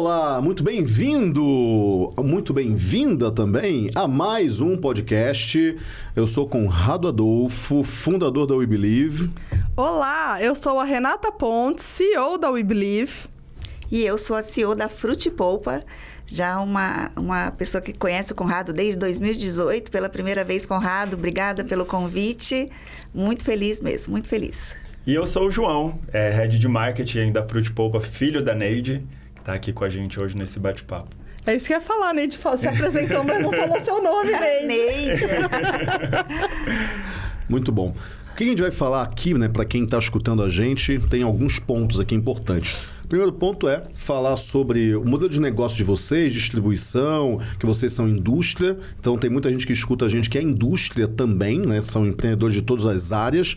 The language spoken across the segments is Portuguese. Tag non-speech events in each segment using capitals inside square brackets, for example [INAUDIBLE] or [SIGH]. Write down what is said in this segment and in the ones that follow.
Olá, muito bem-vindo, muito bem-vinda também a mais um podcast. Eu sou Conrado Adolfo, fundador da We Believe. Olá, eu sou a Renata Pontes, CEO da We Believe. E eu sou a CEO da Frute Polpa, já uma, uma pessoa que conhece o Conrado desde 2018, pela primeira vez, Conrado, obrigada pelo convite. Muito feliz mesmo, muito feliz. E eu sou o João, é, Head de Marketing da Frute Polpa, filho da Neide tá aqui com a gente hoje nesse bate-papo. É isso que eu ia falar, Neide. Se apresentou, mas não falou seu nome, [LAUGHS] Neide. Neide. [LAUGHS] Muito bom. O que a gente vai falar aqui, né, para quem está escutando a gente, tem alguns pontos aqui importantes. Primeiro ponto é falar sobre o modelo de negócio de vocês, distribuição, que vocês são indústria. Então tem muita gente que escuta a gente que é indústria também, né? São empreendedores de todas as áreas.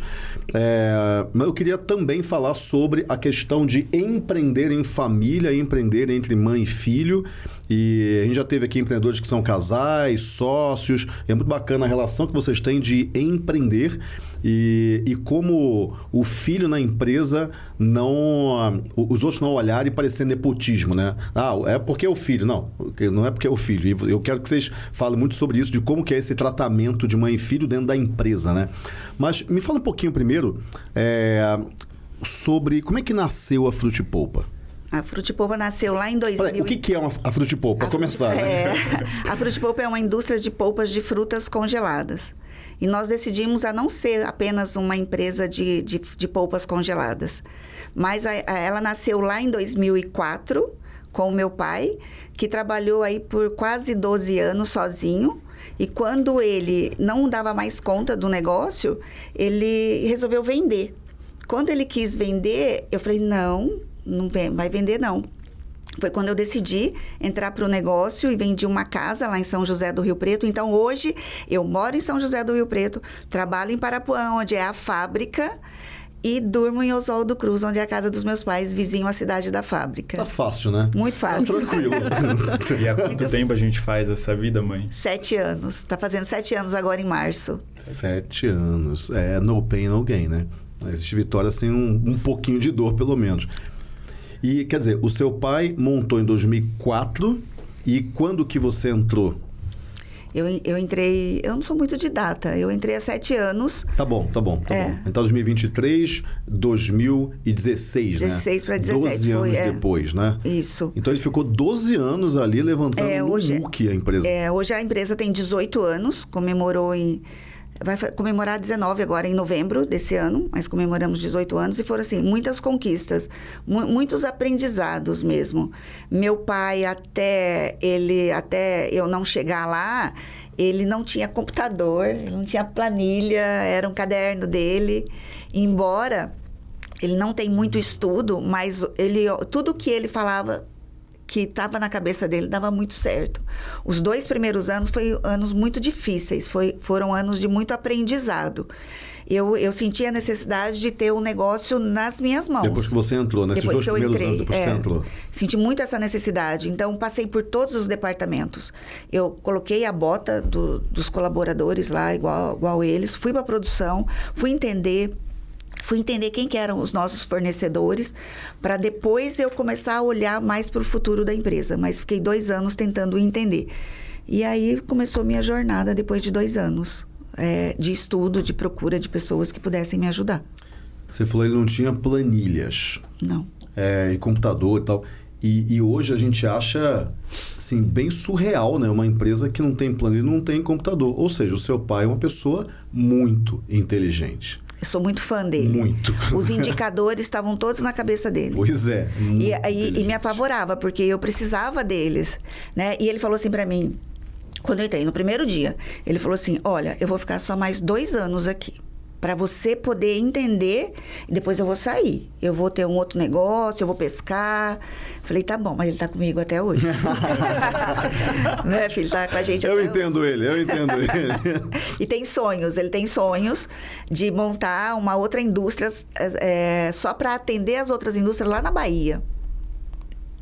É... Mas eu queria também falar sobre a questão de empreender em família, empreender entre mãe e filho. E a gente já teve aqui empreendedores que são casais, sócios. é muito bacana a relação que vocês têm de empreender e, e como o filho na empresa não. Os outros não olharem e parecer nepotismo, né? Ah, é porque é o filho. Não, não é porque é o filho. Eu quero que vocês falem muito sobre isso, de como que é esse tratamento de mãe e filho dentro da empresa, né? Mas me fala um pouquinho primeiro é, sobre como é que nasceu a Frutipolpa. A Frutipolpa nasceu lá em 2000. O que, que é uma, a Frutipolpa? Para começar, né? é, A Frutipolpa é uma indústria de polpas de frutas congeladas. E nós decidimos a não ser apenas uma empresa de, de, de polpas congeladas. Mas a, a, ela nasceu lá em 2004 com o meu pai, que trabalhou aí por quase 12 anos sozinho. E quando ele não dava mais conta do negócio, ele resolveu vender. Quando ele quis vender, eu falei: não, não vai vender não. Foi quando eu decidi entrar para o negócio e vendi uma casa lá em São José do Rio Preto. Então, hoje, eu moro em São José do Rio Preto, trabalho em Parapuã, onde é a fábrica, e durmo em Oswaldo Cruz, onde é a casa dos meus pais, vizinho à cidade da fábrica. Tá fácil, né? Muito fácil. Tá tranquilo. [LAUGHS] e há quanto tempo a gente faz essa vida, mãe? Sete anos. Tá fazendo sete anos agora em março. Sete anos. É no pain, no gain, né? Existe vitória sem um, um pouquinho de dor, pelo menos. E, quer dizer, o seu pai montou em 2004 e quando que você entrou? Eu, eu entrei. Eu não sou muito de data. Eu entrei há sete anos. Tá bom, tá bom. Tá é. bom. Então, 2023, 2016, 16 né? 16 para 17. 12 anos foi, depois, né? Isso. Então, ele ficou 12 anos ali levantando é, hoje, o muque a empresa. É, hoje a empresa tem 18 anos, comemorou em vai comemorar 19 agora em novembro desse ano, mas comemoramos 18 anos e foram assim, muitas conquistas, mu muitos aprendizados mesmo. Meu pai até ele até eu não chegar lá, ele não tinha computador, não tinha planilha, era um caderno dele, embora ele não tem muito estudo, mas ele tudo que ele falava que estava na cabeça dele dava muito certo. Os dois primeiros anos foram anos muito difíceis, foi, foram anos de muito aprendizado. Eu, eu senti a necessidade de ter o um negócio nas minhas mãos. Depois que você entrou, nesses depois dois primeiros entrei, anos, depois é, que você entrou. Senti muito essa necessidade. Então, passei por todos os departamentos. Eu coloquei a bota do, dos colaboradores lá, igual, igual eles, fui para a produção, fui entender Fui entender quem que eram os nossos fornecedores, para depois eu começar a olhar mais para o futuro da empresa. Mas fiquei dois anos tentando entender. E aí começou minha jornada depois de dois anos é, de estudo, de procura de pessoas que pudessem me ajudar. Você falou que não tinha planilhas. Não. É, e computador e tal. E, e, hoje a gente acha assim, bem surreal, né? Uma empresa que não tem planilha não tem computador. Ou seja, o seu pai é uma pessoa muito inteligente. Eu sou muito fã dele. Muito. Os indicadores estavam todos na cabeça dele. Pois é. E, e, e, me apavorava, porque eu precisava deles. Né? E ele falou assim para mim, quando eu entrei, no primeiro dia, ele falou assim: Olha, eu vou ficar só mais dois anos aqui para você poder entender. E depois eu vou sair. Eu vou ter um outro negócio, eu vou pescar. Falei, tá bom, mas ele tá comigo até hoje. [LAUGHS] né, filho? Tá com a gente Eu entendo hoje. ele, eu entendo [LAUGHS] ele. e tem sonhos, ele tem sonhos de montar uma outra indústria é, só para atender as outras indústrias lá na Bahia.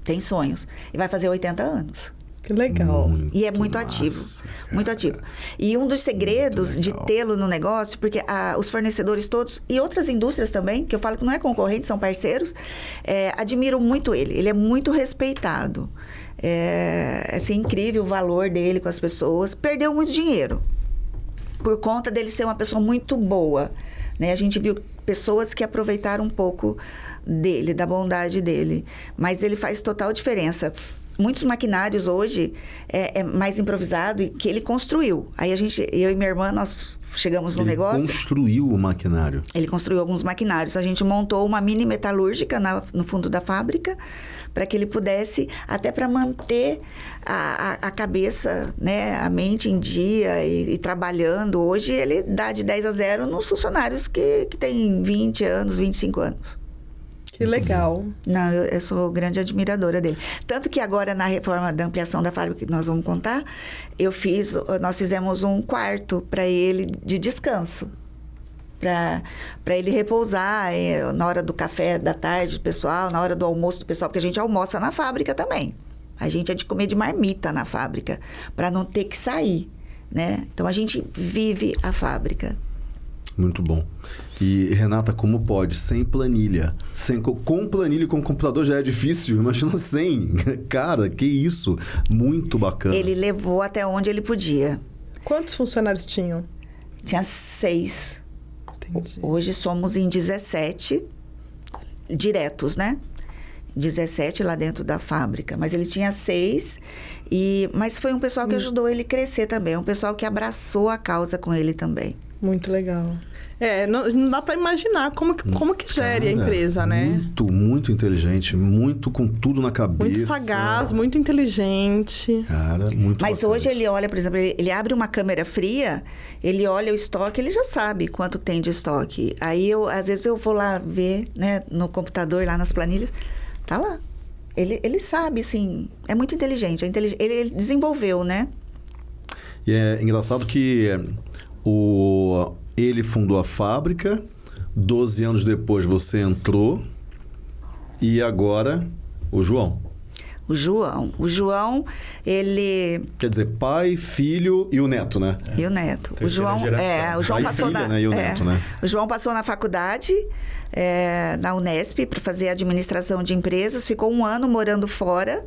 Tem sonhos. E vai fazer 80 anos. Que legal. E é muito ativo. massa, Muito ativo. E um dos segredos de tê-lo no negócio, porque ah, os fornecedores todos, e outras indústrias também, que eu falo que não é concorrente, são parceiros, é, admiram muito ele. Ele é muito respeitado. É assim, incrível o valor dele com as pessoas. Perdeu muito dinheiro por conta dele ser uma pessoa muito boa. Né? A gente viu pessoas que aproveitaram um pouco dele, da bondade dele. Mas ele faz total diferença. Muitos maquinários hoje é, é mais improvisado e que ele construiu. Aí a gente, eu e minha irmã, nós chegamos no Ele negócio. construiu o maquinário. Ele construiu alguns maquinários. A gente montou uma mini metalúrgica na- no fundo da fábrica para que ele pudesse, até para manter a, a- a cabeça, né, a mente em dia e, e trabalhando. Hoje ele dá de 10 a 0 nos funcionários que, que têm 20 anos, 25 anos. Que legal. Não, eu, eu sou grande admiradora dele. Tanto que agora, na reforma da ampliação da fábrica, que nós vamos contar, eu fiz, nós fizemos um quarto para ele de descanso. Para ele repousar eh, na hora do café da tarde do pessoal, na hora do almoço do pessoal, porque a gente almoça na fábrica também. A gente é de comer de marmita na fábrica, para não ter que sair. Né? Então a gente vive a fábrica. Muito bom. E, Renata, como pode? Sem planilha. Sem, co- com planilha e com computador já é difícil. Imagina [LAUGHS] sem. Cara, que isso. Muito bacana. Ele levou até onde ele podia. Quantos funcionários tinham? Tinha seis. Entendi. Hoje somos em 17 diretos, né? 17 lá dentro da fábrica, mas ele tinha seis e mas foi um pessoal que ajudou ele a crescer também, um pessoal que abraçou a causa com ele também. Muito legal. É, não, não dá pra imaginar como que, como que gere a Cara, empresa, né? Muito, muito inteligente. Muito com tudo na cabeça. Muito sagaz, muito inteligente. Cara, muito Mas bacana hoje ele olha, por exemplo, ele, ele abre uma câmera fria, ele olha o estoque, ele já sabe quanto tem de estoque. Aí eu, às vezes eu vou lá ver, né, no computador, lá nas planilhas, tá lá. Ele, ele sabe, assim, é muito inteligente. É intelig- ele, ele desenvolveu, né? E é engraçado que é, o, ele fundou a fábrica, 12 anos depois você entrou, e agora o João. O João. O João, ele. Quer dizer, pai, filho e o neto, né? E o neto. O Terceira João. geração. É, o João Pai passou filha, na. né? E o é, neto, né? O João passou na faculdade, é, na Unesp, para fazer administração de empresas, ficou um ano morando fora.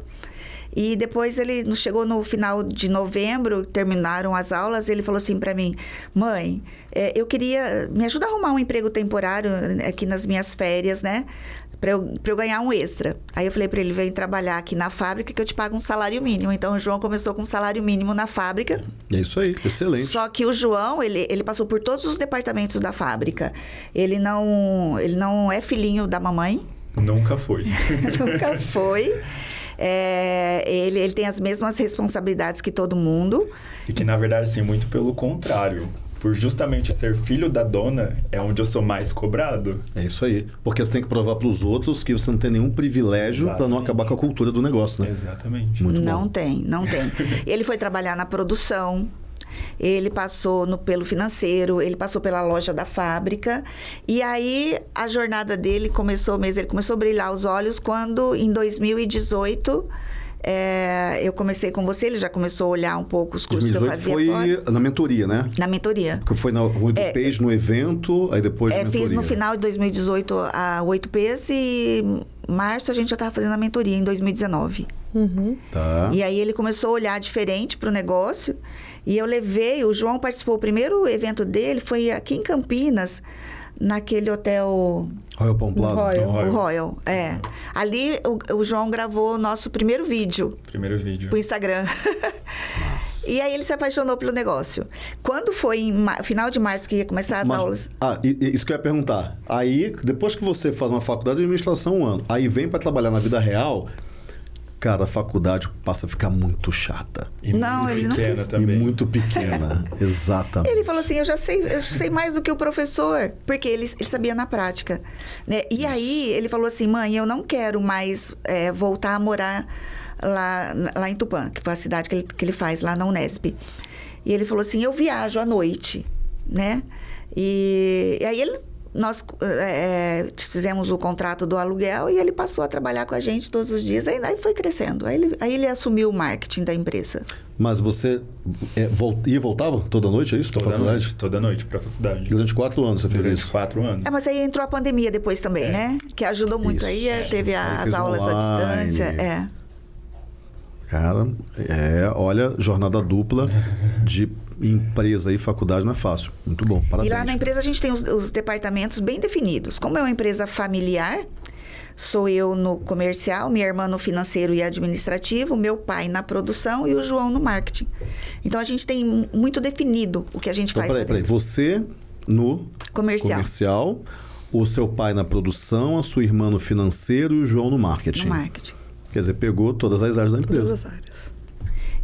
E depois ele chegou no final de novembro, terminaram as aulas, ele falou assim para mim: "Mãe, é, eu queria me ajudar a arrumar um emprego temporário aqui nas minhas férias, né? Para eu, pra eu ganhar um extra. Aí eu falei para ele: vem trabalhar aqui na fábrica que eu te pago um salário mínimo. Então o João começou com um salário mínimo na fábrica. É isso aí, excelente. Só que o João, ele, ele passou por todos os departamentos da fábrica. Ele não, ele não é filhinho da mamãe, Nunca foi. [LAUGHS] nunca foi. É, ele, ele tem as mesmas responsabilidades que todo mundo. E que, na verdade, assim, muito pelo contrário. Por justamente ser filho da dona, é onde eu sou mais cobrado. É isso aí. Porque você tem que provar para os outros que você não tem nenhum privilégio para não acabar com a cultura do negócio, né? Exatamente. Muito não bom. tem, não tem. [LAUGHS] ele foi trabalhar na produção. Ele passou no pelo financeiro, ele passou pela loja da fábrica. E aí a jornada dele começou mesmo, ele começou a brilhar os olhos quando em 2018 é, eu comecei com você, ele já começou a olhar um pouco os cursos que eu 2018 fazia foi fora. na mentoria, né? Na mentoria. Que foi na 8Ps no evento, aí depois É, fiz no final de 2018 a 8Ps e março a gente já estava fazendo a mentoria em 2019. Uhum. Tá. E aí ele começou a olhar diferente para o negócio. E eu levei, o João participou, o primeiro evento dele foi aqui em Campinas, naquele hotel Royal Palm Plaza. Royal. o Royal. Royal. É. Ali o, o João gravou o nosso primeiro vídeo Primeiro vídeo. pro Instagram. [LAUGHS] e aí ele se apaixonou pelo negócio. Quando foi em final de março que ia começar as Mas- aulas? Ah, isso que eu ia perguntar. Aí, depois que você faz uma faculdade de administração um ano, aí vem para trabalhar na vida real, cara, a faculdade passa a ficar muito chata. E Não, muito ele não pequena quis. também. E muito pequena. [LAUGHS] Exatamente. Ele falou assim, eu já sei, eu sei mais do que o professor, porque ele, ele sabia na prática, né? E aí ele falou assim, mãe, eu não quero mais é, voltar a morar lá, lá em Tupã, que foi a cidade que ele, que ele faz lá na Unesp. E ele falou assim, eu viajo à noite, né? E, e aí ele nós é, fizemos o contrato do aluguel e ele passou a trabalhar com a gente todos os dias. Aí, aí foi crescendo. Aí ele, aí ele assumiu o marketing da empresa. Mas você é, vol- ia e voltava toda noite, é isso? Toda faculdade? noite, toda noite pra faculdade. Durante quatro anos você fez Durante isso. quatro anos. É, mas aí entrou a pandemia depois também, né? Que ajudou muito. Aí Isso. eh, teve a- Aí as aulas à online. distância. É. Cara, é, olha, jornada dupla de empresa e faculdade não é fácil. Muito bom, parabéns. E lá na empresa a gente tem os, os departamentos bem definidos. Como é uma empresa familiar, sou eu no comercial, minha irmã no financeiro e administrativo, meu pai na produção e o João no marketing. Então a gente tem mu- muito definido o que a gente Então, faz. peraí, peraí. Você no Comercial. comercial, o seu pai na produção, a sua irmã no financeiro e o João no marketing. No marketing. Quer dizer, pegou todas as áreas da Todas empresa. as áreas.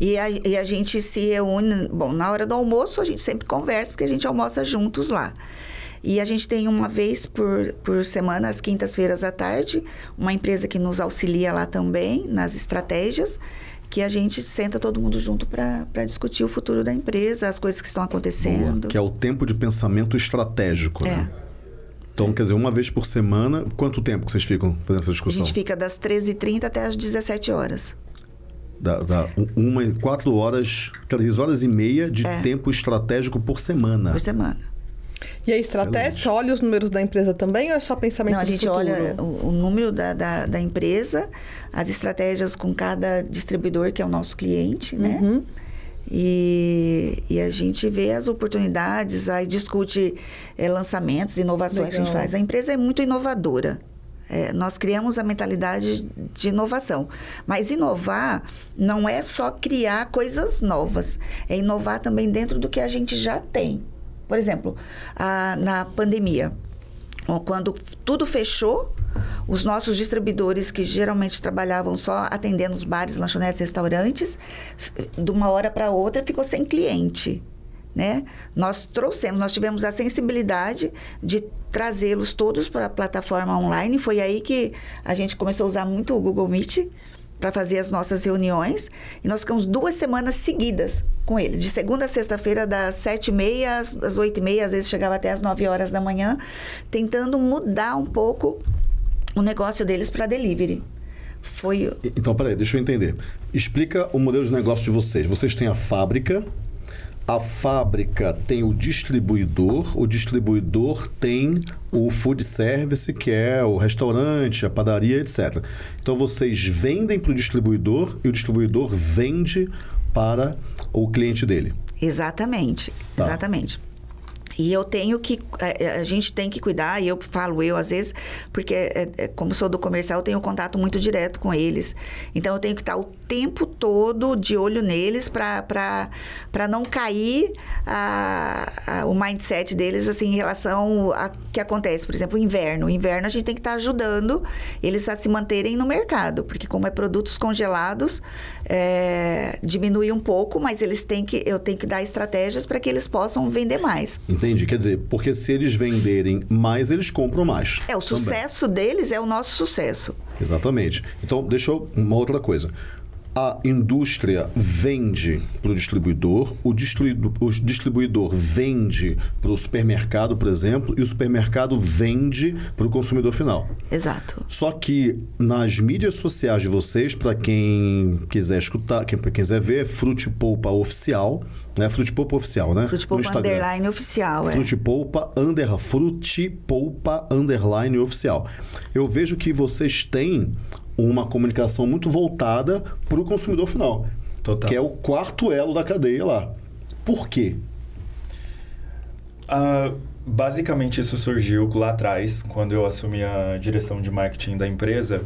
E a, e a gente se reúne, bom, na hora do almoço a gente sempre conversa, porque a gente almoça juntos lá. E a gente tem uma vez por, por semana, às quintas-feiras à tarde, uma empresa que nos auxilia lá também, nas estratégias, que a gente senta todo mundo junto para discutir o futuro da empresa, as coisas que estão Boa, acontecendo. que é o tempo de pensamento estratégico, É. né? Então, quer dizer, uma vez por semana, quanto tempo que vocês ficam fazendo essa A discussão? gente fica das 13h30 até as 17 horas. Dá, dá um- uma e quatro horas, três horas e meia de É. tempo estratégico por semana. Por semana. E a estratégia, Excelente. você olha os números da empresa também ou é só pensamento Não, a gente futuro? olha o, o número da, da, da empresa, as estratégias com cada distribuidor, que é o nosso cliente, né? Uhum. E, e a gente vê as oportunidades, aí discute eh, lançamentos, inovações que a gente Legal. faz. A empresa é muito inovadora. É, nós criamos a mentalidade de inovação. Mas inovar não é só criar coisas novas, é inovar também dentro do que a gente já tem. Por exemplo, a- na pandemia, Quando tudo fechou, os nossos distribuidores, que geralmente trabalhavam só atendendo os bares, lanchonetes, restaurantes, de uma hora para outra ficou sem cliente. Né? Nós trouxemos, nós tivemos a sensibilidade de trazê-los todos para a plataforma online. Foi aí que a gente começou a usar muito o Google Meet para fazer as nossas reuniões. E nós ficamos duas semanas seguidas com ele. De segunda a sexta-feira, das sete e meia às, oito e meia, às vezes chegava até às nove horas da manhã, tentando mudar um pouco o negócio deles para delivery. Foi Então, peraí, deixa eu entender. Explica o modelo de negócio de vocês. Vocês têm a fábrica, a fábrica tem o distribuidor, o distribuidor tem o food service, que é o restaurante, a padaria, etc. Então, vocês vendem para o distribuidor e o distribuidor vende para o cliente dele. Exatamente, Tá. exatamente. E eu tenho que, a, a gente tem que cuidar, e eu falo eu às vezes, porque é, é, como sou do comercial, eu tenho contato muito direto com eles. Então eu tenho que estar o tempo todo de olho neles para não cair a, a- o mindset deles assim, em relação a que acontece. Por exemplo, o inverno. O inverno a gente tem que estar ajudando eles a se manterem no mercado, porque como é produtos congelados, é, diminui um pouco, mas eles têm que, eu tenho que dar estratégias para que eles possam vender mais. Entendi? Quer dizer, porque se eles venderem mais, eles compram mais. É, o também. sucesso deles é o nosso sucesso. Exatamente. Então, deixa eu. Uma outra coisa. A indústria vende para o distribuidor, o, distribu o distribuidor vende para o supermercado, por exemplo, e o supermercado vende para o consumidor final. Exato. Só que nas mídias sociais de vocês, para quem quiser escutar, quem, pra quem quiser ver, é Frute Polpa Oficial, né? Frute Polpa Oficial, né? Frute Poupa. Underline oficial, é. Frute Polpa, under, Frute Polpa Underline Oficial. Eu vejo que vocês têm uma comunicação muito voltada para o consumidor final. Total. Que é o quarto elo da cadeia lá. Por quê? Ah, basicamente, isso surgiu lá atrás, quando eu assumi a direção de marketing da empresa.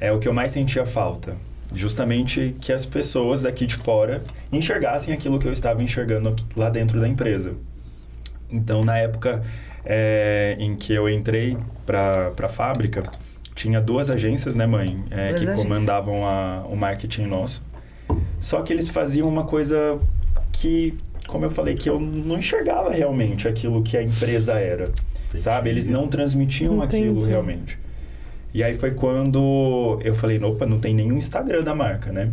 É o que eu mais sentia falta. Justamente que as pessoas daqui de fora enxergassem aquilo que eu estava enxergando lá dentro da empresa. Então, na época é, em que eu entrei para a fábrica, tinha duas agências, né, mãe? É, que agências. comandavam a- o marketing nosso. Só que eles faziam uma coisa que, como eu falei, que eu não enxergava realmente aquilo que a empresa era. Sabe? Eles não transmitiam aquilo Entendi. realmente. E aí foi quando eu falei, opa, não tem nenhum Instagram da marca, né?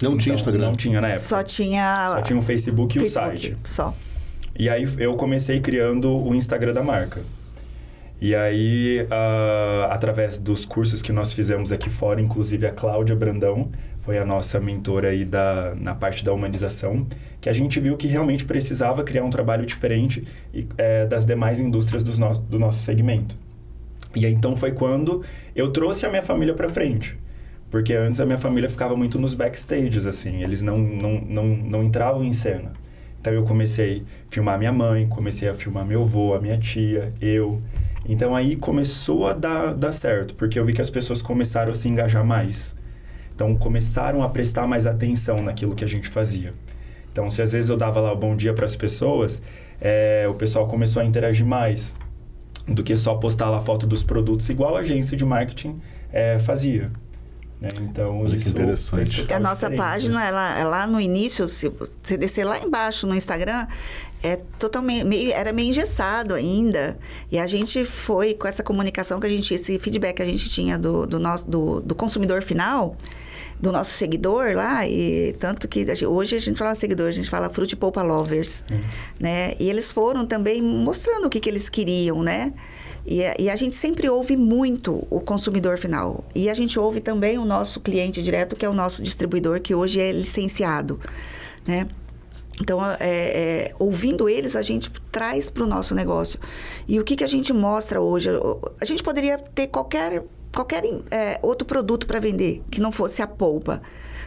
Não tinha Então, Instagram? Não tinha na época. Só tinha, Só tinha o Facebook e o Facebook, site. Só. E aí eu comecei criando o Instagram da marca. E aí, uh, através dos cursos que nós fizemos aqui fora, inclusive a Cláudia Brandão foi a nossa mentora aí da, na parte da humanização, que a gente viu que realmente precisava criar um trabalho diferente e, é, das demais indústrias do nosso, do nosso segmento. E aí, então foi quando eu trouxe a minha família para frente. Porque antes a minha família ficava muito nos backstages, assim, eles não, não, não, não entravam em cena. Então eu comecei a filmar minha mãe, comecei a filmar meu avô, a minha tia, eu. Então aí começou a dar, dar certo, porque eu vi que as pessoas começaram a se engajar mais. Então começaram a prestar mais atenção naquilo que a gente fazia. Então, se às vezes eu dava lá o bom dia para as pessoas, é, o pessoal começou a interagir mais do que só postar lá foto dos produtos, igual a agência de marketing é, fazia. Né? Então, Olha isso que interessante. a nossa página, ela, é lá no início, se você descer lá embaixo no Instagram, é totalmente meio, era meio engessado ainda e a gente foi com essa comunicação que a gente esse feedback que a gente tinha do, do nosso do, do consumidor final do nosso seguidor lá e tanto que a gente, hoje a gente fala seguidor a gente fala Fruit Polpa Lovers hum. né e eles foram também mostrando o que, que eles queriam né e, e, a gente sempre ouve muito o consumidor final. E a gente ouve também o nosso cliente direto, que é o nosso distribuidor, que hoje é licenciado. Né? Então, é, é, ouvindo eles, a gente traz para o nosso negócio. E o que, que a gente mostra hoje? A gente poderia ter qualquer, qualquer é, outro produto para vender que não fosse a polpa.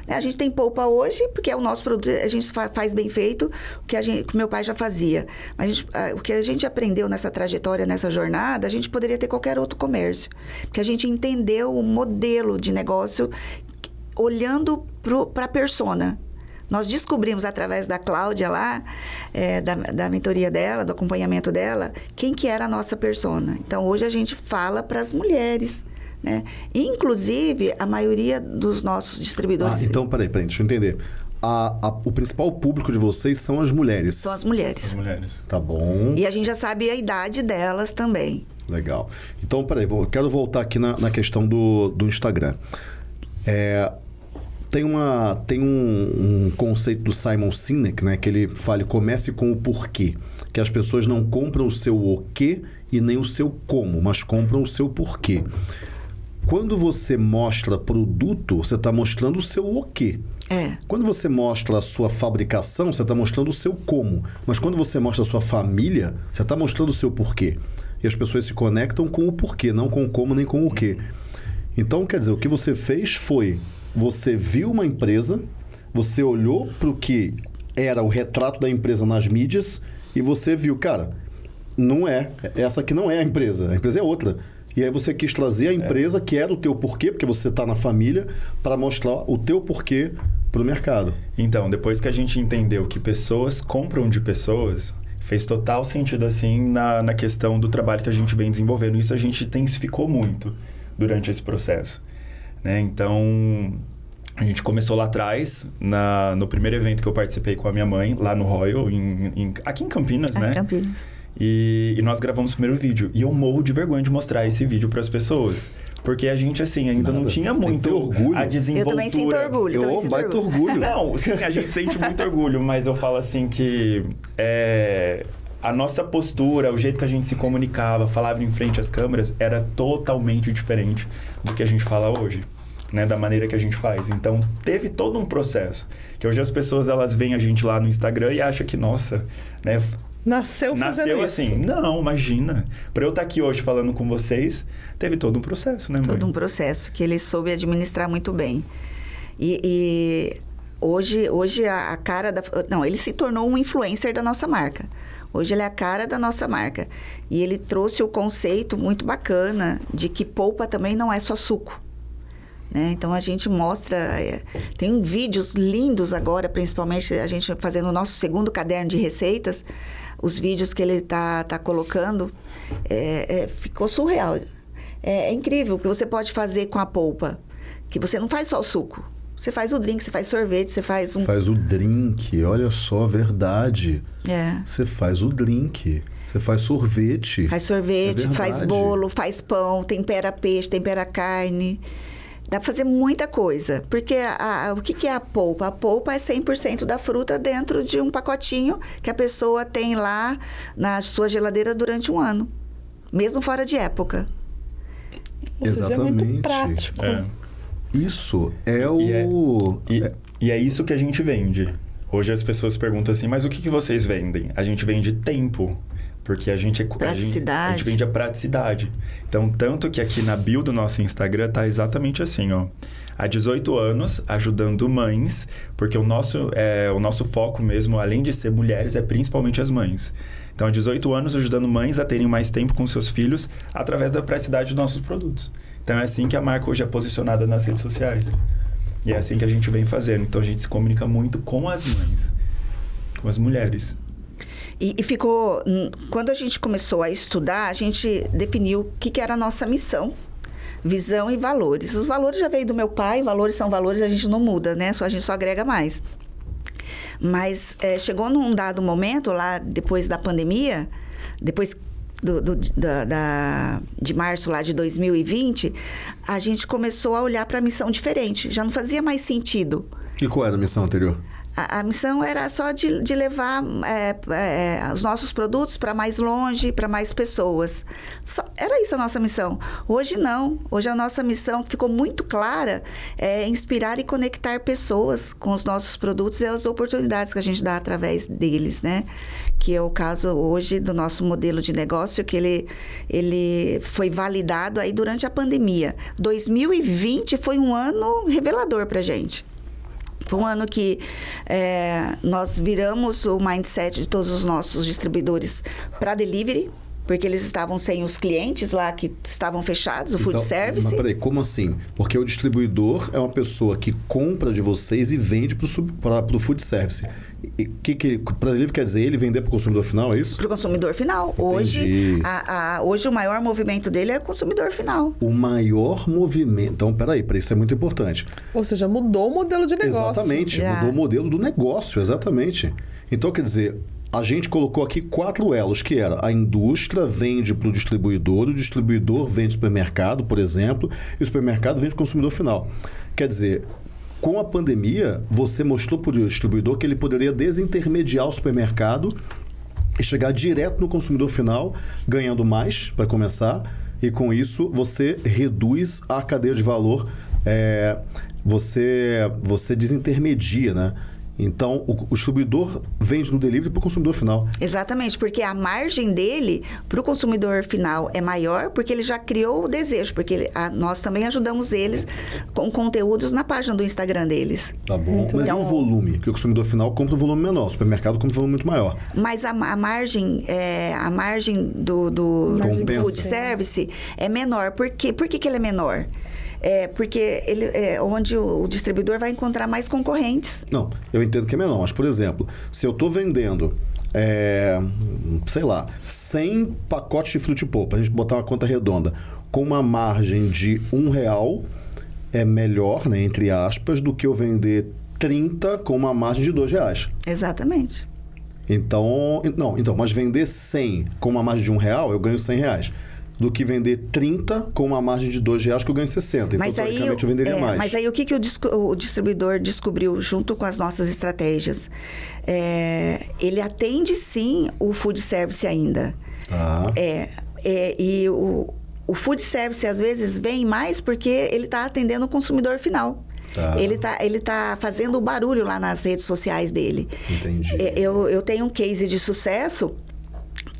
Né? A gente tem polpa hoje, porque é o nosso produto, a gente faz bem feito, o que, a gente, que meu pai já fazia. Mas gente, o que a gente aprendeu nessa trajetória, nessa jornada, a gente poderia ter qualquer outro comércio. Porque a gente entendeu o modelo de negócio olhando para a persona. Nós descobrimos através da Cláudia lá, é, da, da mentoria dela, do acompanhamento dela, quem que era a nossa persona. Então, hoje a gente fala para as mulheres. Né? Inclusive, a maioria dos nossos distribuidores... Ah, então, peraí, peraí, deixa eu entender. A, a, o principal público de vocês são as mulheres. São as mulheres. As mulheres. Tá bom. E a gente já sabe a idade delas também. Legal. Então, peraí, eu quero voltar aqui na, na questão do, do Instagram. É, tem, uma, tem um, um, conceito do Simon Sinek, né? Que ele fala, comece com o porquê. Que as pessoas não compram o seu o quê e nem o seu como, mas compram o seu porquê. Quando você mostra produto, você está mostrando o seu o quê. É. Quando você mostra a sua fabricação, você está mostrando o seu como. Mas quando você mostra a sua família, você está mostrando o seu porquê. E as pessoas se conectam com o porquê, não com o como nem com o quê. Então, quer dizer, o que você fez foi você viu uma empresa, você olhou para o que era o retrato da empresa nas mídias e você viu, cara, não é, essa aqui não é a empresa, a empresa é outra. E aí você quis trazer a é. empresa, é. que era o teu porquê, porque você está na família, para mostrar o teu porquê para o mercado. Então, depois que a gente entendeu que pessoas compram de pessoas, fez total sentido assim na, na questão do trabalho que a gente vem desenvolvendo. Isso a gente intensificou muito durante esse processo. Né? Então, a gente começou lá atrás, na, no primeiro evento que eu participei com a minha mãe, lá no Royal, em, em, aqui em Campinas, é, né? Campinas. E, e, nós gravamos o primeiro vídeo. E eu morro de vergonha de mostrar esse vídeo para as pessoas. Porque a gente, assim, ainda Nada, não tinha muito orgulho. a desenvoltura. Eu também sinto orgulho. Eu sinto baita orgulho. orgulho. Não, sim, a gente sente muito orgulho. Mas eu falo assim que... É, a nossa postura, o jeito que a gente se comunicava, falava em frente às câmeras, era totalmente diferente do que a gente fala hoje né, da maneira que a gente faz. Então, teve todo um processo. Que hoje as pessoas elas veem a gente lá no Instagram e acham que, nossa, né, Nasceu Nasceu assim. Isso. Não, imagina. Para eu estar tá aqui hoje falando com vocês, teve todo um processo, né, mãe? Todo um processo que ele soube administrar muito bem. E, e hoje, hoje a, a, cara da. Não, ele se tornou um influencer da nossa marca. Hoje ele é a cara da nossa marca. E ele trouxe o conceito muito bacana de que polpa também não é só suco. Né? Então a gente mostra, é, tem vídeos lindos agora, principalmente a gente fazendo o nosso segundo caderno de receitas, os vídeos que ele está tá colocando, é, é, ficou surreal. É, é incrível o que você pode fazer com a polpa, que você não faz só o suco. Você faz o drink, você faz sorvete, você faz um. Faz o drink, olha só, verdade. É. Você faz o drink. Você faz sorvete. Faz sorvete, é faz bolo, faz pão, tempera peixe, tempera carne. Dá para fazer muita coisa. Porque a, a, o que, que é a polpa? A polpa é 100% da fruta dentro de um pacotinho que a pessoa tem lá na sua geladeira durante um ano. mesmo fora de época. É Exatamente. muito prático. É. Isso é o. E é, e, e é isso que a gente vende. Hoje as pessoas perguntam assim, mas o que, que vocês vendem? A gente vende tempo. Porque a gente, é, a gente, a gente vende a praticidade. Então, tanto que aqui na bio do nosso Instagram tá exatamente assim, ó. Há 18 anos, ajudando mães, porque o nosso, é, o nosso foco mesmo, além de ser mulheres, é principalmente as mães. Então, há 18 anos, ajudando mães a terem mais tempo com seus filhos através da praticidade dos nossos produtos. Então, é assim que a marca hoje é posicionada nas redes sociais. E é assim que a gente vem fazendo. Então, a gente se comunica muito com as mães, com as mulheres. E, e ficou. hum, Quando a gente começou a estudar, a gente definiu o que, que era a nossa missão. Visão e valores. Os valores já veio do meu pai, valores são valores, a gente não muda, né? Só, a gente só agrega mais. Mas eh, chegou num dado momento, lá depois da pandemia, depois do, do- da, da- de março lá de 2020, a gente começou a olhar para a missão diferente. Já não fazia mais sentido. E qual era a missão anterior? A, a missão era só de, de levar é, é, os nossos produtos para mais longe, para mais pessoas. Só- era isso a nossa missão. Hoje não. Hoje a nossa missão ficou muito clara é inspirar e conectar pessoas com os nossos produtos e as oportunidades que a gente dá através deles, né? Que é o caso hoje do nosso modelo de negócio, que ele, ele foi validado aí durante a pandemia. 2020 foi um ano revelador para gente. Foi um ano que é, nós viramos o mindset de todos os nossos distribuidores para delivery, porque eles estavam sem os clientes lá que estavam fechados, o food Então, service. Mas peraí, como assim? Porque o distribuidor é uma pessoa que compra de vocês e vende para o food service. Que, que para delivery quer dizer ele vender para o consumidor final, é isso? Para o consumidor final. Hoje, a, a- hoje o maior movimento dele é o consumidor final. O maior movimento. Então, peraí, peraí, isso é muito importante. Ou seja, mudou o modelo de negócio. Exatamente, Já. mudou o modelo do negócio, exatamente. Então, quer dizer, a gente colocou aqui quatro elos, que era a indústria vende para o distribuidor, o distribuidor vende para o supermercado, por exemplo, e o supermercado vende para o consumidor final. Quer dizer, com a pandemia, você mostrou para o distribuidor que ele poderia desintermediar o supermercado e chegar direto no consumidor final, ganhando mais, para começar, e com isso você reduz a cadeia de valor, é, você, você desintermedia, né? Então, o, o distribuidor vende no delivery para o consumidor final. Exatamente, porque a margem dele para o consumidor final é maior, porque ele já criou o desejo, porque ele- a- nós também ajudamos eles com conteúdos na página do Instagram deles. Tá bom? Mas e bom. o volume? Que o consumidor final compra um volume menor, o supermercado compra um volume muito maior. Mas a, a margem, é, a margem do, do food service é menor. Por quê? Por que, que ele é menor? É porque ele é onde o, o distribuidor vai encontrar mais concorrentes. Não, eu entendo que é menor, mas, por exemplo, se eu estou vendendo, é, sei lá, 100 pacotes de frutipopa, para a gente botar uma conta redonda, com uma margem de um real, é melhor, né, entre aspas, do que eu vender 30 com uma margem de dois reais. Exatamente. Então, não, então, mas vender 100 com uma margem de um real, eu ganho 100 reais. Do que vender 30 com uma margem de dois reais, que eu ganho 60. Então, Mas aí, teoricamente, eu venderia é, mais. mas aí o que, que o, o distribuidor descobriu junto com as nossas estratégias? É, ele atende sim o food service ainda. Tá. É, é, e o, o food service às vezes vem mais porque ele está atendendo o consumidor final. Tá. Ele está ele tá fazendo o barulho lá nas redes sociais dele. Entendi. É, Eu, eu tenho um case de sucesso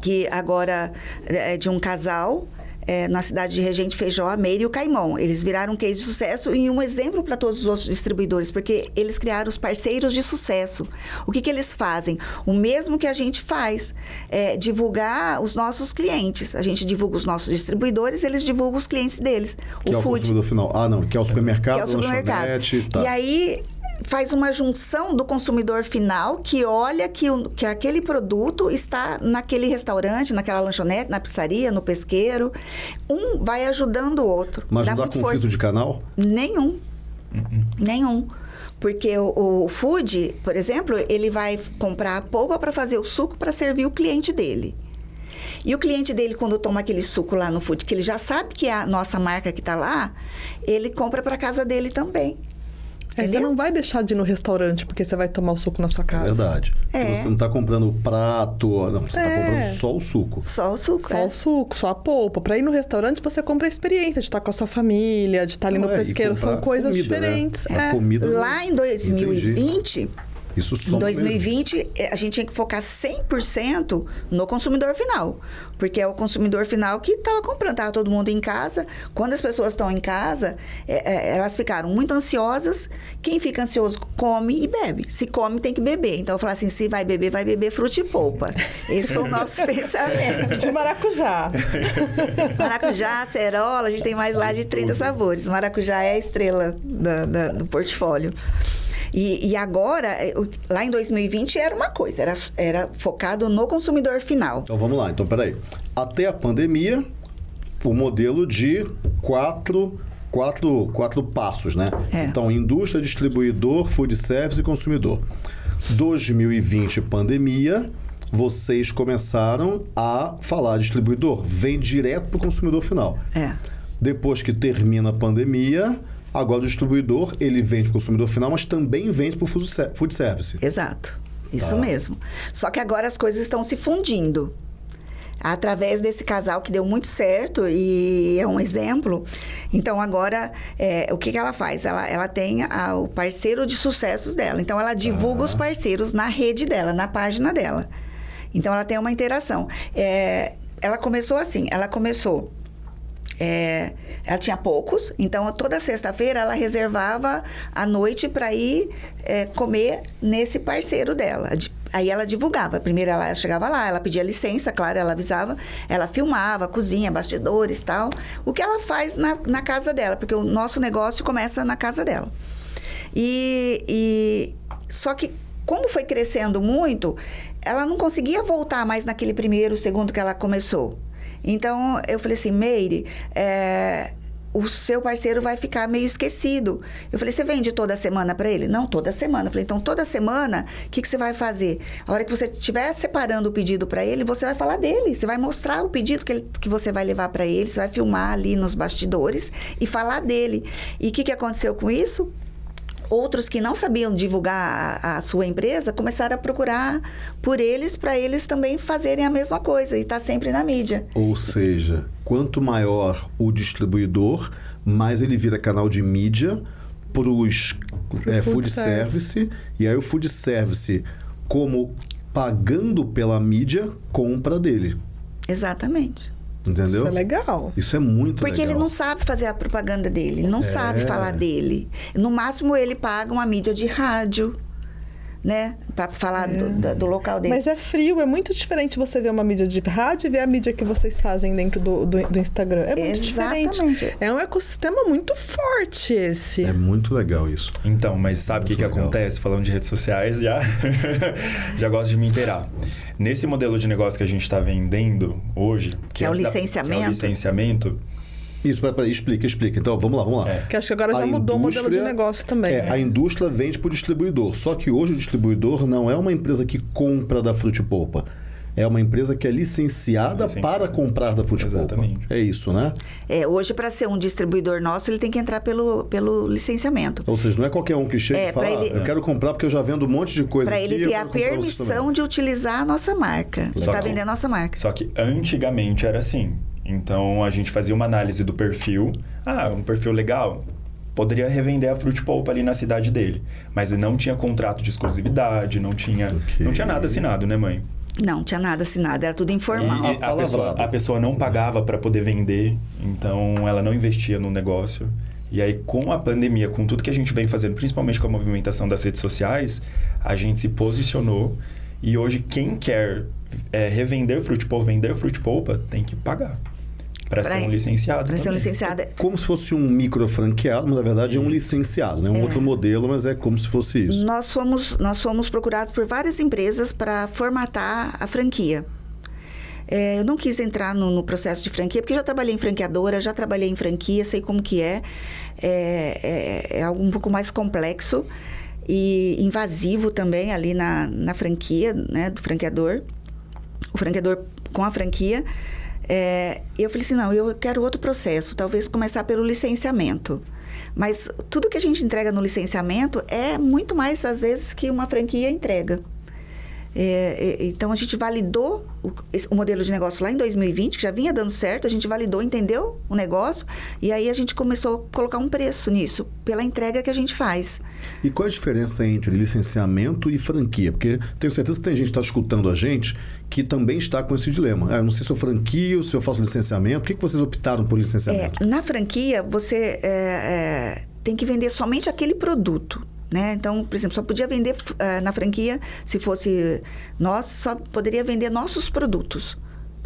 que agora é de um casal é, na cidade de Regente Feijó, a Meire e o Caimão. Eles viraram um case de sucesso e um exemplo para todos os outros distribuidores, porque eles criaram os parceiros de sucesso. O que, que eles fazem? O mesmo que a gente faz, é divulgar os nossos clientes. A gente divulga os nossos distribuidores, eles divulgam os clientes deles. Que é o consumidor final. Ah, não, que é o supermercado, que é o supermercado. lanchonete, tá. E aí faz uma junção do consumidor final que olha que, o- que aquele produto está naquele restaurante, naquela lanchonete, na pizzaria, no pesqueiro. Um vai ajudando o outro. Mas não dá conflito força. de canal? Nenhum. Nenhum. Porque o, o food, por exemplo, ele vai comprar a polpa para fazer o suco para servir o cliente dele. E o cliente dele, quando toma aquele suco lá no food, que ele já sabe que é a nossa marca que está lá, ele compra para casa dele também. É, você não vai deixar de ir no restaurante porque você vai tomar o suco na sua É casa. verdade. É. Você não tá comprando o prato, não, você tá É. comprando só o suco. Só o suco. Só é. o suco, só a polpa. Pra ir no restaurante, você compra a experiência de estar com a sua família, de estar ali Não, no é, pesqueiro. São coisas comida, né? diferentes. A É. comida Lá em 2020, Isso em só 2020, eh, a gente tinha que focar 100% no consumidor final. Porque é o consumidor final que estava comprando. Estava todo mundo em casa. Quando as pessoas estão em casa, eh, eh, elas ficaram muito ansiosas. Quem fica ansioso come e bebe. Se come, tem que beber. Então, eu falei assim, se vai beber, vai beber fruta e polpa. Esse foi o nosso [LAUGHS] pensamento. De maracujá. [LAUGHS] Maracujá, acerola, a gente tem mais lá de 30 sabores. Maracujá é a estrela da- da- do portfólio. E, e agora, o- lá em 2020 era uma coisa, era, era focado no consumidor final. Então vamos lá, então peraí. Até a pandemia, o modelo de quatro, quatro, quatro passos, né? É. Então, indústria, distribuidor, food service e consumidor. 2020, pandemia, vocês começaram a falar distribuidor, vem direto para o consumidor final. É. Depois que termina a pandemia, agora o distribuidor, ele vende para o consumidor final, mas também vende para o food ser- food service. Exato. Isso Tá. mesmo. Só que agora as coisas estão se fundindo. Através desse casal que deu muito certo e é um exemplo. Então, agora, é, o que, que ela faz? Ela, ela tem a- o parceiro de sucessos dela. Então, ela divulga os parceiros na rede dela, na página dela. Então, ela tem uma interação. É, ela começou assim: ela começou é, ela tinha poucos, então toda sexta-feira ela reservava a noite para ir é, comer nesse parceiro dela. De- Aí ela divulgava. Primeiro ela chegava lá, ela pedia licença, claro, ela avisava, ela filmava, cozinha, bastidores tal. O que ela faz na, na casa dela, porque o nosso negócio começa na casa dela. E, e só que como foi crescendo muito, ela não conseguia voltar mais naquele primeiro, segundo que ela começou. Então eu falei assim, Meire, é, o seu parceiro vai ficar meio esquecido. Eu falei, você vende toda semana para ele? Não, toda semana. Eu falei, então toda semana, o que, que você vai fazer? A hora que você estiver separando o pedido para ele, você vai falar dele. Você vai mostrar o pedido que, ele- que você vai levar para ele, você vai filmar ali nos bastidores e falar dele. E o que, que aconteceu com isso? Outros que não sabiam divulgar a, a sua empresa começaram a procurar por eles para eles também fazerem a mesma coisa e estar sempre na mídia. Ou seja, quanto maior o distribuidor, mais ele vira canal de mídia para os Pro food food service. E aí o food service, como pagando pela mídia, compra dele. Exatamente. Entendeu? Isso é legal. Isso é muito Porque legal. ele não sabe fazer a propaganda dele, ele não É. sabe falar dele. No máximo, ele paga uma mídia de rádio, né? Para falar do, da- do local dele. Mas é frio, é muito diferente você ver uma mídia de rádio e ver a mídia que vocês fazem dentro do, do, do Instagram. É muito Exatamente. diferente. É um ecossistema muito forte esse. É muito legal isso. Então, mas sabe o que, que legal. acontece? Falando de redes sociais, já, [LAUGHS] já gosto de me inteirar. Nesse modelo de negócio que a gente está vendendo hoje... Que é o antes da- licenciamento. que é o licenciamento. Isso, peraí, peraí, explica, explica. Então, vamos lá, vamos lá. É. Que acho que agora já A mudou o modelo de negócio também. É, a indústria vende para o distribuidor. Só que hoje o distribuidor não é uma empresa que compra da Frutipolpa. É uma empresa que é licenciada Licenciada. para comprar da Frutipolpa. Exatamente. É isso, né? É, hoje, para ser um distribuidor nosso, ele tem que entrar pelo, pelo licenciamento. Ou seja, não é qualquer um que chega É, e fala, pra ele- "Ah, eu quero comprar porque eu já vendo um monte de coisa Para aqui, ele eu ter a permissão também." de utilizar a nossa marca. Estar que- vendendo a nossa marca. Só que antigamente era assim. Então, a gente fazia uma análise do perfil. Ah, um perfil legal. Poderia revender a Fruit Pulp ali na cidade dele. Mas ele não tinha contrato de exclusividade, não tinha, Ok. não tinha nada assinado, né, mãe? Não, tinha nada assinado, era tudo informal. E a, Apalavrado. pessoa, a pessoa não pagava para poder vender, então ela não investia no negócio. E aí, com a pandemia, com tudo que a gente vem fazendo, principalmente com a movimentação das redes sociais, a gente se posicionou. E hoje, quem quer é, revender Fruit Polpa, vender Fruit Polpa, tem que pagar. Para ser um licenciado. Para ser um licenciado. Como se fosse um micro franqueado, mas na verdade é um licenciado, né? Um outro modelo, mas é como se fosse isso. Nós fomos, nós fomos procurados por várias empresas para formatar a franquia. É, eu não quis entrar no, no processo de franquia, porque já trabalhei em franqueadora, já trabalhei em franquia, sei como que é. É, é, é algo um pouco mais complexo e invasivo também ali na, na franquia, né, do franqueador. O franqueador com a franquia. É, eu falei assim, não, eu quero outro processo, talvez começar pelo licenciamento. Mas tudo que a gente entrega no licenciamento é muito mais, às vezes, que uma franquia entrega. É, é, então a gente validou o, esse, o, modelo de negócio lá em 2020, que já vinha dando certo, a gente validou, entendeu o negócio, e aí a gente começou a colocar um preço nisso, pela entrega que a gente faz. E qual a diferença entre licenciamento e franquia? Porque tenho certeza que tem gente que está escutando a gente que também está com esse dilema. Ah, eu não sei se eu franquio, se eu faço licenciamento. Por que, que vocês optaram por licenciamento? É, na franquia, você é, é, tem que vender somente aquele produto. Né? Então, por exemplo, só podia vender uh, na franquia se fosse nós, só poderia vender nossos produtos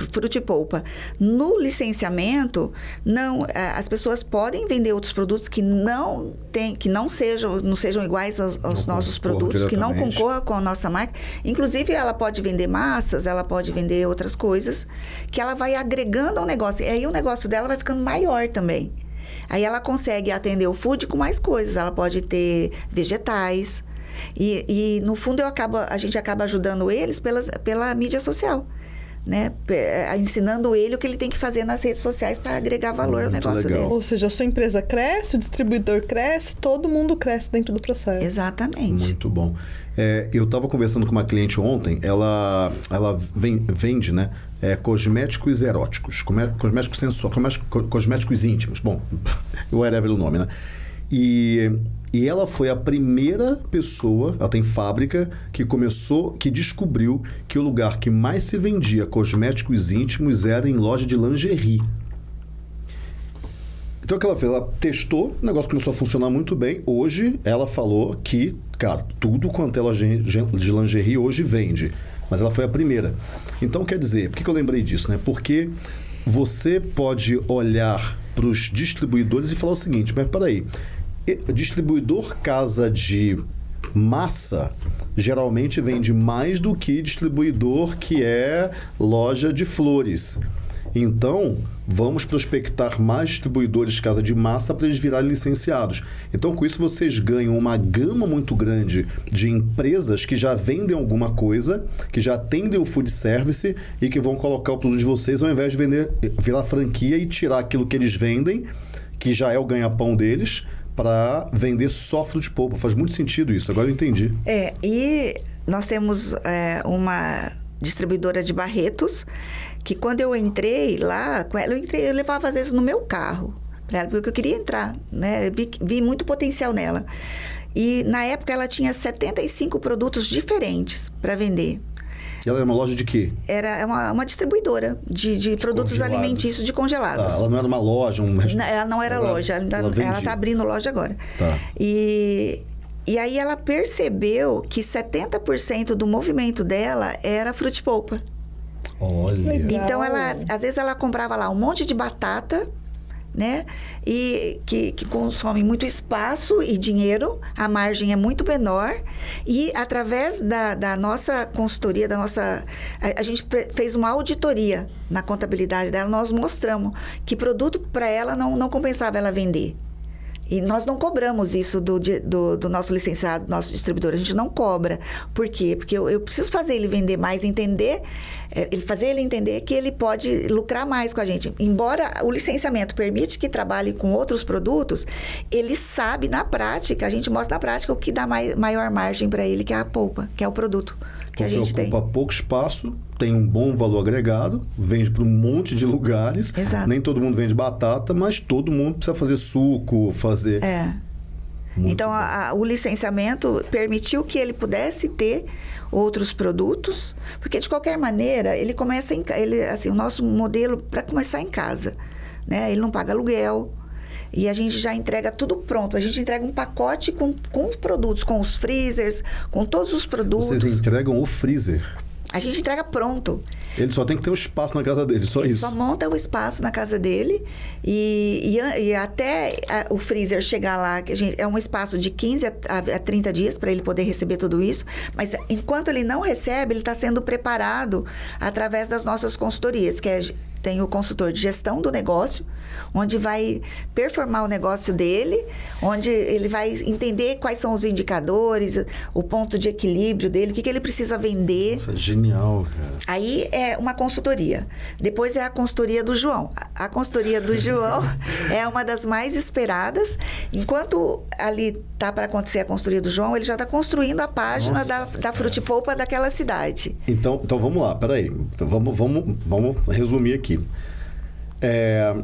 fruta e polpa. No licenciamento, não, eh, as pessoas podem vender outros produtos que não tem, que não sejam, não sejam iguais aos, aos nossos produtos, que não concorram com a nossa marca. Inclusive, ela pode vender massas, ela pode vender outras coisas que ela vai agregando ao negócio. E aí o negócio dela vai ficando maior também. Aí ela consegue atender o food com mais coisas. Ela pode ter vegetais. E, e no fundo eu acabo, a gente acaba ajudando eles pela mídia social. Né? Ensinando ele o que ele tem que fazer nas redes sociais para agregar valor ao negócio legal. dele. Ou seja, a sua empresa cresce, o distribuidor cresce, todo mundo cresce dentro do processo. Exatamente. Muito bom. É, eu estava conversando com uma cliente ontem, ela, ela vem, vende né, é, cosméticos eróticos, cosméticos sensuais, cosméticos íntimos. Bom, [LAUGHS] whatever o nome, né? E, e ela foi a primeira pessoa, ela tem fábrica, que começou, que descobriu que o lugar que mais se vendia cosméticos íntimos era em loja de lingerie. Então o que ela fez? Ela testou, o negócio começou a funcionar muito bem. Hoje ela falou que, cara, tudo quanto é loja de lingerie hoje vende. Mas ela foi a primeira. Então quer dizer, por que eu lembrei disso? Né? Porque você pode olhar para os distribuidores e falar o seguinte: mas peraí, distribuidor casa de massa geralmente vende mais do que distribuidor que é loja de flores. Então, vamos prospectar mais distribuidores de casa de massa para eles virarem licenciados. Então, com isso, vocês ganham uma gama muito grande de empresas que já vendem alguma coisa, que já atendem o food service e que vão colocar o produto de vocês ao invés de vender, virar franquia e tirar aquilo que eles vendem, que já é o ganha-pão deles, para vender só fruto de polpa. Faz muito sentido isso, agora eu entendi. É, e nós temos é, uma distribuidora de Barretos que quando eu entrei lá eu, entrei, eu levava às vezes no meu carro para porque eu queria entrar, né? Vi, vi muito potencial nela. E na época ela tinha 75 produtos diferentes para vender. E ela era uma loja de quê? Era uma, uma distribuidora de, de, de produtos alimentícios de congelados. Tá, ela não era uma loja, um Não, ela não era ela, loja, ela está abrindo loja agora. Tá. E, e aí ela percebeu que 70% do movimento dela era frute-polpa. Olha. Então ela, às vezes ela comprava lá um monte de batata, né? E que, que consome muito espaço e dinheiro, a margem é muito menor. E através da, da nossa consultoria, da nossa. A, a gente fez uma auditoria na contabilidade dela, nós mostramos que produto para ela não, não compensava ela vender. E nós não cobramos isso do, do, do, nosso licenciado, nosso distribuidor. A gente não cobra. Por quê? Porque eu, eu preciso fazer ele vender mais, entender, é, ele fazer ele entender que ele pode lucrar mais com a gente. Embora o licenciamento permite que trabalhe com outros produtos, ele sabe na prática, a gente mostra na prática o que dá maior margem para ele, que é a polpa, que é o produto que a gente ocupa tem. pouco espaço, tem um bom valor agregado, vende para um monte de lugares. Exato. Nem todo mundo vende batata, mas todo mundo precisa fazer suco, fazer. É. Muito então, a, a, o licenciamento permitiu que ele pudesse ter outros produtos, porque de qualquer maneira ele começa em ele assim o nosso modelo para começar em casa, né? Ele não paga aluguel, e a gente já entrega tudo pronto. A gente entrega um pacote com, com os produtos, com os freezers, com todos os produtos. Vocês entregam o freezer? A gente entrega pronto. Ele só tem que ter um espaço na casa dele, só Ele isso. Só monta o espaço na casa dele e, e, e até a, o freezer chegar lá, que gente, é um espaço de 15 a, a 30 dias para ele poder receber tudo isso. Mas enquanto ele não recebe, ele está sendo preparado através das nossas consultorias, que é tem o consultor de gestão do negócio, onde vai performar o negócio dele, onde ele vai entender quais são os indicadores, o ponto de equilíbrio dele, o que, que ele precisa vender. É genial, cara. Aí é uma consultoria. Depois é a consultoria do João. A a consultoria do João [LAUGHS] é uma das mais esperadas. Enquanto ali tá para acontecer a consultoria do João, ele já está construindo a página Nossa, da, da frutipolpa daquela cidade. Então, então vamos lá, peraí. Então, vamos, vamos, vamos resumir aqui. É,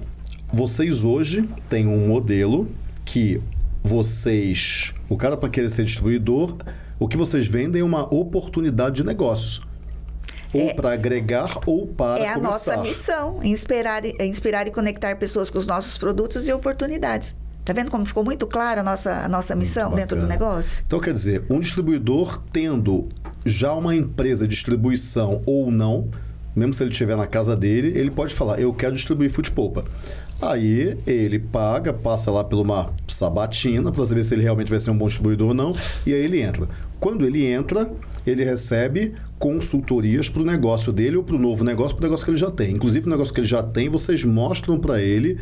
vocês hoje têm um modelo que vocês. O cara, para querer ser distribuidor, o que vocês vendem é uma oportunidade de negócio. Ou para agregar ou para é a começar. nossa missão, inspirar, e- inspirar e conectar pessoas com os nossos produtos e oportunidades. Tá vendo como ficou muito clara a nossa, a nossa missão dentro do negócio? Então, quer dizer, um distribuidor tendo já uma empresa de distribuição ou não, mesmo se ele estiver na casa dele, ele pode falar: Eu quero distribuir futepolpa. Aí ele paga, passa lá por uma sabatina para saber se ele realmente vai ser um bom distribuidor ou não, e aí ele entra. Quando ele entra, ele recebe consultorias para o negócio dele ou para o novo negócio, para o negócio que ele já tem. Inclusive, o negócio que ele já tem, vocês mostram para ele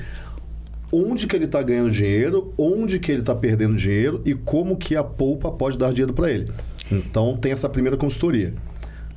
onde que ele está ganhando dinheiro, onde que ele está perdendo dinheiro e como que a polpa pode dar dinheiro para ele. Então tem essa primeira consultoria.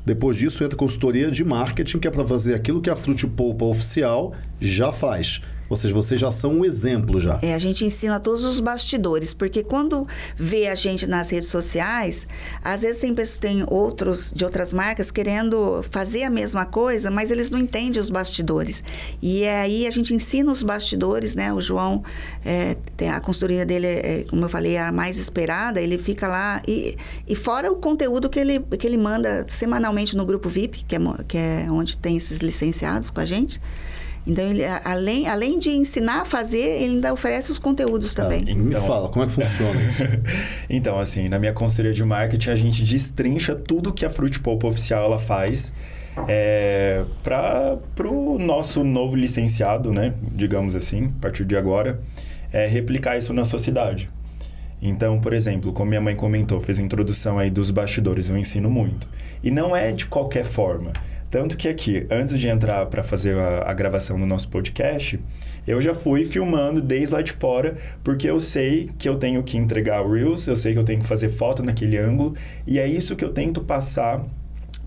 Depois disso entra consultoria de marketing, que é para fazer aquilo que a Frute Polpa oficial já faz. Ou seja, vocês já são um exemplo já. É, a gente ensina todos os bastidores, porque quando vê a gente nas redes sociais, às vezes tem, tem outros de outras marcas querendo fazer a mesma coisa, mas eles não entendem os bastidores. E é aí a gente ensina os bastidores, né? O João, é, a consultoria dele, é, como eu falei, é a mais esperada, ele fica lá. E, e fora o conteúdo que ele, que ele manda semanalmente no grupo VIP, que é, que é onde tem esses licenciados com a gente. Então, ele, além, além de ensinar a fazer, ele ainda oferece os conteúdos também. Tá, me Então- fala, como é que funciona isso? [LAUGHS] Então, assim, na minha consultoria de marketing, a gente destrincha tudo que a Fruit Pulp oficial ela faz é, para o nosso novo licenciado, né? Digamos assim, a partir de agora, é, replicar isso na sua cidade. Então, por exemplo, como minha mãe comentou, fez a introdução aí dos bastidores, eu ensino muito. E não é de qualquer forma. Tanto que aqui, antes de entrar para fazer a, a gravação do nosso podcast, eu já fui filmando desde lá de fora, porque eu sei que eu tenho que entregar o Reels, eu sei que eu tenho que fazer foto naquele ângulo, e é isso que eu tento passar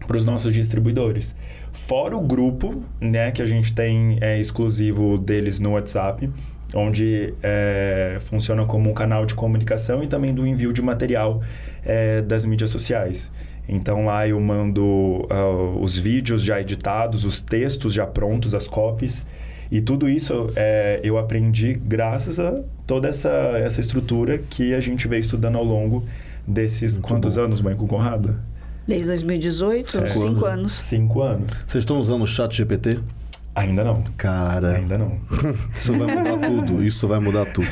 para os nossos distribuidores. Fora o grupo, né, que a gente tem é, exclusivo deles no WhatsApp, onde é, funciona como um canal de comunicação e também do envio de material é, das mídias sociais. Então lá eu mando ah, os vídeos já editados, os textos já prontos, as copies. E tudo isso é, eu aprendi graças a toda essa, essa estrutura que a gente veio estudando ao longo desses Muito quantos bom. anos, mãe, com o Conrado? Desde 2018, Cinco cinco, anos. anos. Cinco anos. Vocês estão usando o chat GPT? Ainda não. Cara, Ainda não. isso vai mudar [LAUGHS] tudo. Isso vai mudar tudo.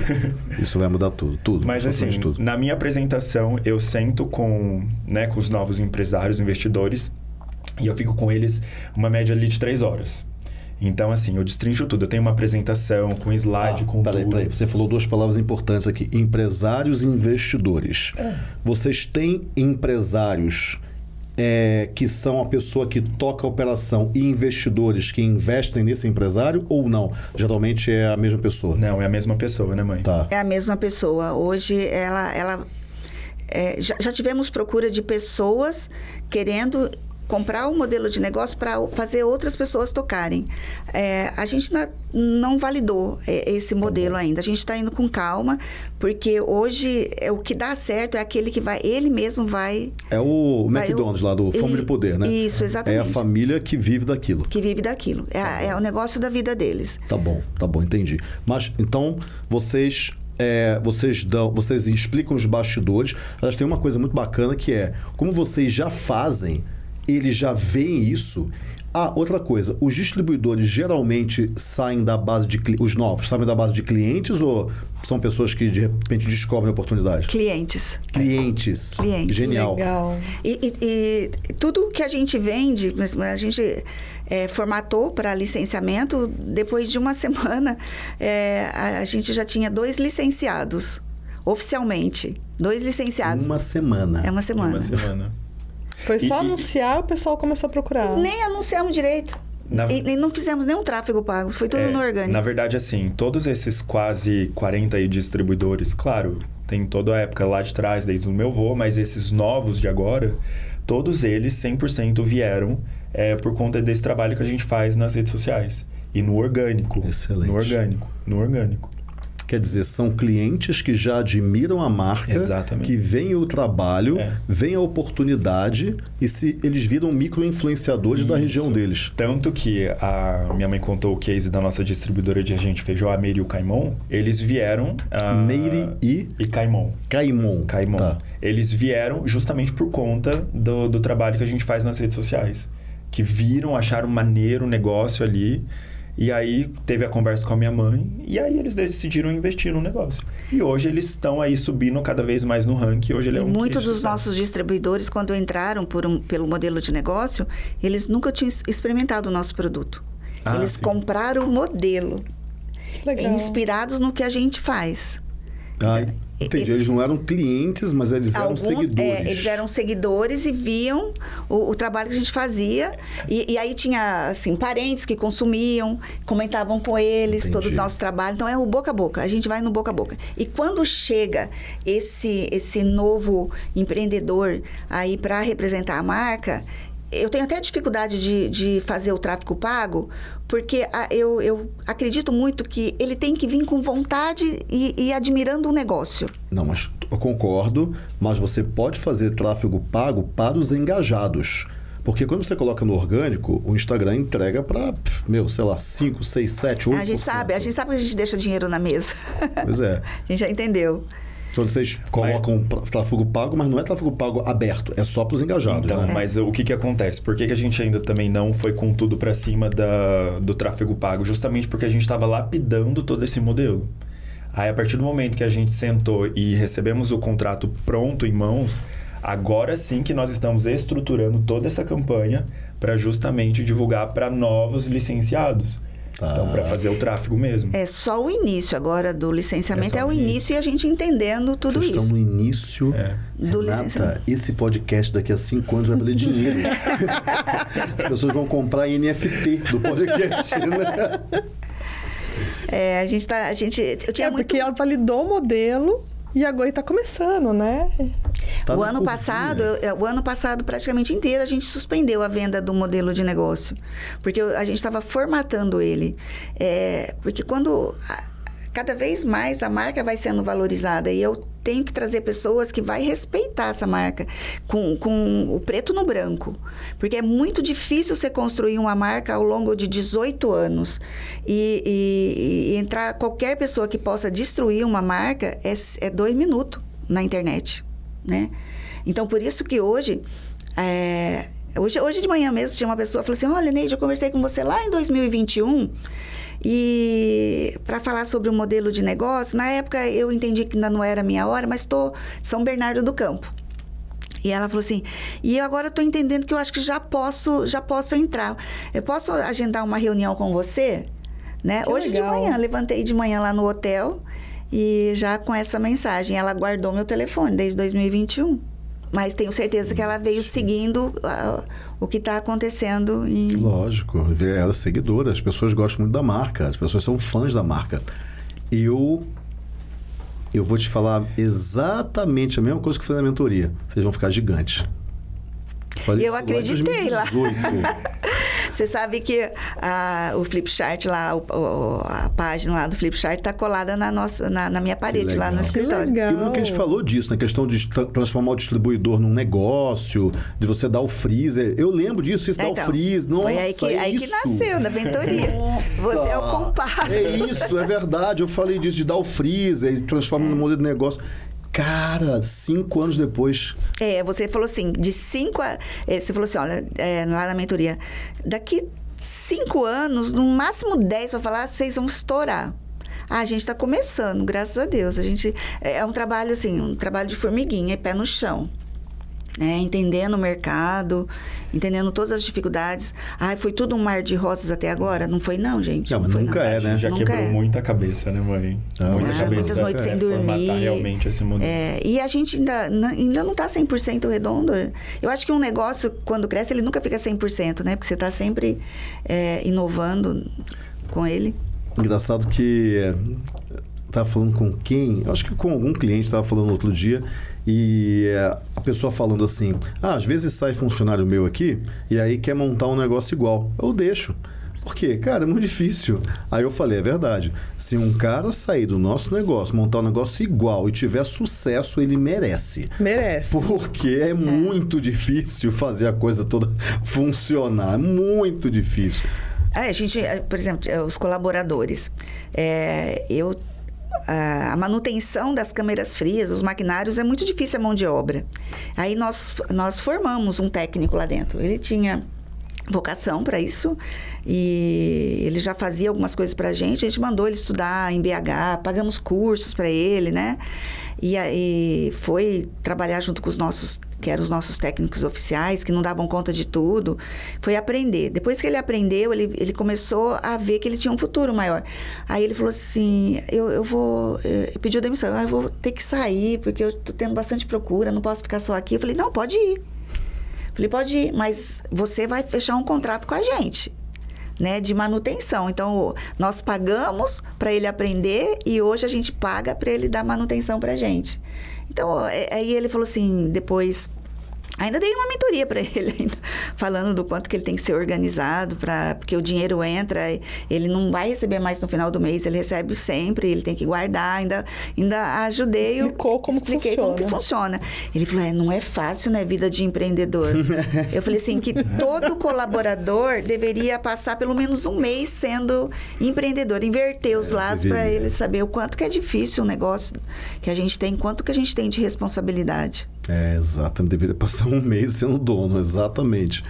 Isso vai mudar tudo. Tudo. Mas assim, tudo. na minha apresentação, eu sento com, né, com os novos empresários, investidores, e eu fico com eles uma média ali de três horas. Então, assim, eu destrincho tudo. Eu tenho uma apresentação com slide, com Ah, peraí, tudo. peraí. Você falou duas palavras importantes aqui: empresários e investidores. É. Vocês têm empresários é, que são a pessoa que toca a operação e investidores que investem nesse empresário ou não? Geralmente é a mesma pessoa. Não, é a mesma pessoa, né, mãe? Tá. É a mesma pessoa. Hoje ela, ela é, já, já tivemos procura de pessoas querendo comprar um modelo de negócio para fazer outras pessoas tocarem. É, a gente na- não validou é, esse modelo ainda. A gente está indo com calma, porque hoje é, o que dá certo é aquele que vai, ele mesmo vai. É o vai- McDonald's lá do Fome de Poder, né? Isso, É a exatamente. família que vive daquilo. Que vive daquilo. É, a- é o negócio da vida deles. Tá bom, tá bom, entendi. Mas então vocês é, vocês dão, vocês explicam os bastidores. Elas têm uma coisa muito bacana que é como vocês já fazem, eles já veem isso. Ah, outra coisa, os distribuidores geralmente saem da base de os novos saem da base de clientes ou são pessoas que de repente descobrem a oportunidade? Clientes. Clientes. Clientes. Genial. Legal. E, e- e tudo que a gente vende, a gente é, formatou para licenciamento, depois de uma [LAUGHS] semana, é, a, a gente já tinha dois licenciados, oficialmente. Dois licenciados. Uma semana. É uma semana. Uma semana. Foi só E- e- anunciar o pessoal começou a procurar. Nem anunciamos direito. Na- E, e não fizemos nenhum tráfego pago, foi tudo É, no orgânico. Na verdade, assim, todos esses quase 40 aí distribuidores, claro, tem toda a época lá de trás, desde o meu vô, mas esses novos de agora, todos eles 100% vieram é, por conta desse trabalho que a gente faz nas redes sociais. E no orgânico. Excelente. No orgânico. No orgânico. Quer dizer, são clientes que já admiram a marca, Exatamente. que veem o trabalho, É. veem a oportunidade e se eles viram micro-influenciadores da região deles. Tanto que a minha mãe contou o case da nossa distribuidora de agente feijão, a Meire e o Caimon. Eles vieram. a- Meire e E Caimon. Caimon. Caimon. Tá. Eles vieram justamente por conta do, do trabalho que a gente faz nas redes sociais. Que viram, acharam maneiro o negócio ali. E aí teve a conversa com a minha mãe. E aí eles decidiram investir no negócio. E hoje eles estão aí subindo cada vez mais no ranking. Hoje ele E é um muitos dos nossos distribuidores, quando entraram por um- pelo modelo de negócio, eles nunca tinham experimentado o nosso produto. Ah, eles sim. compraram o modelo, Legal. inspirados no que a gente faz. Ah, entendi. Eles não eram clientes, mas eles eram Alguns, seguidores. é, eles eram seguidores e viam o, o trabalho que a gente fazia. E, e aí tinha, assim, parentes que consumiam, comentavam com eles Entendi. todo o nosso trabalho. Então, é o boca a boca. A gente vai no boca a boca. E quando chega esse, esse novo empreendedor aí para representar a marca... Eu tenho até dificuldade de, de fazer o tráfego pago, porque a- eu, eu acredito muito que ele tem que vir com vontade e, e admirando o negócio. Não, mas eu concordo, mas você pode fazer tráfego pago para os engajados. Porque quando você coloca no orgânico, o Instagram entrega para, meu, sei lá, 5, 6, 7, 8%. A gente sabe, a gente sabe que a gente deixa dinheiro na mesa. Pois é. [LAUGHS] a gente já entendeu. Quando vocês colocam pra- tráfego pago, mas não é tráfego pago aberto, é só para os engajados. Então, né? mas o que que acontece? Por que, que a gente ainda também não foi com tudo para cima da, do tráfego pago? Justamente porque a gente estava lapidando todo esse modelo. Aí, a partir do momento que a gente sentou e recebemos o contrato pronto em mãos, agora sim que nós estamos estruturando toda essa campanha para justamente divulgar para novos licenciados. Tá. Então, para fazer o tráfego mesmo. É só o início agora do licenciamento, É é, o início. início. e a gente entendendo tudo Vocês estão isso. no início. É. Do Renata, licenciamento. esse podcast daqui a cinco anos vai valer dinheiro. [LAUGHS] As pessoas vão comprar NFT do podcast. Né? É, a gente tá. A gente, eu tinha É muito. porque ela validou o modelo e agora está começando, né? Tá o ano passado, eu- o ano passado praticamente inteiro a gente suspendeu a venda do modelo de negócio, porque a gente estava formatando ele, É, porque quando cada vez mais a marca vai sendo valorizada e eu tenho que trazer pessoas que vai respeitar essa marca com, com o preto no branco, porque é muito difícil você construir uma marca ao longo de 18 anos e, e- e entrar qualquer pessoa que possa destruir uma marca é, é dois minutos na internet né? Então, por isso que hoje, é, hoje, hoje de manhã mesmo, tinha uma pessoa que falou assim, olha, Neide, eu conversei com você lá em 2021 e para falar sobre o modelo de negócio, na época eu entendi que ainda não era a minha hora, mas estou em São Bernardo do Campo. E ela falou assim: "E eu agora estou entendendo que eu acho que já posso, já posso entrar. Eu posso agendar uma reunião com você, né? Que Hoje legal. de manhã, levantei de manhã lá no hotel e já com essa mensagem, ela guardou meu telefone desde 2021. Mas tenho certeza que ela veio seguindo ah, o que está acontecendo em Lógico, ela é seguidora, as pessoas gostam muito da marca, as pessoas são fãs da marca. Eu eu vou te falar exatamente a mesma coisa que eu falei na mentoria. Vocês vão ficar gigantes. Falei Eu acreditei lá. 2018. [LAUGHS] Você sabe que ah, o Flipchart lá, o- o- a página lá do Flipchart está colada na, nossa, na, na minha parede lá no escritório. legal. E lembra que a gente falou disso, na questão de tra- transformar o distribuidor num negócio, de você dar o freezer. Eu lembro disso, isso É, dá então, o freezer. Nossa, Foi aí que, é aí que nasceu, da mentoria. Nossa! Você é o culpado. É isso, é verdade. Eu falei disso, de dar o freezer e transformar no modelo de negócio. Cara, cinco anos depois. É, você falou assim, de cinco a... é, você falou assim, olha, é, lá na mentoria, daqui cinco anos, no máximo dez para falar, vocês vão estourar. Ah, a gente está começando, graças a Deus. A gente é é um trabalho assim, um trabalho de formiguinha, pé no chão. Né? Entendendo o mercado, entendendo todas as dificuldades. Ai, foi tudo um mar de rosas até agora? Não foi não, gente. Não, mas foi, nunca é, né? Já Nunca quebrou é. muita cabeça, né, mãe? Ah, muita ah, cabeça. muitas noites sem é, dormir. Formatar realmente esse modelo. É, e a gente ainda, ainda não está 100% redondo. Eu acho que um negócio, quando cresce, ele nunca fica 100%, né? Porque você está sempre é, inovando com ele. Engraçado que é, tava falando com quem? Eu acho que com algum cliente tava falando outro dia e é, a pessoa falando assim: "Ah, às vezes sai funcionário meu aqui e aí quer montar um negócio igual. Eu deixo. Por quê? Cara, é muito difícil. Aí eu falei, é verdade. Se um cara sair do nosso negócio, montar um negócio igual e tiver sucesso, ele merece. Merece. Porque é muito difícil fazer a coisa toda [LAUGHS] funcionar. É muito difícil. É, a gente, é, por exemplo, é, os colaboradores. É, eu a a manutenção das câmeras frias, os maquinários, é muito difícil a mão de obra. Aí nós, nós formamos um técnico lá dentro. Ele tinha vocação para isso e ele já fazia algumas coisas para a gente. A gente mandou ele estudar em BH, pagamos cursos para ele, né? E aí foi trabalhar junto com os nossos, que eram os nossos técnicos oficiais, que não davam conta de tudo. Foi aprender. Depois que ele aprendeu, ele, ele começou a ver que ele tinha um futuro maior. Aí ele falou assim: eu, eu vou. eh, pediu demissão, eu vou ter que sair, porque eu tô tendo bastante procura, não posso ficar só aqui. Eu falei: não, pode ir. Falei, pode ir, mas você vai fechar um contrato com a gente, né, de manutenção. Então, nós pagamos para ele aprender e hoje a gente paga para ele dar manutenção para gente. Então, é- aí ele falou assim, depois... Ainda dei uma mentoria para [LAUGHS] ele, ainda, falando do quanto que ele tem que ser organizado, pra, porque o dinheiro entra, ele não vai receber mais no final do mês, ele recebe sempre, ele tem que guardar. Ainda, ainda ajudei, Explicou como que expliquei como que funciona. funciona. Ele falou: é, não é fácil, né? Vida de empreendedor. [LAUGHS] Eu falei assim: que todo colaborador deveria passar pelo menos um mês sendo empreendedor, inverter os laços para deveria. ele saber o quanto que é difícil o negócio que a gente tem, quanto que a gente tem de responsabilidade. É, exatamente. Deveria passar um mês sendo dono, exatamente.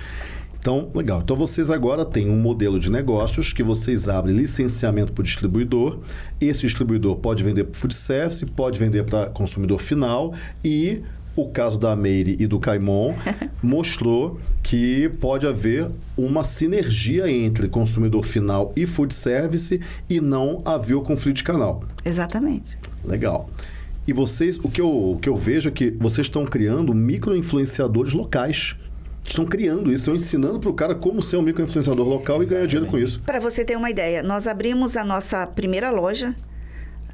Então, legal. Então, vocês agora têm um modelo de negócios que vocês abrem licenciamento para o distribuidor. Esse distribuidor pode vender para food service, pode vender para consumidor final e o caso da Meire e do Caimon [LAUGHS] mostrou que pode haver uma sinergia entre consumidor final e food service e não haver o conflito de canal. Exatamente. Legal. E vocês, o que eu, o que eu vejo é que vocês estão criando micro-influenciadores locais. Estão criando isso, estão ensinando para o cara como ser um micro-influenciador local e ganhar dinheiro com isso. Para você ter uma ideia, nós abrimos a nossa primeira loja.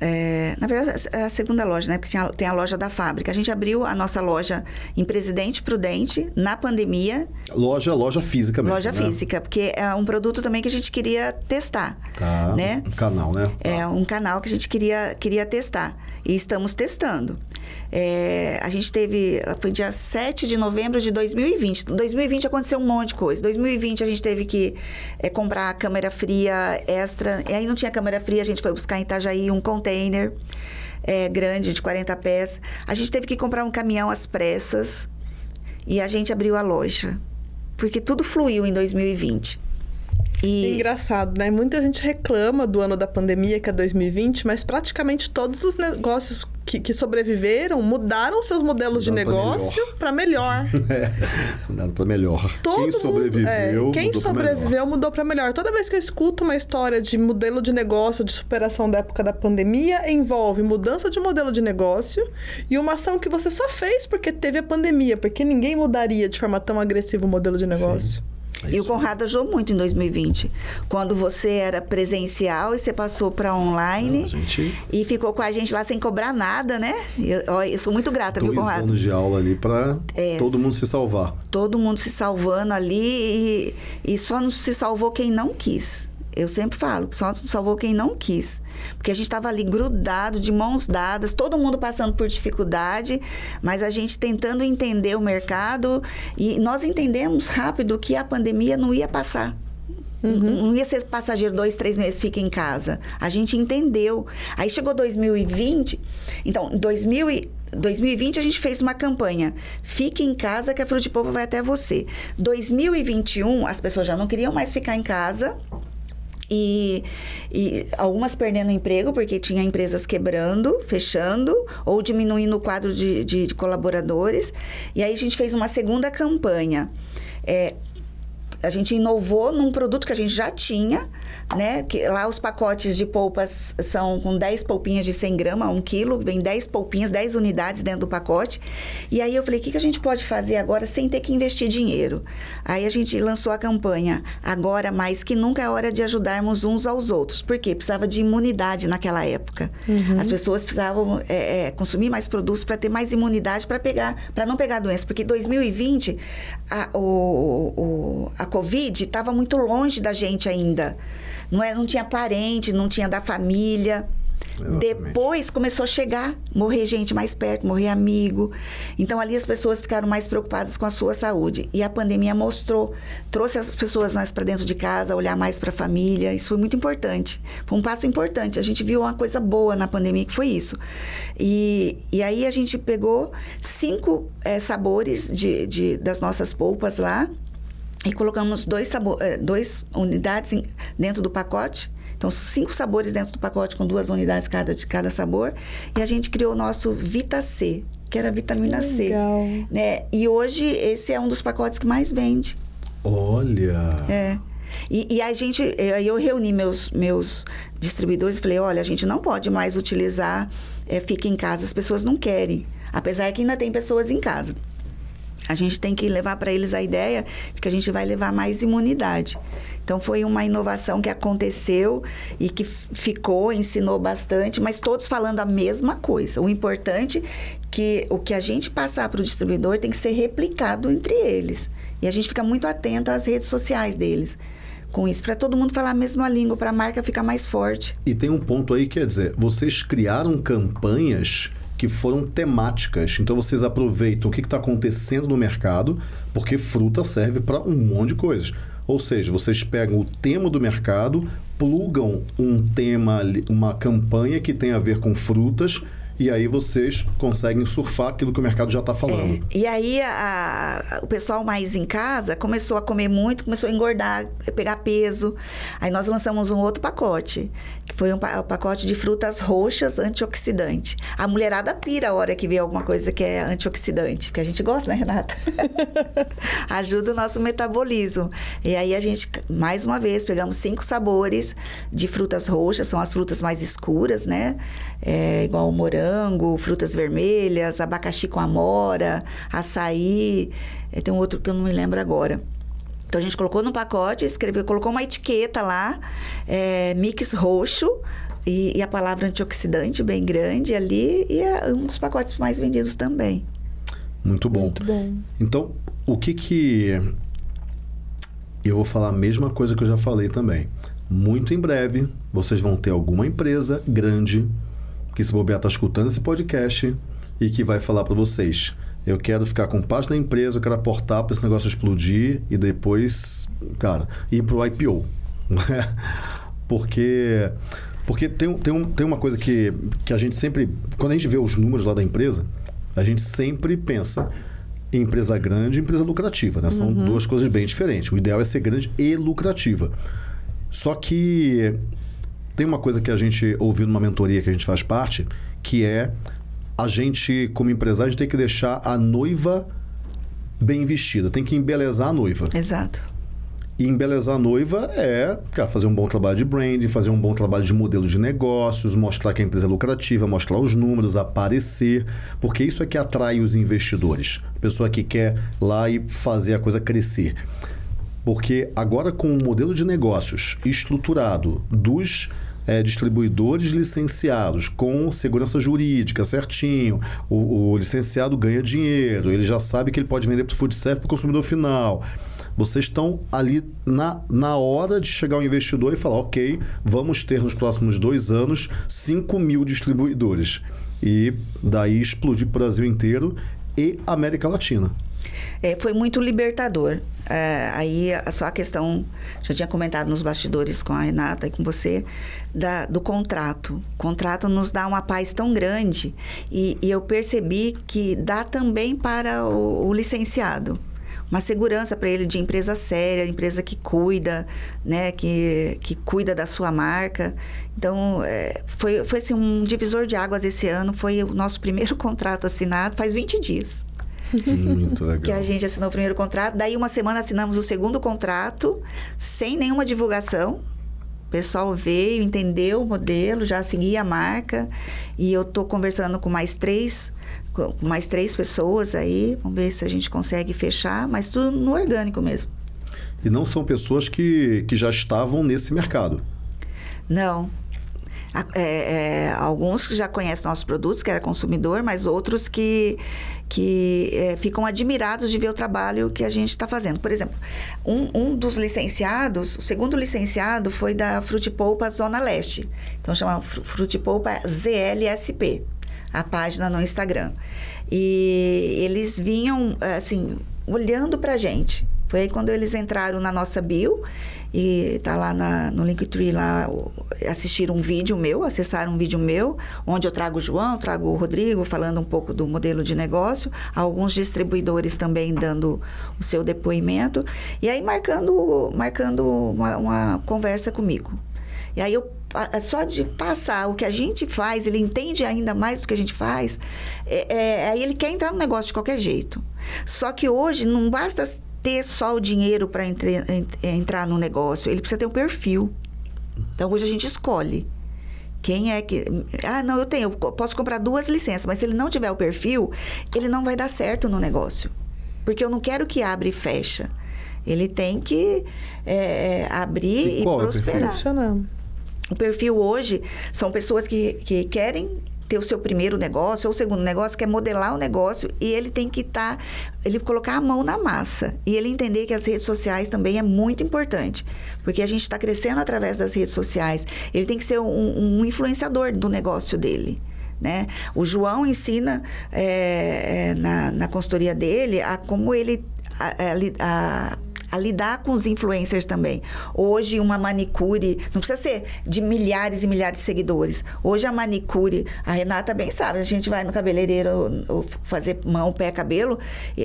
é, na verdade, é a segunda loja, né? Porque tinha- tem a loja da fábrica. A gente abriu a nossa loja em Presidente Prudente na pandemia, Loja, loja física mesmo. loja né? física, porque é um produto também que a gente queria testar, Tá. né? Um canal, né? É um canal que a gente queria, queria testar. E estamos testando. É, a gente teve. Foi dia 7 de novembro de 2020. Em 2020 aconteceu um monte de coisa. 2020 a gente teve que é, comprar a câmera fria extra. E aí não tinha câmera fria, a gente foi buscar em Itajaí um container é, grande de 40 pés. A gente teve que comprar um caminhão às pressas. E a gente abriu a loja. Porque tudo fluiu em 2020. E, Engraçado, né? Muita gente reclama do ano da pandemia, que é 2020, mas praticamente todos os negócios que, que sobreviveram mudaram seus modelos de Mudaram pra negócio para melhor. [LAUGHS] É, nada para melhor. Todo quem mundo- sobreviveu, é, quem mudou pra melhor. sobreviveu mudou para melhor. Toda vez que eu escuto uma história de modelo de negócio, de superação da época da pandemia, envolve mudança de modelo de negócio e uma ação que você só fez porque teve a pandemia, porque ninguém mudaria de forma tão agressiva o modelo de negócio. E o. Conrado ajudou muito em 2020. Quando você era presencial e você passou para online gente- e ficou com a gente lá sem cobrar nada, né? Eu, eu sou muito grata, viu, Dois Conrado? anos de aula ali para É. todo mundo se salvar. Todo mundo se salvando ali e, e só não se salvou quem não quis. Eu sempre falo, só salvou quem não quis. Porque a gente estava ali grudado, de mãos dadas, todo mundo passando por dificuldade, mas a gente tentando entender o mercado e nós entendemos rápido que a pandemia não ia passar. Não ia ser passageiro dois, três meses, fica em casa. A gente entendeu. Aí chegou 2020. Então, em 2000 e- 2020 a gente fez uma campanha. Fique em casa que a Fruta de Polpa vai até você. 2021, as pessoas já não queriam mais ficar em casa. E, e, algumas perdendo emprego, porque tinha empresas quebrando, fechando, ou diminuindo o quadro de, de, de colaboradores. E aí a gente fez uma segunda campanha. É, a gente inovou num produto que a gente já tinha, né? Que lá os pacotes de polpas são com 10 polpinhas de 100 gramas, 1 quilo, vem 10 polpinhas, 10 unidades dentro do pacote. E aí eu falei, o que, que a gente pode fazer agora sem ter que investir dinheiro? Aí a gente lançou a campanha, agora mais que nunca é hora de ajudarmos uns aos outros. Por quê? Precisava de imunidade naquela época. Uhum. As pessoas precisavam é, é, consumir mais produtos para ter mais imunidade para pegar, para não pegar doença. Porque 2020, a, o, o, a Covid estava muito longe da gente ainda. Não, é, não tinha parente, não tinha da família. Exatamente. Depois começou a chegar, morrer gente mais perto, morrer amigo. Então ali as pessoas ficaram mais preocupadas com a sua saúde. E a pandemia mostrou, trouxe as pessoas mais para dentro de casa, olhar mais para a família. Isso foi muito importante. Foi um passo importante. A gente viu uma coisa boa na pandemia que foi isso. E, e aí a gente pegou cinco é, sabores de, de, das nossas polpas lá e colocamos dois, sabor, eh, dois unidades dentro do pacote. Então, cinco sabores dentro do pacote com duas unidades cada, de cada sabor. E a gente criou o nosso Vita C, que era vitamina que C. Legal. Né? E hoje esse é um dos pacotes que mais vende. Olha! É. E, e, a gente, aí eu reuni meus, meus distribuidores e falei, olha, a gente não pode mais utilizar é, fica em casa, as pessoas não querem. Apesar que ainda tem pessoas em casa a gente tem que levar para eles a ideia de que a gente vai levar mais imunidade. Então foi uma inovação que aconteceu e que ficou, ensinou bastante, mas todos falando a mesma coisa. O importante é que o que a gente passar para o distribuidor tem que ser replicado entre eles. E a gente fica muito atento às redes sociais deles com isso, para todo mundo falar a mesma língua, para a marca ficar mais forte. E tem um ponto aí, quer dizer, vocês criaram campanhas que foram temáticas. Então vocês aproveitam o que está acontecendo no mercado, porque fruta serve para um monte de coisas. Ou seja, vocês pegam o tema do mercado, plugam um tema, uma campanha que tem a ver com frutas e aí vocês conseguem surfar aquilo que o mercado já está falando. É, e aí a, a, o pessoal mais em casa começou a comer muito, começou a engordar, pegar peso. Aí nós lançamos um outro pacote, que foi um, um pacote de frutas roxas antioxidante. A mulherada pira a hora que vê alguma coisa que é antioxidante, porque a gente gosta, né, Renata? [LAUGHS] Ajuda o nosso metabolismo. E aí a gente, mais uma vez, pegamos cinco sabores de frutas roxas, são as frutas mais escuras, né? É, igual o morango morango, frutas vermelhas, abacaxi com amora, açaí. É, tem um outro que eu não me lembro agora. Então a gente colocou no pacote, escreveu, colocou uma etiqueta lá, é, mix roxo, e, e, a palavra antioxidante bem grande ali, e é um dos pacotes mais vendidos também. Muito bom. Muito bom. Então, o que que. Eu vou falar a mesma coisa que eu já falei também. Muito em breve, vocês vão ter alguma empresa grande que se bobear está escutando esse podcast e que vai falar para vocês. Eu quero ficar com parte da empresa, eu quero aportar para esse negócio explodir e depois, cara, ir para o IPO. [LAUGHS] porque porque tem, tem, um, tem uma coisa que, que a gente sempre. Quando a gente vê os números lá da empresa, a gente sempre pensa em empresa grande e empresa lucrativa. Né? São uhum. duas coisas bem diferentes. O ideal é ser grande e lucrativa. Só que tem uma coisa que a gente ouviu numa mentoria que a gente faz parte, que é a gente, como empresário, tem que deixar a noiva bem vestida, tem que embelezar a noiva. Exato. E embelezar a noiva é cara, fazer um bom trabalho de branding, fazer um bom trabalho de modelo de negócios, mostrar que a empresa é lucrativa, mostrar os números, aparecer, porque isso é que atrai os investidores. A pessoa que quer lá e fazer a coisa crescer. Porque agora, com o modelo de negócios estruturado dos é, distribuidores licenciados com segurança jurídica certinho, o, o, licenciado ganha dinheiro, ele já sabe que ele pode vender para o food service para o consumidor final. Vocês estão ali na, na hora de chegar ao investidor e falar: ok, vamos ter nos próximos dois anos 5 mil distribuidores. E daí explodir o Brasil inteiro e América Latina. É, foi muito libertador. É, aí só a questão, já tinha comentado nos bastidores com a Renata e com você, da, do contrato. O contrato nos dá uma paz tão grande e, e eu percebi que dá também para o, o licenciado uma segurança para ele de empresa séria, empresa que cuida, né, que, que cuida da sua marca. Então, é, foi, foi assim, um divisor de águas esse ano, foi o nosso primeiro [LAUGHS] contrato assinado, faz 20 dias. Muito legal. [LAUGHS] Que a gente assinou o primeiro contrato. Daí, uma semana, assinamos o segundo contrato, sem nenhuma divulgação. O pessoal veio, entendeu o modelo, já seguia a marca. E eu estou conversando com mais três, com mais três pessoas aí. Vamos ver se a gente consegue fechar, mas tudo no orgânico mesmo. E não são pessoas que, que já estavam nesse mercado. Não, é, é, alguns que já conhecem nossos produtos, que era consumidor, mas outros que, que é, ficam admirados de ver o trabalho que a gente está fazendo. Por exemplo, um, um, dos licenciados, o segundo licenciado foi da Frutipolpa Zona Leste. Então, chama Frutipolpa ZLSP, a página no Instagram. E eles vinham, assim, olhando para a gente. Foi aí quando eles entraram na nossa bio e tá lá na, no Linktree lá assistiram um vídeo meu, acessaram um vídeo meu, onde eu trago o João, trago o Rodrigo falando um pouco do modelo de negócio, alguns distribuidores também dando o seu depoimento e aí marcando marcando uma, uma conversa comigo. E aí eu só de passar o que a gente faz, ele entende ainda mais do que a gente faz, é, é, aí ele quer entrar no negócio de qualquer jeito. Só que hoje não basta ter só o dinheiro para entrar no negócio, ele precisa ter um perfil. Então hoje a gente escolhe. Quem é que. Ah, não, eu tenho, eu posso comprar duas licenças, mas se ele não tiver o perfil, ele não vai dar certo no negócio. Porque eu não quero que abra e fecha. Ele tem que é, abrir e, e prosperar. É o, perfil? o perfil hoje são pessoas que, que querem ter o seu primeiro negócio ou o segundo negócio, quer modelar o negócio e ele tem que estar, tá, ele colocar a mão na massa e ele entender que as redes sociais também é muito importante, porque a gente está crescendo através das redes sociais. Ele tem que ser um, um influenciador do negócio dele. Né? O João ensina é, na, na consultoria dele a como ele a, a, a a lidar com os influencers também. Hoje, uma manicure, não precisa ser de milhares e milhares de seguidores. Hoje, a manicure, a Renata bem sabe, a gente vai no cabeleireiro fazer mão, pé, cabelo,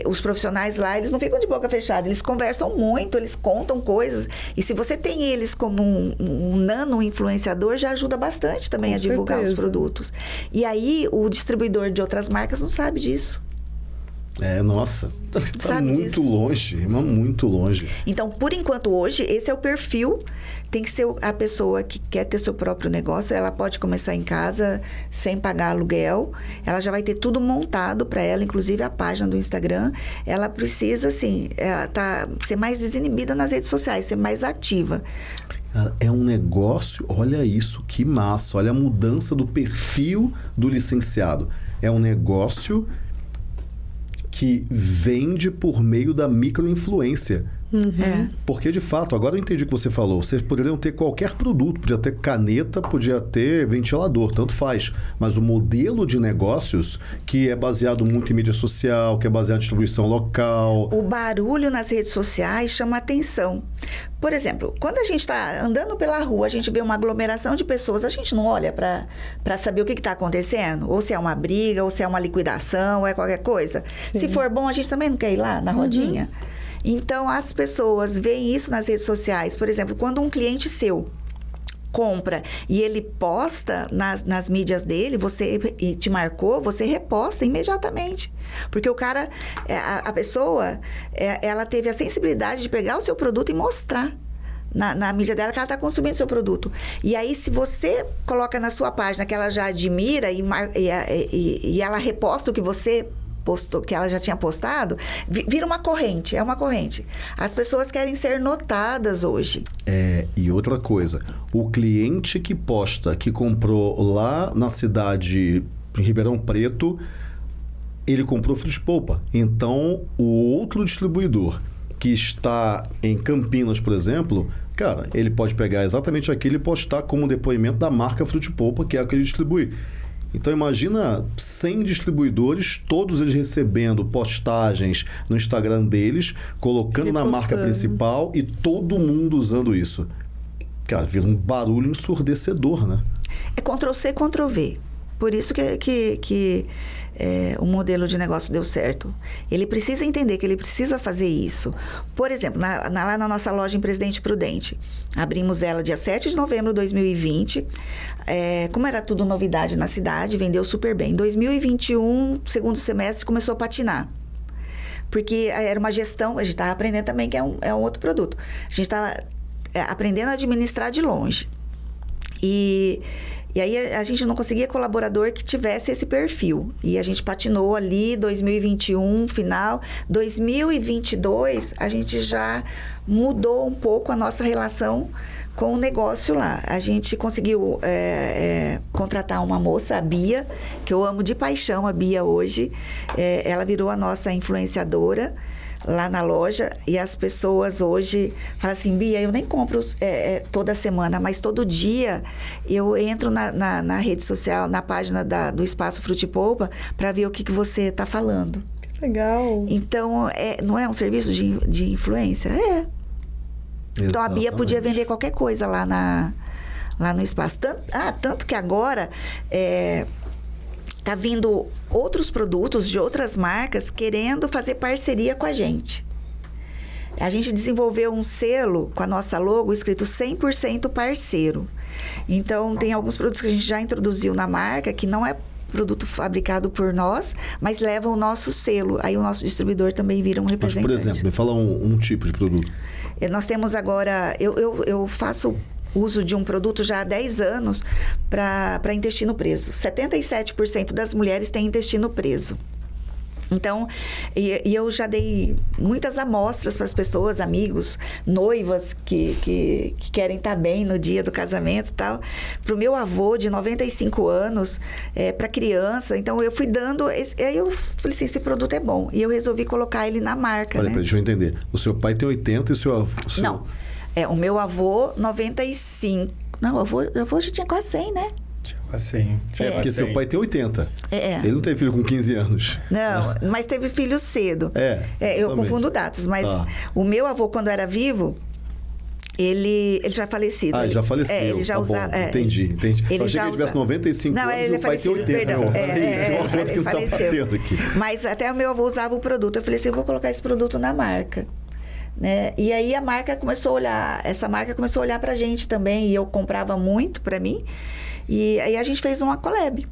os profissionais lá, eles não ficam de boca fechada, eles conversam muito, eles contam coisas. E se você tem eles como um, um nano influenciador, já ajuda bastante também com a divulgar certeza. os produtos. E aí, o distribuidor de outras marcas não sabe disso. É, nossa, está muito disso? longe, mas muito longe. Então, por enquanto, hoje, esse é o perfil. Tem que ser a pessoa que quer ter seu próprio negócio. Ela pode começar em casa sem pagar aluguel. Ela já vai ter tudo montado para ela, inclusive a página do Instagram. Ela precisa, assim, ela tá, ser mais desinibida nas redes sociais, ser mais ativa. É um negócio, olha isso, que massa. Olha a mudança do perfil do licenciado. É um negócio que vende por meio da microinfluência. Uhum. É. Porque, de fato, agora eu entendi o que você falou. Vocês poderiam ter qualquer produto, podia ter caneta, podia ter ventilador, tanto faz. Mas o modelo de negócios, que é baseado muito em mídia social, que é baseado em distribuição local. O barulho nas redes sociais chama atenção. Por exemplo, quando a gente está andando pela rua, a gente vê uma aglomeração de pessoas, a gente não olha para saber o que está acontecendo? Ou se é uma briga, ou se é uma liquidação, ou é qualquer coisa. Sim. Se for bom, a gente também não quer ir lá na rodinha. Uhum. Então, as pessoas veem isso nas redes sociais. Por exemplo, quando um cliente seu compra e ele posta nas, nas mídias dele, você te marcou, você reposta imediatamente. Porque o cara, é, a, a pessoa, é, ela teve a sensibilidade de pegar o seu produto e mostrar. Na, na, mídia dela que ela está consumindo seu produto. E aí, se você coloca na sua página que ela já admira e, e, e, e ela reposta o que você postou, que ela já tinha postado, vira uma corrente, é uma corrente. As pessoas querem ser notadas hoje. É, e outra coisa, o cliente que posta que comprou lá na cidade em Ribeirão Preto, ele comprou frutos polpa. Então, o outro distribuidor que está em Campinas, por exemplo, cara, ele pode pegar exatamente aquilo e postar como depoimento da marca Frutipolpa, que é a que ele distribui. Então imagina 100 distribuidores, todos eles recebendo postagens no Instagram deles, colocando na marca principal e todo mundo usando isso. Cara, vira um barulho ensurdecedor, né? É Ctrl C, Ctrl V. Por isso que, que, que é, o modelo de negócio deu certo. Ele precisa entender que ele precisa fazer isso. Por exemplo, na, na, lá na nossa loja em Presidente Prudente, abrimos ela dia 7 de novembro de 2020. É, como era tudo novidade na cidade, vendeu super bem. Em 2021, segundo semestre, começou a patinar porque era uma gestão, a gente estava aprendendo também que é um, é um outro produto. A gente estava é, aprendendo a administrar de longe. E e aí a gente não conseguia colaborador que tivesse esse perfil. E a gente patinou ali 2021, final. 2022, a gente já mudou um pouco a nossa relação com o negócio lá. A gente conseguiu é, é, contratar uma moça, a Bia, que eu amo de paixão, a Bia hoje. É, ela virou a nossa influenciadora lá na loja e as pessoas hoje falam assim, Bia, eu nem compro é, é, toda semana, mas todo dia eu entro na, na, na rede social, na página da, do Espaço Frutipolpa para ver o que, que você está falando. Que legal. Então, é, não é um serviço de, de influência? É. Exatamente. Então, a Bia podia vender qualquer coisa lá na lá no espaço. Tanto, ah, tanto que agora é, tá vindo outros produtos de outras marcas querendo fazer parceria com a gente. A gente desenvolveu um selo com a nossa logo escrito 100% parceiro. Então, tem alguns produtos que a gente já introduziu na marca que não é produto fabricado por nós, mas leva o nosso selo. Aí o nosso distribuidor também vira um representante. Mas, por exemplo, me fala um, um tipo de produto. É, nós temos agora... Eu, eu, eu faço uso de um produto já há 10 anos para intestino preso. 77% das mulheres têm intestino preso. Então, e, e, eu já dei muitas amostras para as pessoas, amigos, noivas que, que, que querem estar tá bem no dia do casamento e tal. Para o meu avô, de 95 anos, é, para criança. Então, eu fui dando. Esse, aí eu falei assim: esse produto é bom. E eu resolvi colocar ele na marca. Olha, né? deixa eu entender. O seu pai tem 80 e o seu avô. Seu... Não. É, o meu avô, 95. Não, o avô, o avô já tinha quase 100, né? Tinha quase 100. É. Porque seu pai tem 80. É. Ele não teve filho com 15 anos. Não, mas teve filho cedo. É. é eu confundo datas, mas ah. o meu avô, quando era vivo, ele, ele já é falecido. Ah, ele já faleceu. É, ele já tá usava. É, entendi, entendi. Ele Eu achei que ele tivesse 95 não, anos ele e o pai tem 80. Perdão. Não, é, é, é, ele, ele tá faleceu. Tá aqui. Mas até o meu avô usava o produto. Eu falei assim: eu vou colocar esse produto na marca. Né? E aí a marca começou a olhar, essa marca começou a olhar pra gente também, e eu comprava muito para mim. E aí a gente fez uma collab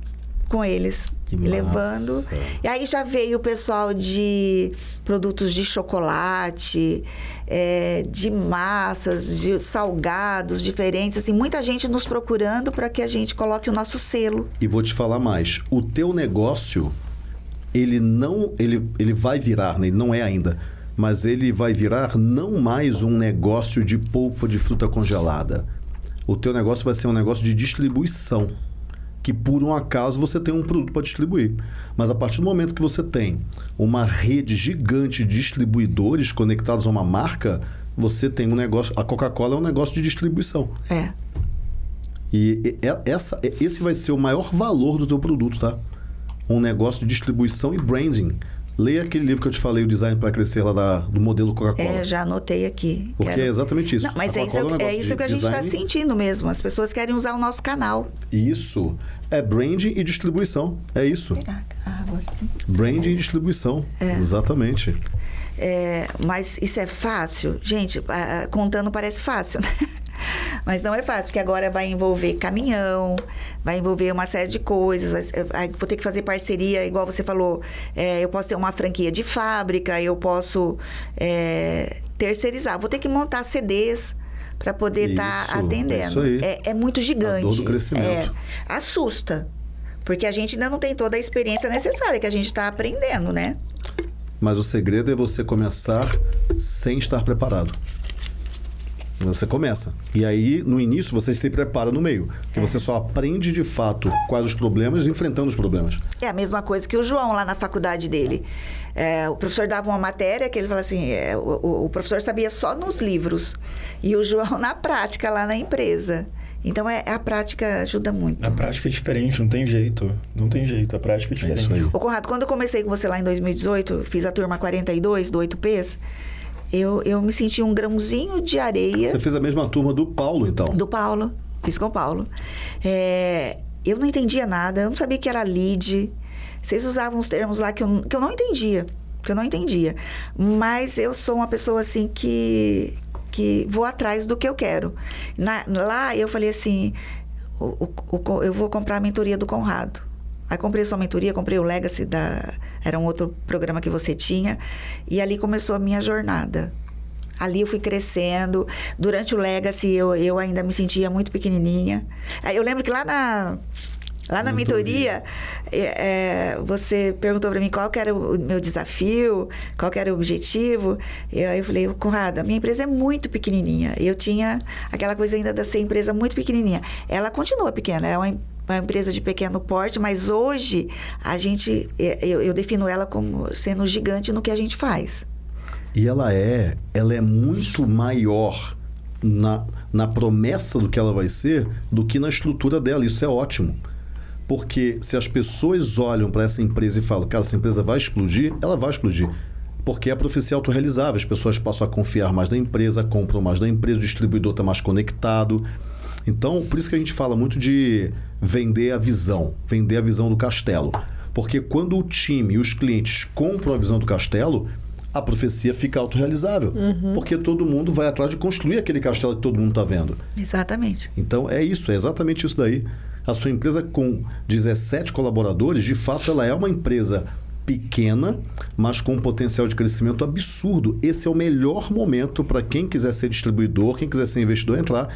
com eles, que levando. Massa. E aí já veio o pessoal de produtos de chocolate, é, de massas, de salgados diferentes, assim, muita gente nos procurando para que a gente coloque o nosso selo. E vou te falar mais, o teu negócio ele não ele, ele vai virar, né? ele não é ainda mas ele vai virar não mais um negócio de polpa de fruta congelada. O teu negócio vai ser um negócio de distribuição, que por um acaso você tem um produto para distribuir. Mas a partir do momento que você tem uma rede gigante de distribuidores conectados a uma marca, você tem um negócio. A Coca-Cola é um negócio de distribuição. É. E essa, esse vai ser o maior valor do teu produto, tá? Um negócio de distribuição e branding. Leia aquele livro que eu te falei, o Design para Crescer, lá da, do modelo Coca-Cola. É, já anotei aqui. Porque Quero... é exatamente isso. Não, mas é isso, é, um é isso que a gente está sentindo mesmo. As pessoas querem usar o nosso canal. Isso. É branding e distribuição. É isso. Branding e distribuição. É. Exatamente. É, mas isso é fácil? Gente, contando parece fácil, né? [LAUGHS] Mas não é fácil, porque agora vai envolver caminhão, vai envolver uma série de coisas. Vou ter que fazer parceria, igual você falou. É, eu posso ter uma franquia de fábrica, eu posso é, terceirizar. Vou ter que montar CDs para poder estar tá atendendo. É, é, muito gigante. A dor do crescimento. É, assusta. Porque a gente ainda não tem toda a experiência necessária que a gente está aprendendo, né? Mas o segredo é você começar sem estar preparado. Você começa. E aí, no início, você se prepara no meio. Porque é. você só aprende de fato quais os problemas enfrentando os problemas. É a mesma coisa que o João lá na faculdade dele. É, o professor dava uma matéria que ele falava assim: é, o, o, professor sabia só nos livros. E o João [LAUGHS] na prática lá na empresa. Então é, a prática ajuda muito. A prática é diferente, não tem jeito. Não tem jeito, a prática é, é diferente. É Ô, Conrado, quando eu comecei com você lá em 2018, fiz a turma 42 do 8Ps. Eu, eu me senti um grãozinho de areia. Você fez a mesma turma do Paulo, então? Do Paulo. Fiz com o Paulo. É, Eu não entendia nada, eu não sabia que era lead. Vocês usavam uns termos lá que eu, que eu não entendia, que eu não entendia. Mas eu sou uma pessoa assim que que vou atrás do que eu quero. Na, lá eu falei assim, o, o, o, eu vou comprar a mentoria do Conrado. Aí comprei sua mentoria, comprei o Legacy da era um outro programa que você tinha e ali começou a minha jornada. Ali eu fui crescendo. Durante o Legacy eu, eu ainda me sentia muito pequenininha. Eu lembro que lá na Lá na mentoria, é, é, você perguntou para mim qual era o meu desafio, qual era o objetivo. E aí eu falei, Conrado, a minha empresa é muito pequenininha. Eu tinha aquela coisa ainda de ser empresa muito pequenininha. Ela continua pequena, é uma, uma empresa de pequeno porte, mas hoje a gente, é, eu, eu defino ela como sendo gigante no que a gente faz. E ela é, ela é muito maior na, na promessa do que ela vai ser do que na estrutura dela. Isso é ótimo. Porque se as pessoas olham para essa empresa e falam, cara, essa empresa vai explodir, ela vai explodir. Porque é a profecia autorrealizável. As pessoas passam a confiar mais na empresa, compram mais da empresa, o distribuidor está mais conectado. Então, por isso que a gente fala muito de vender a visão, vender a visão do castelo. Porque quando o time e os clientes compram a visão do castelo, a profecia fica autorrealizável. Uhum. Porque todo mundo vai atrás de construir aquele castelo que todo mundo está vendo. Exatamente. Então, é isso, é exatamente isso daí. A sua empresa com 17 colaboradores, de fato, ela é uma empresa pequena, mas com um potencial de crescimento absurdo. Esse é o melhor momento para quem quiser ser distribuidor, quem quiser ser investidor entrar.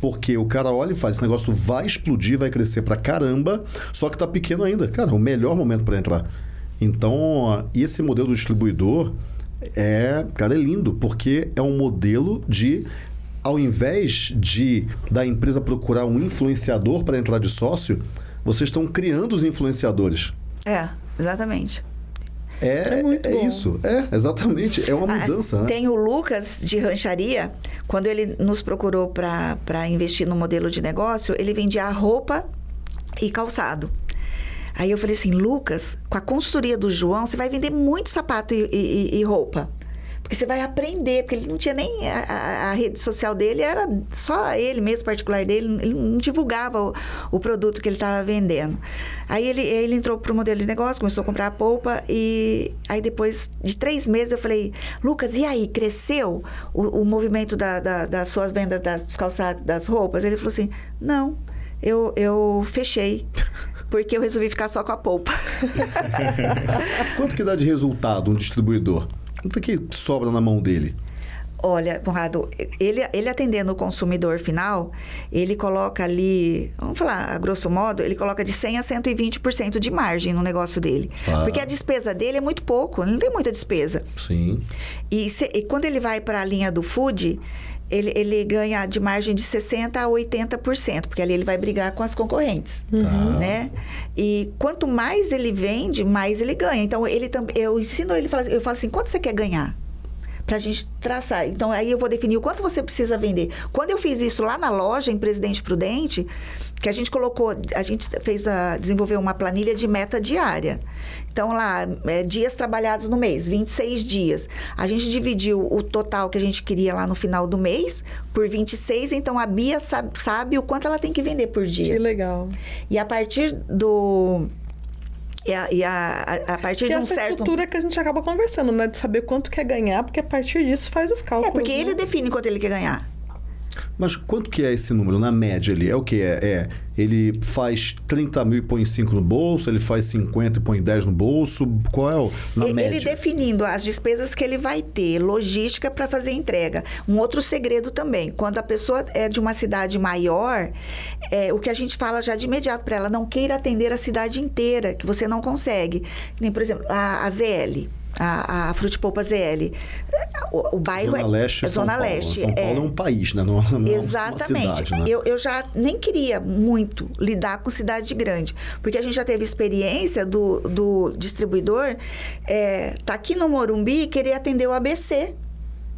Porque o cara olha e faz, esse negócio vai explodir, vai crescer para caramba, só que está pequeno ainda. Cara, é o melhor momento para entrar. Então, esse modelo do distribuidor é, cara, é lindo, porque é um modelo de ao invés de da empresa procurar um influenciador para entrar de sócio, vocês estão criando os influenciadores. É, exatamente. É, é, é isso, é, exatamente, é uma ah, mudança. Ah, né? Tem o Lucas de rancharia, quando ele nos procurou para investir no modelo de negócio, ele vendia roupa e calçado. Aí eu falei assim, Lucas, com a consultoria do João, você vai vender muito sapato e, e, e roupa. Porque você vai aprender, porque ele não tinha nem. A, a, rede social dele era só ele mesmo, particular dele, ele não divulgava o, o produto que ele estava vendendo. Aí ele, ele entrou para o modelo de negócio, começou a comprar a polpa, e aí depois de três meses eu falei, Lucas, e aí, cresceu o, o movimento da, da, das suas vendas das, dos calçados, das roupas? Ele falou assim: não, eu, eu fechei porque eu resolvi ficar só com a polpa. [LAUGHS] Quanto que dá de resultado um distribuidor? Quanto que sobra na mão dele? Olha, Conrado, ele, ele atendendo o consumidor final, ele coloca ali, vamos falar, a grosso modo, ele coloca de 100% a 120% de margem no negócio dele. Tá. Porque a despesa dele é muito pouco, ele não tem muita despesa. Sim. E, se, e quando ele vai para a linha do food, ele, ele ganha de margem de 60% a 80%, porque ali ele vai brigar com as concorrentes, uhum. né? E quanto mais ele vende, mais ele ganha. Então, ele também, eu ensino ele, eu falo assim, quanto você quer ganhar? para a gente traçar. Então, aí eu vou definir o quanto você precisa vender. Quando eu fiz isso lá na loja, em Presidente Prudente, que a gente colocou, a gente fez a, desenvolveu uma planilha de meta diária. Então, lá, é, dias trabalhados no mês, 26 dias. A gente dividiu o total que a gente queria lá no final do mês por 26, então a Bia sabe, sabe o quanto ela tem que vender por dia. Que legal. E a partir do e a, e a, a, partir de um essa certo. estrutura que a gente acaba conversando, né? De saber quanto quer ganhar, porque a partir disso faz os cálculos. É, porque né? ele define quanto ele quer ganhar. Mas quanto que é esse número? Na média, ele é o que? É, é, ele faz 30 mil e põe 5 no bolso, ele faz 50 e põe 10 no bolso? Qual é o, na ele, média? Ele definindo as despesas que ele vai ter, logística para fazer entrega. Um outro segredo também, quando a pessoa é de uma cidade maior, é, o que a gente fala já de imediato para ela, não queira atender a cidade inteira, que você não consegue. Nem, por exemplo, a, a ZL a, a Frutipolpa ZL. O, o bairro Zona é Leste, é Zona São Leste. São Paulo é, é um país, né? Não, não Exatamente. É uma cidade, né? eu, eu já nem queria muito lidar com cidade grande, porque a gente já teve experiência do, do distribuidor é, tá aqui no Morumbi e querer atender o ABC.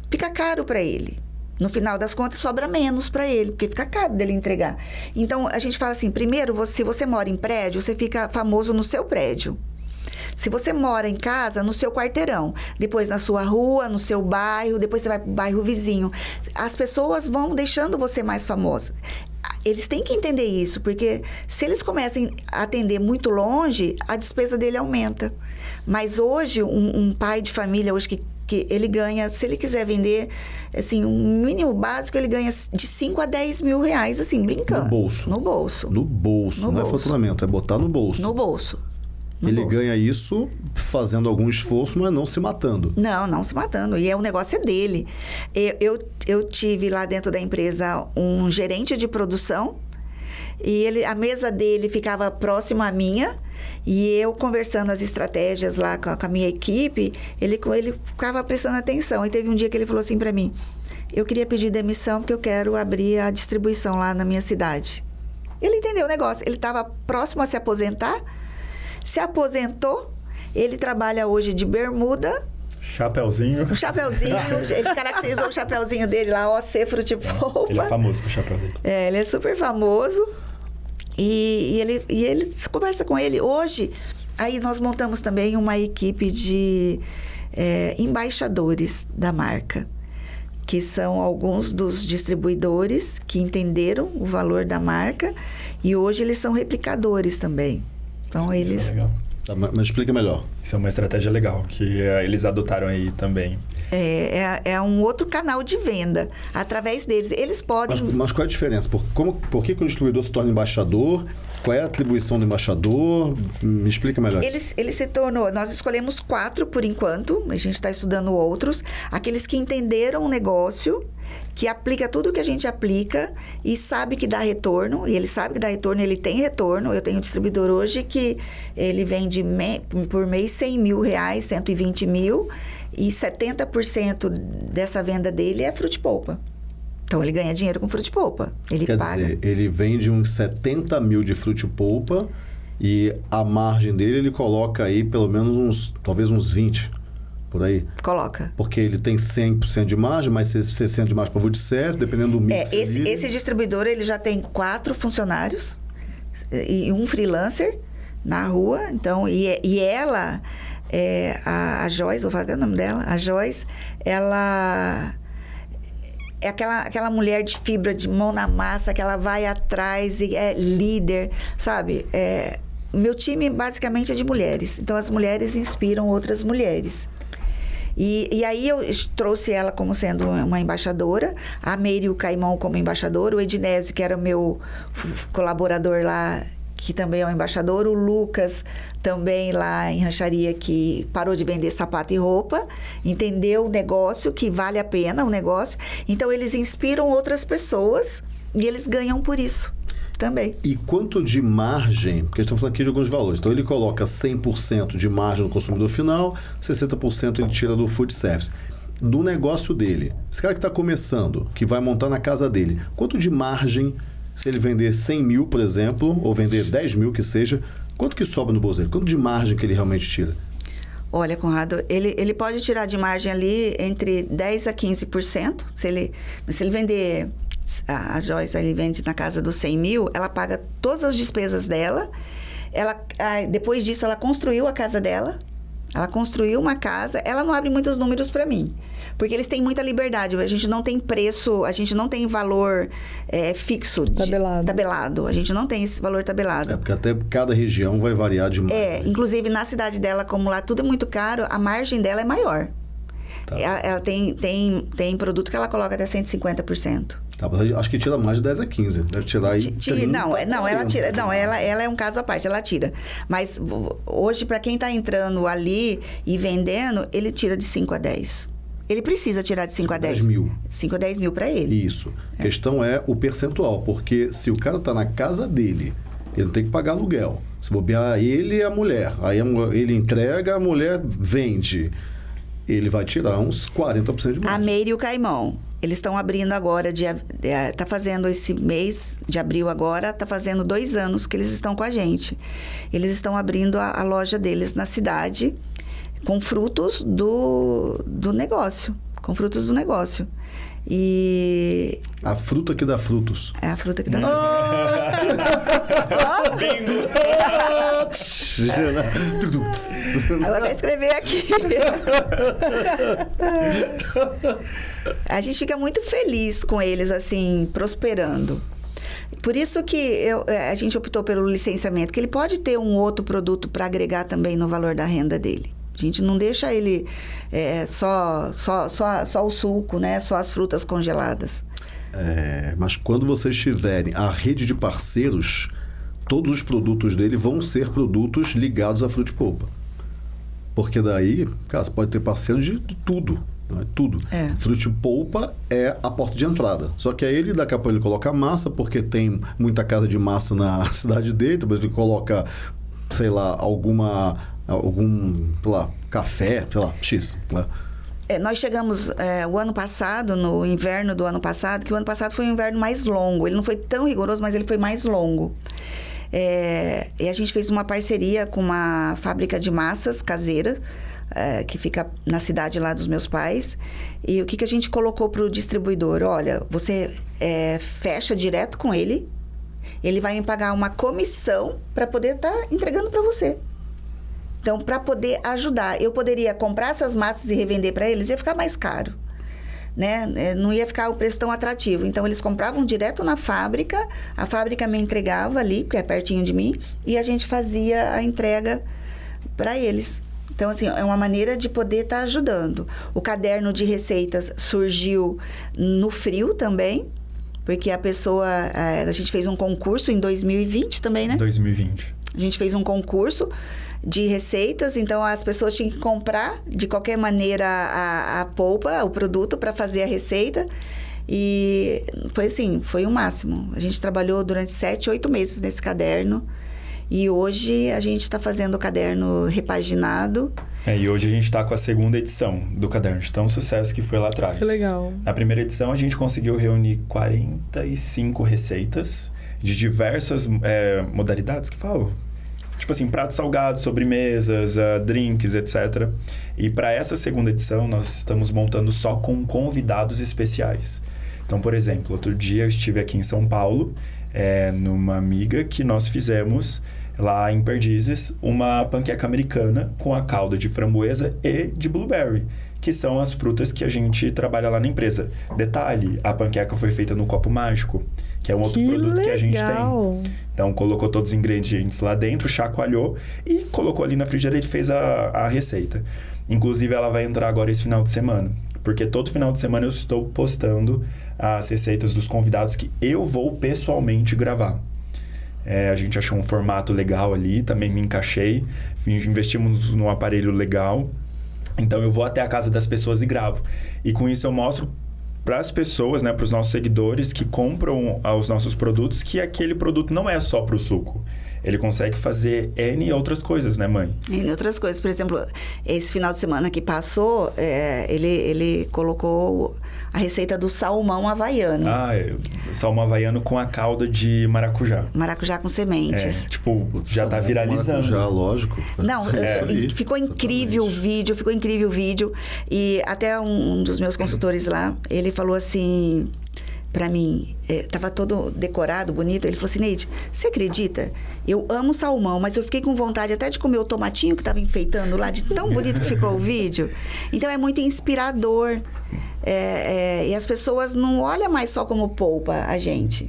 Fica caro para ele. No final das contas, sobra menos para ele, porque fica caro dele entregar. Então, a gente fala assim: primeiro, você, se você mora em prédio, você fica famoso no seu prédio. Se você mora em casa, no seu quarteirão, depois na sua rua, no seu bairro, depois você vai para o bairro vizinho, as pessoas vão deixando você mais famoso. Eles têm que entender isso, porque se eles começam a atender muito longe, a despesa dele aumenta. Mas hoje, um, um pai de família hoje que, que ele ganha, se ele quiser vender, assim, um mínimo básico, ele ganha de 5 a 10 mil reais, assim, brincando. No bolso. No bolso. No bolso, No não é bolso. faturamento, é botar no bolso. No bolso. No Ele bolso. ganha isso fazendo algum esforço, mas não se matando. Não, não se matando. E é, o negócio é dele. Eu, eu, eu tive lá dentro da empresa um gerente de produção e ele, a mesa dele ficava próximo à minha e eu conversando as estratégias lá com a, com a minha equipe, ele, ele ficava prestando atenção. E teve um dia que ele falou assim para mim: Eu queria pedir demissão porque eu quero abrir a distribuição lá na minha cidade. Ele entendeu o negócio. Ele estava próximo a se aposentar, se aposentou. Ele trabalha hoje de bermuda, Chapeuzinho. um chapeuzinho, [LAUGHS] ele caracterizou o chapeuzinho dele lá, OC Frutipolpa. Ele é famoso com o chapéu dele. É, ele é super famoso. E, e ele, e ele se conversa com ele. Hoje, aí nós montamos também uma equipe de é, embaixadores da marca, que são alguns dos distribuidores que entenderam o valor da marca e hoje eles são replicadores também. Então, Isso é eles. legal. Tá, mas mas explica melhor. Isso é uma estratégia legal que eh, eles adotaram aí também. É, é, é um outro canal de venda através deles. Eles podem. Mas, mas qual é a diferença? Por, como, por que, que o distribuidor se torna embaixador? Qual é a atribuição do embaixador? Me explica melhor. Ele, ele se tornou. Nós escolhemos quatro por enquanto, a gente está estudando outros. Aqueles que entenderam o negócio, que aplica tudo o que a gente aplica e sabe que dá retorno. E ele sabe que dá retorno, ele tem retorno. Eu tenho um distribuidor hoje que ele vende me- por mês 100 mil reais, 120 mil, e 70% dessa venda dele é frute-polpa. Então ele ganha dinheiro com frute-polpa. Ele Quer paga. dizer, ele vende uns 70 mil de frute polpa e a margem dele ele coloca aí pelo menos uns, talvez uns 20 por aí. Coloca. Porque ele tem 100% de margem, mais 60% de margem para food service, dependendo do É, mix. esse, ali. esse distribuidor ele já tem quatro funcionários e e um freelancer na rua. Então, e, e ela, é, a, a Joyce, vou falar o nome dela, a Joyce, ela é aquela, aquela mulher de fibra, de mão na massa, que ela vai atrás e é líder, sabe? É, meu time basicamente é de mulheres. Então, as mulheres inspiram outras mulheres. E, e aí eu trouxe ela como sendo uma embaixadora, a Meire o Caimão como embaixador, o Ednésio, que era o meu colaborador lá, que também é um embaixador, o Lucas também lá em rancharia que parou de vender sapato e roupa, entendeu o negócio, que vale a pena o negócio. Então eles inspiram outras pessoas e eles ganham por isso também. E quanto de margem, porque estamos falando aqui de alguns valores. Então ele coloca 100% de margem no consumidor final, 60% ele tira do food service. Do negócio dele, esse cara que está começando, que vai montar na casa dele, quanto de margem, se ele vender 100 mil, por exemplo, ou vender 10 mil que seja, quanto que sobra no bolso dele? Quanto de margem que ele realmente tira? Olha, Conrado, ele, ele pode tirar de margem ali entre 10% a 15%. Se ele, se ele vender, a, a Joyce ele vende na casa dos 100 mil, ela paga todas as despesas dela. Ela, depois disso, ela construiu a casa dela. Ela construiu uma casa. Ela não abre muitos números para mim. Porque eles têm muita liberdade. A gente não tem preço, a gente não tem valor eh, fixo. de- Tabelado. tabelado. A gente não tem esse valor tabelado. É, porque até cada região vai variar demais. É, né? inclusive na cidade dela, como lá tudo é muito caro, a margem dela é maior. Tá. Ela, ela tem, tem, tem produto que ela coloca até 150%. Tá, acho que tira mais de 10 a 15. Deve tirar aí. Ti- ti- 30, não, é- não, ela 40. tira. Não, ela, ela é um caso à parte, ela tira. Mas hoje, para quem está entrando ali e vendendo, ele tira de 5 a 10. Ele precisa tirar de 5 a 10. 10 mil. 5 a 10 mil para ele. Isso. A questão é o percentual, porque se o cara tá na casa dele, ele não tem que pagar aluguel. Se bobear ele e a mulher, aí a ele entrega, a mulher vende. Ele vai tirar uns 40% de A margem. Meire e o Caimão. Eles estão abrindo agora, dia, é, tá fazendo esse mês de abril agora, tá fazendo dois anos que eles estão com a gente. Eles estão abrindo a, a loja deles na cidade com frutos do, do negócio. Com frutos do negócio. E A fruta que dá frutos. é a fruta que dá. [LAUGHS] Bingo! Eu vou até escrever aqui. [LAUGHS] a gente fica muito feliz com eles, assim, prosperando. Por isso que eu, é, a gente optou pelo licenciamento, que ele pode ter um outro produto para agregar também no valor da renda dele. A gente não deixa ele é, só, só, só, só o suco, né? Só as frutas congeladas. É, mas quando vocês tiverem a rede de parceiros, todos os produtos dele vão ser produtos ligados à Fruit Polpa. Porque daí, cara, você pode ter parceiro de tudo. Né? Tudo. É. Fruit Polpa é a porta de entrada. Só que aí ele, daqui a pouco, ele coloca massa, porque tem muita casa de massa na [LAUGHS] cidade dele, depois ele coloca, sei lá, alguma. Algum, sei lá, café, sei lá, X. Né? É, nós chegamos é, o ano passado, no inverno do ano passado, que o ano passado foi um inverno mais longo. Ele não foi tão rigoroso, mas ele foi mais longo. É, e a gente fez uma parceria com uma fábrica de massas caseira, é, que fica na cidade lá dos meus pais. E o que, que a gente colocou para o distribuidor? Olha, você é, fecha direto com ele, ele vai me pagar uma comissão para poder estar tá entregando para você. Então, para poder ajudar, eu poderia comprar essas massas e revender para eles, ia ficar mais caro. Né? É, não ia ficar o preço tão atrativo. Então, eles compravam direto na fábrica, a fábrica me entregava ali, porque é pertinho de mim, e a gente fazia a entrega para eles. Então, assim, é uma maneira de poder estar tá ajudando. O caderno de receitas surgiu no frio também, porque a pessoa. É, a gente fez um concurso em 2020 também, né? 2020. A gente fez um concurso de receitas, então as pessoas tinham que comprar de qualquer maneira a, a polpa, o produto para fazer a receita. E foi assim, foi o máximo. A gente trabalhou durante sete, oito meses nesse caderno. E hoje a gente está fazendo o caderno repaginado. É, e hoje a gente está com a segunda edição do caderno, de tão sucesso que foi lá atrás. Que legal. Na primeira edição a gente conseguiu reunir 45 receitas de diversas é, modalidades que falo tipo assim, pratos salgados, sobremesas, uh, drinks, etc. E para essa segunda edição, nós estamos montando só com convidados especiais. Então, por exemplo, outro dia eu estive aqui em São Paulo, é, numa amiga que nós fizemos lá em Perdizes uma panqueca americana com a calda de framboesa e de blueberry que são as frutas que a gente trabalha lá na empresa. Detalhe, a panqueca foi feita no copo mágico, que é um outro que produto legal. que a gente tem. Então, colocou todos os ingredientes lá dentro, chacoalhou e colocou ali na frigideira e fez a, a receita. Inclusive, ela vai entrar agora esse final de semana. Porque todo final de semana eu estou postando as receitas dos convidados que eu vou pessoalmente gravar. É, a gente achou um formato legal ali, também me encaixei. Investimos num aparelho legal. Então eu vou até a casa das pessoas e gravo. E com isso eu mostro para as pessoas, né, para os nossos seguidores que compram os nossos produtos, que aquele produto não é só para o suco. Ele consegue fazer N outras coisas, né, mãe? N outras coisas. Por exemplo, esse final de semana que passou, é, ele, ele colocou a receita do salmão havaiano. Ah, salmão havaiano com a calda de maracujá. Maracujá com sementes. É, tipo, já tá viralizando. Já, lógico. Não, é. ficou incrível Exatamente. o vídeo, ficou incrível o vídeo. E até um, um dos meus consultores lá, ele falou assim para mim, é, tava todo decorado, bonito. Ele falou assim, Neide, você acredita? Eu amo salmão, mas eu fiquei com vontade até de comer o tomatinho que tava enfeitando lá, de tão bonito que ficou o [LAUGHS] vídeo. Então, é muito inspirador. É, é, e as pessoas não olham mais só como polpa a gente.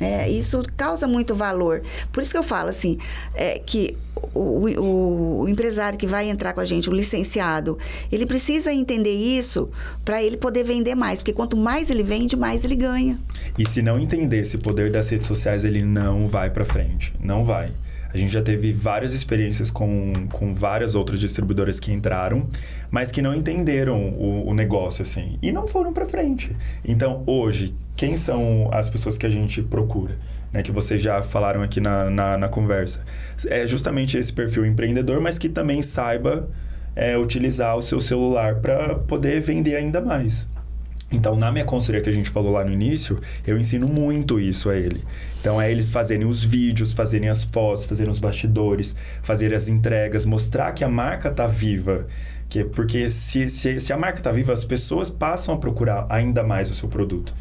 É, isso causa muito valor. Por isso que eu falo assim, é, que o, o, o, empresário que vai entrar com a gente, o licenciado, ele precisa entender isso para ele poder vender mais. Porque quanto mais ele vende, mais ele ganha. E se não entender esse poder das redes sociais, ele não vai para frente. Não vai. A gente já teve várias experiências com, com várias outras distribuidoras que entraram, mas que não entenderam o, o negócio, assim, e não foram para frente. Então, hoje, quem são as pessoas que a gente procura? Né, que vocês já falaram aqui na, na, na conversa. É justamente esse perfil empreendedor, mas que também saiba é, utilizar o seu celular para poder vender ainda mais. Então, na minha consultoria que a gente falou lá no início, eu ensino muito isso a ele. Então, é eles fazerem os vídeos, fazerem as fotos, fazerem os bastidores, fazerem as entregas, mostrar que a marca está viva. Que, porque se, se, se a marca está viva, as pessoas passam a procurar ainda mais o seu produto.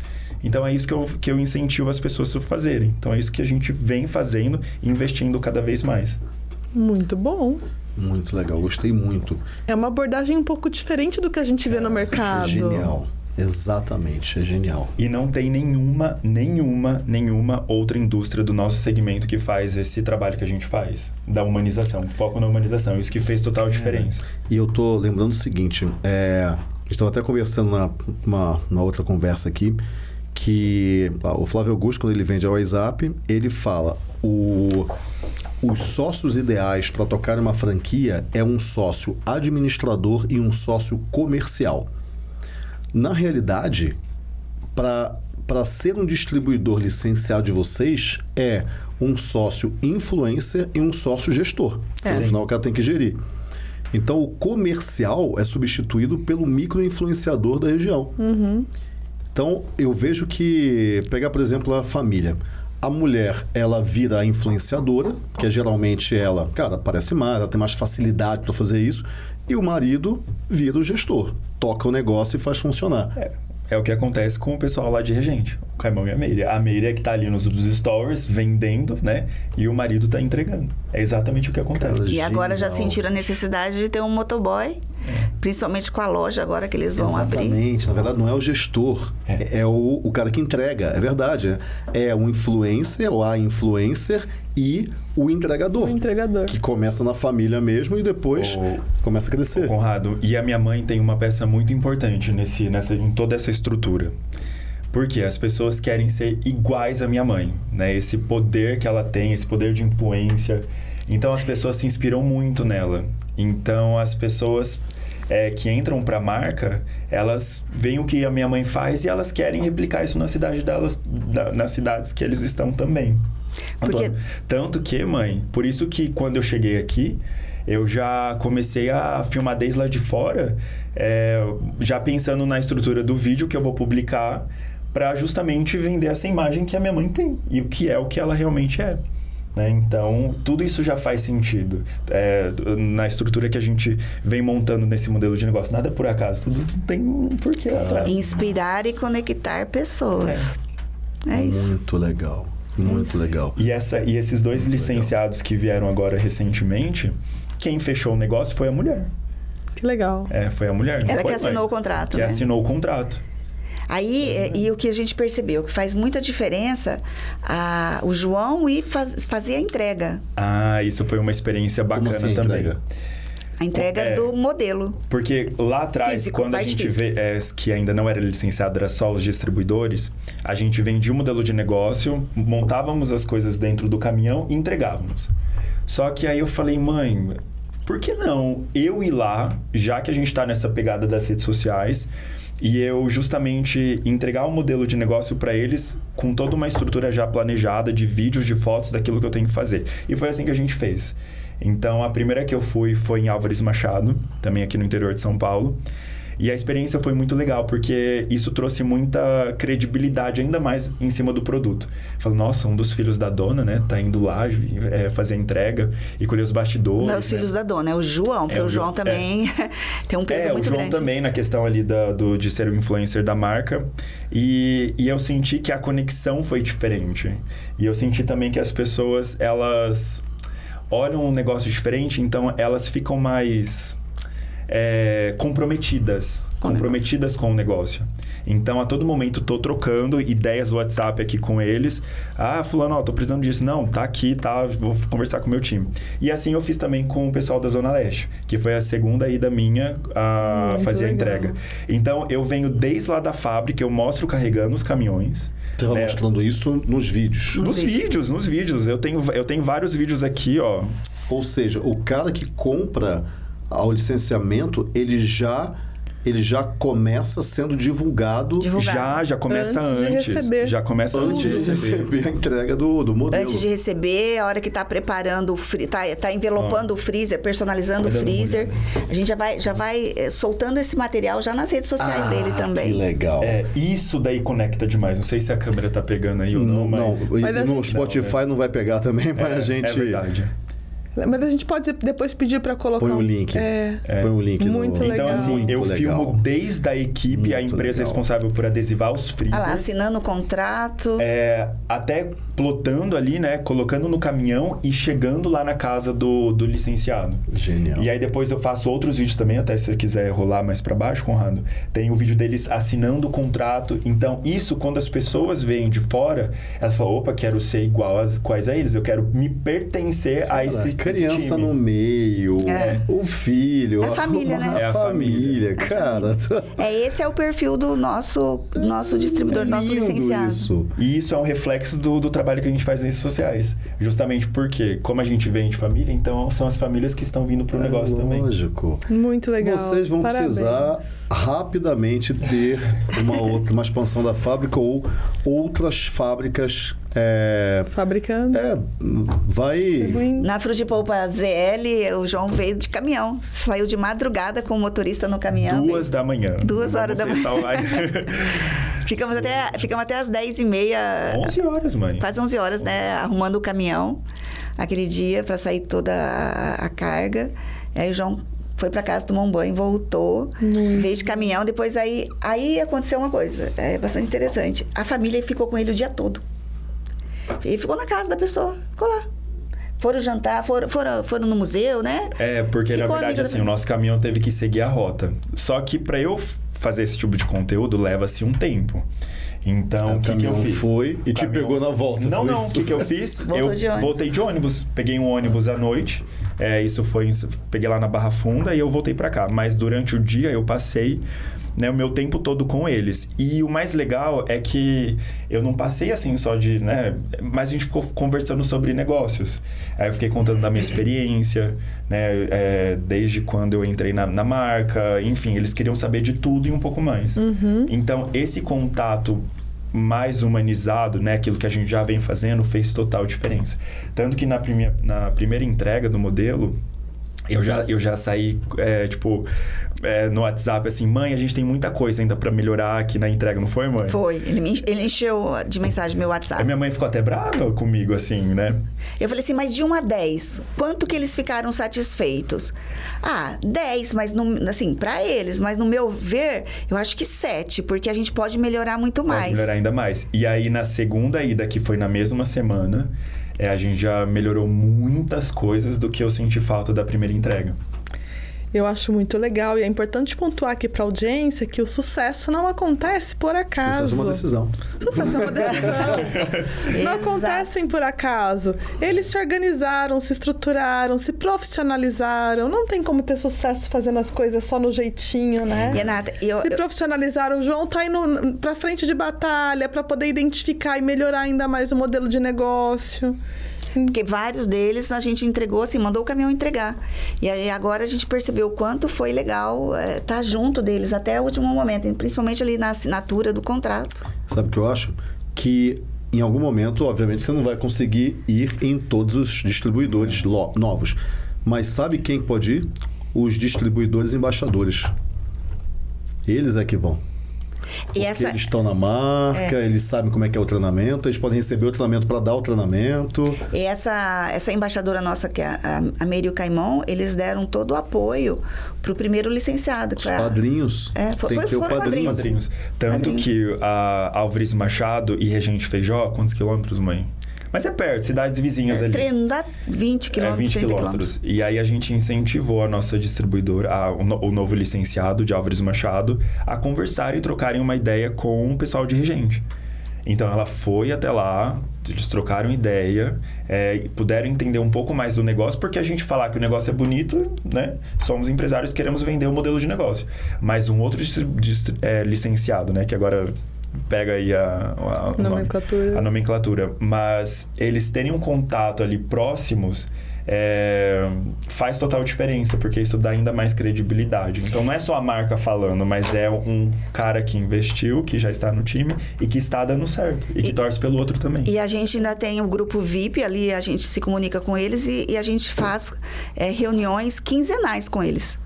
Então, é isso que eu, que eu incentivo as pessoas a fazerem. Então, é isso que a gente vem fazendo e investindo cada vez mais. Muito bom. Muito legal, gostei muito. É uma abordagem um pouco diferente do que a gente vê no mercado. Genial. Exatamente, é genial. E não tem nenhuma, nenhuma, nenhuma outra indústria do nosso segmento que faz esse trabalho que a gente faz, da humanização, foco na humanização. Isso que fez total diferença. E eu tô lembrando o seguinte, é, a gente estava até conversando na uma, uma outra conversa aqui, que o Flávio Augusto, quando ele vende ao WhatsApp, ele fala o, os sócios ideais para tocar uma franquia é um sócio administrador e um sócio comercial. Na realidade, para ser um distribuidor licenciado de vocês, é um sócio influencer e um sócio gestor. É. Afinal, o cara tem que gerir. Então, o comercial é substituído pelo micro-influenciador da região. Então, eu vejo que, pegar, por exemplo, a família. A mulher, ela vira influenciadora, que é geralmente ela, cara, parece mais, ela tem mais facilidade para fazer isso. E o marido vira o gestor, toca o negócio e faz funcionar. É, é o que acontece com o pessoal lá de Regente, o Caimão e a Meire. A Meire é que tá ali nos stories, vendendo, né? E o marido tá entregando. É exatamente o que acontece. Cara, E agora já Genial. sentiram a necessidade de ter um motoboy, principalmente com a loja agora que eles vão abrir. Exatamente. Na verdade, não é o gestor, é, é o, o cara que entrega. É verdade. É o influencer ou a influencer e o entregador. O entregador. Que começa na família mesmo e depois O- começa a crescer. Conrado, e a minha mãe tem uma peça muito importante nesse, nessa, em toda essa estrutura. Porque as pessoas querem ser iguais à minha mãe, né? Esse poder que ela tem, esse poder de influência. Então as pessoas se inspiram muito nela. Então as pessoas é, que entram para a marca, elas veem o que a minha mãe faz e elas querem replicar isso na cidade delas, da- nas cidades que eles estão também. Porque- tanto que, mãe, por isso que quando eu cheguei aqui, eu já comecei a filmar desde lá de fora, é, já pensando na estrutura do vídeo que eu vou publicar para justamente vender essa imagem que a minha mãe tem e o que é o que ela realmente é. né? Então, tudo isso já faz sentido é, na estrutura que a gente vem montando nesse modelo de negócio. Nada é por acaso, tudo tem um porquê lá atrás. Inspirar e conectar pessoas. É, isso. Muito legal. Muito legal. E, essa, e esses dois licenciados que vieram agora recentemente, quem fechou o negócio foi a mulher. Que legal. É, foi a mulher. Ela que mãe. assinou o contrato, Que né? assinou o contrato. Aí, é, e o que a gente percebeu, que faz muita diferença a, o João ir faz, fazer a entrega. Ah, isso foi uma experiência Como bacana assim também. entrega? A entrega É. do modelo. Porque lá atrás, Físico, quando a gente física. vê é, que ainda não era licenciado, era só os distribuidores, a gente vendia um modelo de negócio, montávamos as coisas dentro do caminhão e entregávamos. Só que aí eu falei, mãe, por que não eu ir lá, já que a gente está nessa pegada das redes sociais, e eu justamente entregar um modelo de negócio para eles com toda uma estrutura já planejada de vídeos, de fotos daquilo que eu tenho que fazer. E foi assim que a gente fez. Então, a primeira que eu fui foi em Álvares Machado, também aqui no interior de São Paulo. E a experiência foi muito legal, porque isso trouxe muita credibilidade ainda mais em cima do produto. Falei, nossa, um dos filhos da dona, né, tá indo lá é, fazer a entrega e colher os bastidores. Não é os né? filhos da dona, é o João, porque É, o o João João, também [LAUGHS] tem um peso É, o muito João grande. também na questão ali da, do, de ser o influencer da marca. E, e eu senti que a conexão foi diferente. E eu senti também que as pessoas, elas olham um negócio diferente, então elas ficam mais é, comprometidas. Com comprometidas com o negócio. Então, a todo momento, tô trocando ideias no WhatsApp aqui com eles. Ah, fulano, ó, tô precisando disso. Não, tá aqui, tá, vou conversar com o meu time. E assim eu fiz também com o pessoal da Zona Leste, que foi a segunda ida minha a Muito fazer a legal. entrega. Então, eu venho desde lá da fábrica, eu mostro carregando os caminhões. Estava né? mostrando isso nos vídeos. Nos Nos vídeos. vídeos, nos vídeos. Eu tenho, eu tenho vários vídeos aqui, ó. Ou seja, o cara que compra ao licenciamento, ele já ele já começa sendo divulgado Divulgado. Já, já começa Antes de antes. receber. Já começa antes, antes de receber. receber a entrega do, do modelo. Antes de receber, a hora que tá preparando o freezer, tá, tá envelopando o freezer, personalizando o uma freezer, olhada. a gente já vai, já vai eh, soltando esse material já nas redes sociais Ah, dele Que também. legal. É, isso daí conecta demais. Não sei se a câmera tá pegando aí ou não, não, mas... não, Mas no Spotify não, vai pegar também, mas é, a gente. É verdade. Mas a gente pode depois pedir para colocar. Põe o link. É. Põe o link. Muito no... legal. Então, assim, Muito eu legal. filmo desde a equipe, a Muito empresa legal. responsável por adesivar os Ah freezers. lá, assinando o contrato. É, até plotando ali, né? Colocando no caminhão e chegando lá na casa do, do licenciado. Genial. E aí depois eu faço outros vídeos também, até se você quiser rolar mais pra baixo, Conrado. Tem o vídeo deles assinando o contrato. Então, isso, quando as pessoas veem de fora, elas falam, opa, quero ser igual às quais a eles. Eu quero me pertencer a esse, esse criança no meio, É. o filho, É a família, né? A É a família, família. cara. É, esse é o perfil do nosso, nosso distribuidor, do nosso Lindo licenciado. Isso. E isso é um reflexo do, do trabalho que a gente faz nas redes sociais. Justamente porque, como a gente vem de família, então são as famílias que estão vindo pro negócio é também. Lógico. Muito legal. Vocês vão Parabéns. precisar rapidamente ter uma outra, uma expansão da fábrica ou outras fábricas. É, Fabricando. é, vai. Na Frutipolpa ZL, o João veio de caminhão. Saiu de madrugada com o motorista no caminhão. Duas da manhã. Duas horas da manhã. [LAUGHS] Ficamos até, ficamos até as 10 e meia, 11 horas, mãe. quase 11 horas, né? Arrumando o caminhão aquele dia para sair toda a, a carga. Aí o João foi para casa, tomou um banho, voltou, veio de caminhão. Depois aí, aí aconteceu uma coisa, é bastante interessante. A família ficou com ele o dia todo. Ele ficou na casa da pessoa, ficou lá. Foram jantar, foram, foram, foram no museu, né? É, porque Ficou na verdade, amigo da assim, o nosso caminhão teve que seguir a rota. Só que para eu fazer esse tipo de conteúdo, leva-se um tempo. Então, É, o que, que eu fiz? foi e O te pegou na volta, Não, foi não. O que, que eu fiz? [LAUGHS] Voltou eu de voltei de ônibus. Peguei um ônibus à noite. É, isso foi... Peguei lá na Barra Funda e eu voltei para cá. Mas durante o dia eu passei né, o meu tempo todo com eles. E o mais legal é que eu não passei assim só de, né, mas a gente ficou conversando sobre negócios. Aí eu fiquei contando da minha experiência, né, é, desde quando eu entrei na, na marca, enfim, eles queriam saber de tudo e um pouco mais. Então, esse contato mais humanizado, né, aquilo que a gente já vem fazendo, fez total diferença. Tanto que na, prime na primeira entrega do modelo, eu já, eu já saí, é, tipo, é, no WhatsApp, assim, mãe, a gente tem muita coisa ainda pra melhorar aqui na entrega, não foi, mãe? Foi. Ele, me, ele encheu de mensagem meu A WhatsApp. minha mãe ficou até brava comigo, assim, né? Eu falei assim, mas de 1 a 10, quanto que eles ficaram satisfeitos? Ah, 10, mas no, assim, para eles, mas no meu ver, eu acho que 7, porque a gente pode melhorar muito Pode mais. melhorar ainda mais. E aí, na segunda ida, que foi na mesma semana, é, a gente já melhorou muitas coisas do que eu senti falta da primeira entrega. Eu acho muito legal e é importante pontuar aqui para audiência que o sucesso não acontece por acaso. Isso é uma decisão. Sucesso é uma decisão. não [LAUGHS] acontecem por acaso. Eles se organizaram, se estruturaram, se profissionalizaram. Não tem como ter sucesso fazendo as coisas só no jeitinho, né? Renata, eu, se profissionalizaram. O João tá indo pra frente de batalha para poder identificar e melhorar ainda mais o modelo de negócio. Porque vários deles a gente entregou, assim, mandou o caminhão entregar. E aí agora a gente percebeu o quanto foi legal estar junto deles até o último momento, principalmente ali na assinatura do contrato. Sabe o que eu acho? Que em algum momento, obviamente, você não vai conseguir ir em todos os distribuidores novos. Mas sabe quem pode ir? Os distribuidores embaixadores. Eles é que vão. Porque E essa, eles estão na marca, eles sabem como é que é o treinamento, eles podem receber o treinamento para dar o treinamento. E essa, essa embaixadora nossa, que é a, a Merio Caimon, eles deram todo o apoio para o primeiro licenciado. Os pra- padrinhos. É, foi- tem foi- que ter o foram padrinho. padrinhos. Padrinhos. Tanto Padrinhos. que a Álvares Machado e Regente Feijó, quantos quilômetros, mãe? Mas é perto, cidades vizinhas ali. Treino dá 20 É, quilômetros, 20 30 quilômetros. E aí a gente incentivou a nossa distribuidora, a- o, no- o novo licenciado de Álvares Machado, a conversar e trocarem uma ideia com o pessoal de Regente. Então ela foi até lá, eles trocaram ideia, é, puderam entender um pouco mais do negócio, porque a gente falar que o negócio é bonito, né? Somos empresários, queremos vender o modelo de negócio. Mas um outro é, licenciado, né? Que agora pega aí a, a- Nomenclatura. a nomenclatura, mas eles terem um contato ali próximos é, faz total diferença, porque isso dá ainda mais credibilidade. Então não é só a marca falando, mas é um cara que investiu, que já está no time e que está dando certo e que E- torce pelo outro também. E a gente ainda tem o grupo VIP, ali a gente se comunica com eles e, e a gente faz é, reuniões quinzenais com eles.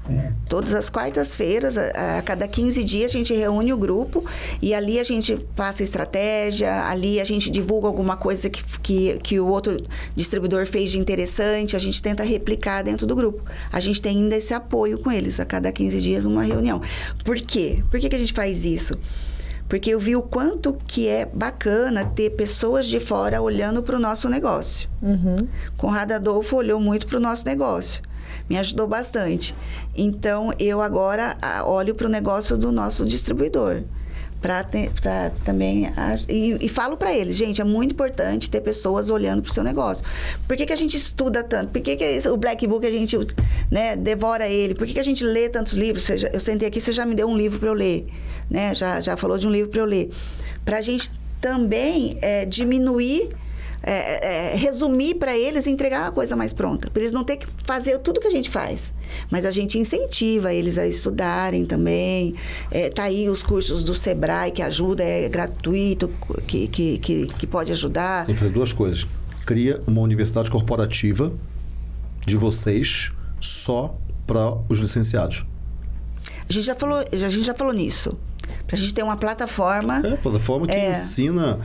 Todas as quartas-feiras, a, a cada 15 dias, a gente reúne o grupo e ali a gente passa estratégia, ali a gente divulga alguma coisa que, que, que o outro distribuidor fez de interessante. a gente tenta replicar dentro do grupo. A gente tem ainda esse apoio com eles, a cada 15 dias uma reunião. Por quê? Por que, que a gente faz isso? Porque eu vi o quanto que é bacana ter pessoas de fora olhando para o nosso negócio. Uhum. Conrado Adolfo olhou muito para o nosso negócio. Me ajudou bastante. Então, eu agora olho para o negócio do nosso distribuidor para também e, e falo para eles, gente, é muito importante ter pessoas olhando para o seu negócio. Por que, que a gente estuda tanto? Por que, que o Black Book a gente né, devora ele? Por que, que a gente lê tantos livros? Você eu sentei aqui, você já me deu um livro para eu ler, né? Já, já falou de um livro para eu ler. Para a gente também é, diminuir é, é, resumir para eles e entregar a coisa mais pronta. Para eles não ter que fazer tudo que a gente faz. Mas a gente incentiva eles a estudarem também. É, tá aí os cursos do Sebrae que ajuda, é gratuito, que, que, que, que pode ajudar. Tem que fazer duas coisas. Cria uma universidade corporativa de vocês só para os licenciados. A gente já falou, a gente já falou nisso. Para a gente ter uma plataforma. É, plataforma que É. ensina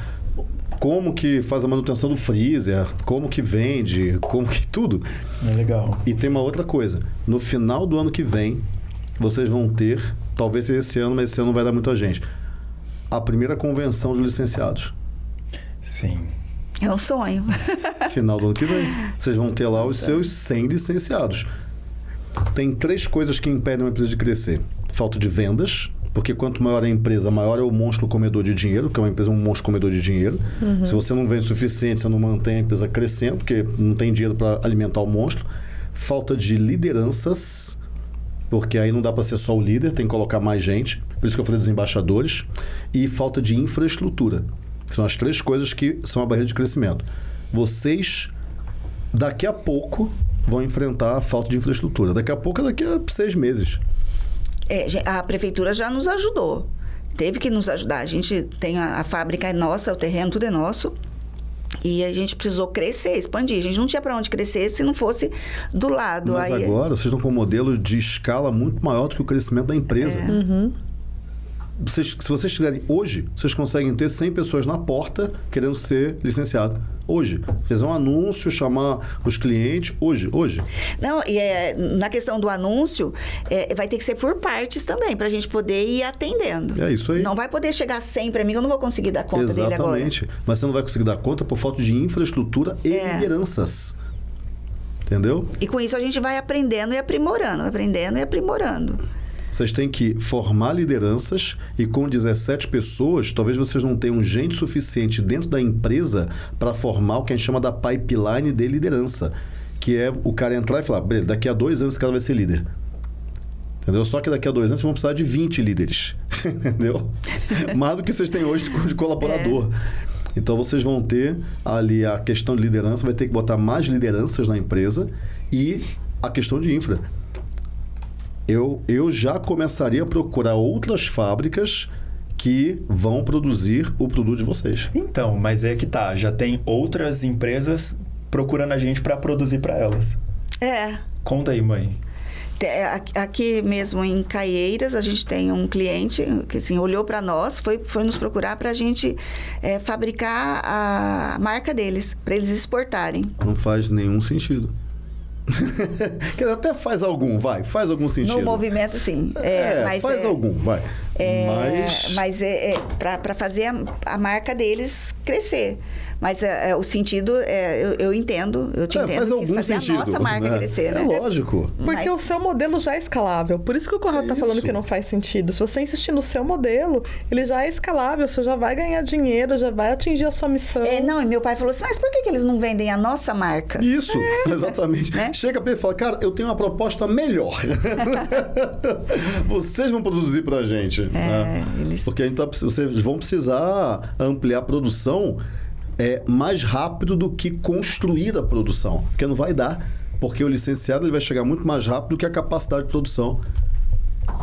como que faz a manutenção do freezer, como que vende, como que tudo. É legal. E tem uma outra coisa. No final do ano que vem, vocês vão ter, talvez seja esse ano, mas esse ano não vai dar muita gente, a primeira convenção de licenciados. Sim. É um sonho. [LAUGHS] Final do ano que vem. Vocês vão ter lá os seus 100 licenciados. Tem três coisas que impedem uma empresa de crescer: falta de vendas, porque quanto maior a empresa, maior é o monstro comedor de dinheiro, que é uma empresa um monstro comedor de dinheiro. Se você não vende o suficiente, você não mantém a empresa crescendo, porque não tem dinheiro para alimentar o monstro. Falta de lideranças, porque aí não dá para ser só o líder, tem que colocar mais gente. Por isso que eu falei dos embaixadores. E falta de infraestrutura. São as três coisas que são a barreira de crescimento. Vocês, daqui a pouco, vão enfrentar a falta de infraestrutura. Daqui a pouco é daqui a seis meses. É, a prefeitura já nos ajudou. Teve que nos ajudar. A gente tem a, a fábrica é nossa, o terreno tudo é nosso. E a gente precisou crescer, expandir. A gente não tinha para onde crescer se não fosse do lado. Mas Aí, agora vocês estão com um modelo de escala muito maior do que o crescimento da empresa. Vocês- se vocês tiverem hoje, vocês conseguem ter 100 pessoas na porta querendo ser licenciado. Hoje. Fazer um anúncio, chamar os clientes. Hoje, hoje. Não, e é, na questão do anúncio, é, vai ter que ser por partes também, para a gente poder ir atendendo. É isso aí. Não vai poder chegar sempre a mim, eu não vou conseguir dar conta dele agora. Exatamente. Mas você não vai conseguir dar conta por falta de infraestrutura e É. lideranças. Entendeu? E com isso a gente vai aprendendo e aprimorando, aprendendo e aprimorando. Vocês têm que formar lideranças e com 17 pessoas, talvez vocês não tenham gente suficiente dentro da empresa para formar o que a gente chama da pipeline de liderança. Que é o cara entrar e falar, daqui a dois anos esse cara vai ser líder. Entendeu? Só que daqui a dois anos vocês vão precisar de 20 líderes. [LAUGHS] Entendeu? Mais do que vocês têm hoje de colaborador. Então vocês vão ter ali a questão de liderança, vai ter que botar mais lideranças na empresa e a questão de infra. Eu, eu já começaria a procurar outras fábricas que vão produzir o produto de vocês. Então, mas é que tá. Já tem outras empresas procurando a gente para produzir para elas. É. Conta aí, mãe. Aqui- Aqui mesmo em Caieiras, a gente tem um cliente que assim, olhou para nós, foi, foi nos procurar para a gente é, fabricar a marca deles, para eles exportarem. Não faz nenhum sentido. [LAUGHS] Quer até faz algum, vai, faz algum sentido. No movimento, sim. É, É, faz é, algum, vai. é, Mas, mas é, para fazer a, a marca deles crescer. Mas é, é, o sentido, é, eu, eu entendo, eu te é, entendo, faz que algum fazer sentido. a nossa marca né? [LAUGHS] crescer, né? É lógico. Porque Mas- o seu modelo já é escalável. Por isso que o Conrado É tá falando que não faz sentido. Se você insistir no seu modelo, ele já é escalável, você já vai ganhar dinheiro, já vai atingir a sua missão. É, não, e meu pai falou assim, mas por que, que eles não vendem a nossa marca? Isso, [LAUGHS] exatamente. Né? Chega pra ele e fala, cara, eu tenho uma proposta melhor. [LAUGHS] Vocês vão produzir pra gente. né? eles- Porque a gente tá, vocês vão precisar ampliar a produção é, mais rápido do que construir a produção. Porque não vai dar. Porque o licenciado ele vai chegar muito mais rápido do que a capacidade de produção.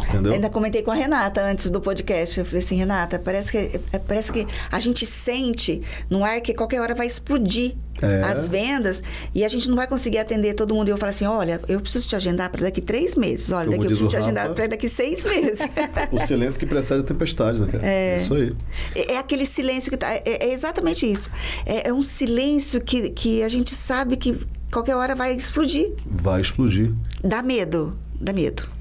Entendeu? Ainda comentei com a Renata antes do podcast. Eu falei assim, Renata, parece que, é, parece que a gente sente no ar que qualquer hora vai explodir É. as vendas e a gente não vai conseguir atender todo mundo. E eu falo assim, olha, eu preciso te agendar para daqui três meses. Olha, Como daqui eu preciso te agendar para daqui seis meses. O silêncio que precede a tempestade, né, cara? É. Isso aí. É é aquele silêncio que tá. É, é exatamente isso. É, é um silêncio que, que a gente sabe que qualquer hora vai explodir. Vai explodir. Dá medo, dá medo.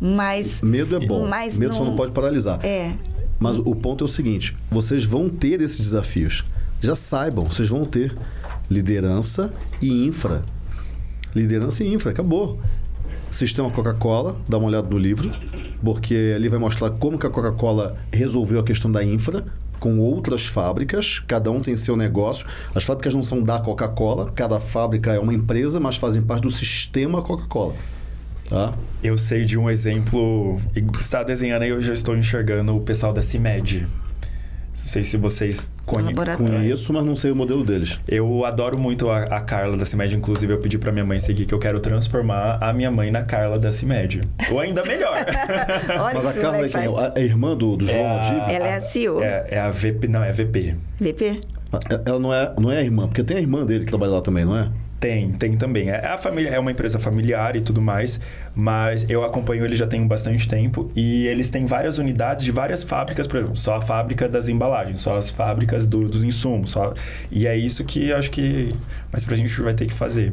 Mas. Medo é bom. Mas Medo só não pode paralisar. É. Mas o ponto é o seguinte: vocês vão ter esses desafios. Já saibam, vocês vão ter liderança e infra. Liderança e infra, acabou. Sistema Coca-Cola, dá uma olhada no livro, porque ali vai mostrar como que a Coca-Cola resolveu a questão da infra com outras fábricas, cada um tem seu negócio. As fábricas não são da Coca-Cola, cada fábrica é uma empresa, mas fazem parte do sistema Coca-Cola. Tá? Eu sei de um exemplo. e Está desenhando aí, eu já estou enxergando o pessoal da CIMED. Não sei se vocês conhecem. Conheço, mas não sei o modelo deles. Eu adoro muito a, a Carla da CIMED. Inclusive, eu pedi pra minha mãe seguir que eu quero transformar a minha mãe na Carla da CIMED. Ou ainda melhor. [LAUGHS] Olha mas a Carla é quem? faz. A- É irmã do, do João É a-? Ela é a CEO. É, é a VP. Não, é VP. VP? Ela não é, não é a irmã, porque tem a irmã dele que trabalha lá também, não é? Tem, tem também. É, a família, é uma empresa familiar e tudo mais, mas eu acompanho ele já tem bastante tempo e eles têm várias unidades de várias fábricas, por exemplo, só a fábrica das embalagens, só as fábricas do- dos insumos, só, e é isso que acho que mais pra gente vai ter que fazer.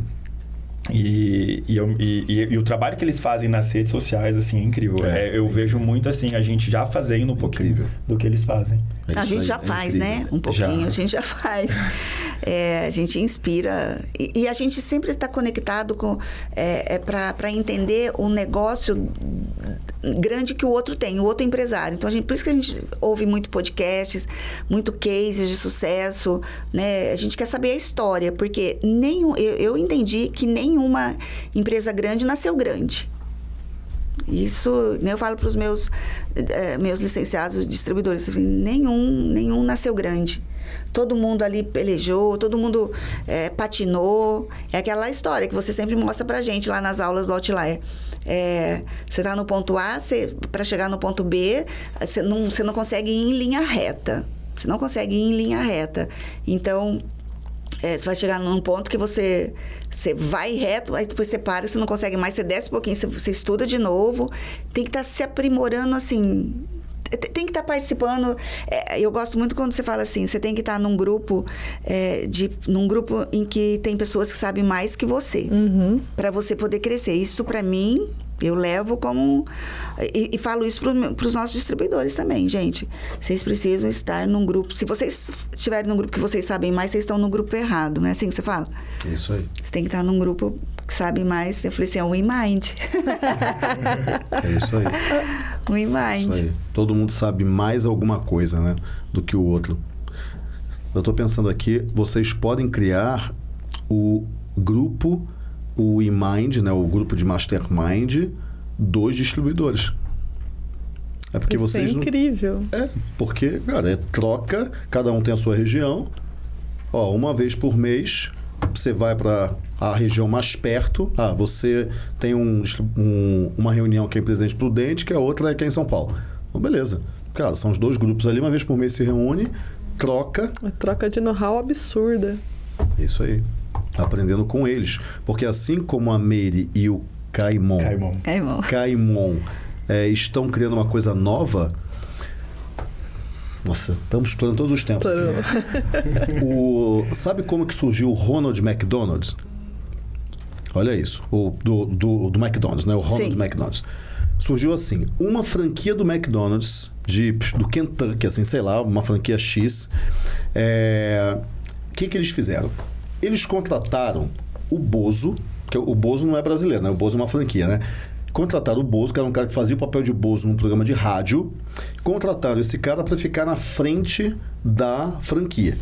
E, e, eu- e- e- e o trabalho que eles fazem nas redes sociais, assim, é incrível. É. É, eu vejo muito, assim, a gente já fazendo um pouquinho Incrível. do que eles fazem. É a gente já é faz, incrível. né? Um pouquinho, Já. a gente já faz. [LAUGHS] É, a gente inspira. E, e a gente sempre está conectado com é, para entender o negócio grande que o outro tem, o outro empresário. Então, a gente, por isso que a gente ouve muito podcasts, muito cases de sucesso, né? A gente quer saber a história, porque nenhum, eu, eu entendi que nenhuma empresa grande nasceu grande. Isso, né, eu falo para os meus, eh, meus licenciados distribuidores, nenhum, nenhum nasceu grande. Todo mundo ali pelejou, todo mundo eh, patinou. É aquela história que você sempre mostra pra gente lá nas aulas do Outlier. É, você está no ponto A, para chegar no ponto B, você não, você não consegue ir em linha reta. Você não consegue ir em linha reta. Então, é, você vai chegar num ponto que você, você vai reto, aí depois você para, você não consegue mais, você desce um pouquinho, você, você estuda de novo. Tem que estar se aprimorando assim. Tem que estar participando. É, eu gosto muito quando você fala assim, você tem que estar num grupo, é, de, num grupo em que tem pessoas que sabem mais que você. para você poder crescer. Isso, para mim, eu levo como. E, e falo isso para os nossos distribuidores também, gente. Vocês precisam estar num grupo. Se vocês estiverem num grupo que vocês sabem mais, vocês estão no grupo errado, não é assim que você fala? É isso aí. Você tem que estar num grupo que sabe mais. Eu falei assim, é um WeMind. É isso aí. [LAUGHS] um WeMind. Isso aí. Todo mundo sabe mais alguma coisa, né? Do que o outro. Eu estou pensando aqui, vocês podem criar o grupo, o eMind, né? O grupo de Mastermind dos distribuidores. É porque Isso vocês é não- incrível. É, porque, cara, é troca, cada um tem a sua região. Ó, uma vez por mês, você vai para a região mais perto. Ah, você tem um, um- uma reunião que é em Presidente Prudente, que a outra é aqui em São Paulo. Então, beleza. Cara, são os dois grupos ali, uma vez por mês se reúne, troca. Uma troca de know-how absurda. Isso aí. Aprendendo com eles. Porque assim como a Meire e o Caimon, Caimon. É. Caimon é, estão criando uma coisa nova. Nossa, estamos explorando todos os tempos. [LAUGHS] O, sabe como que surgiu o Ronald McDonald's? Olha isso. O, do, do, do McDonald's, né? O Ronald Sim. McDonald's. Surgiu assim, uma franquia do McDonald's, de, do Kentucky, assim, sei lá, uma franquia X. É, O que, que eles fizeram? Eles contrataram o Bozo, que o Bozo não é brasileiro, né? O Bozo é uma franquia, né? Contrataram o Bozo, que era um cara que fazia o papel de Bozo num programa de rádio. Contrataram esse cara para ficar na frente da franquia.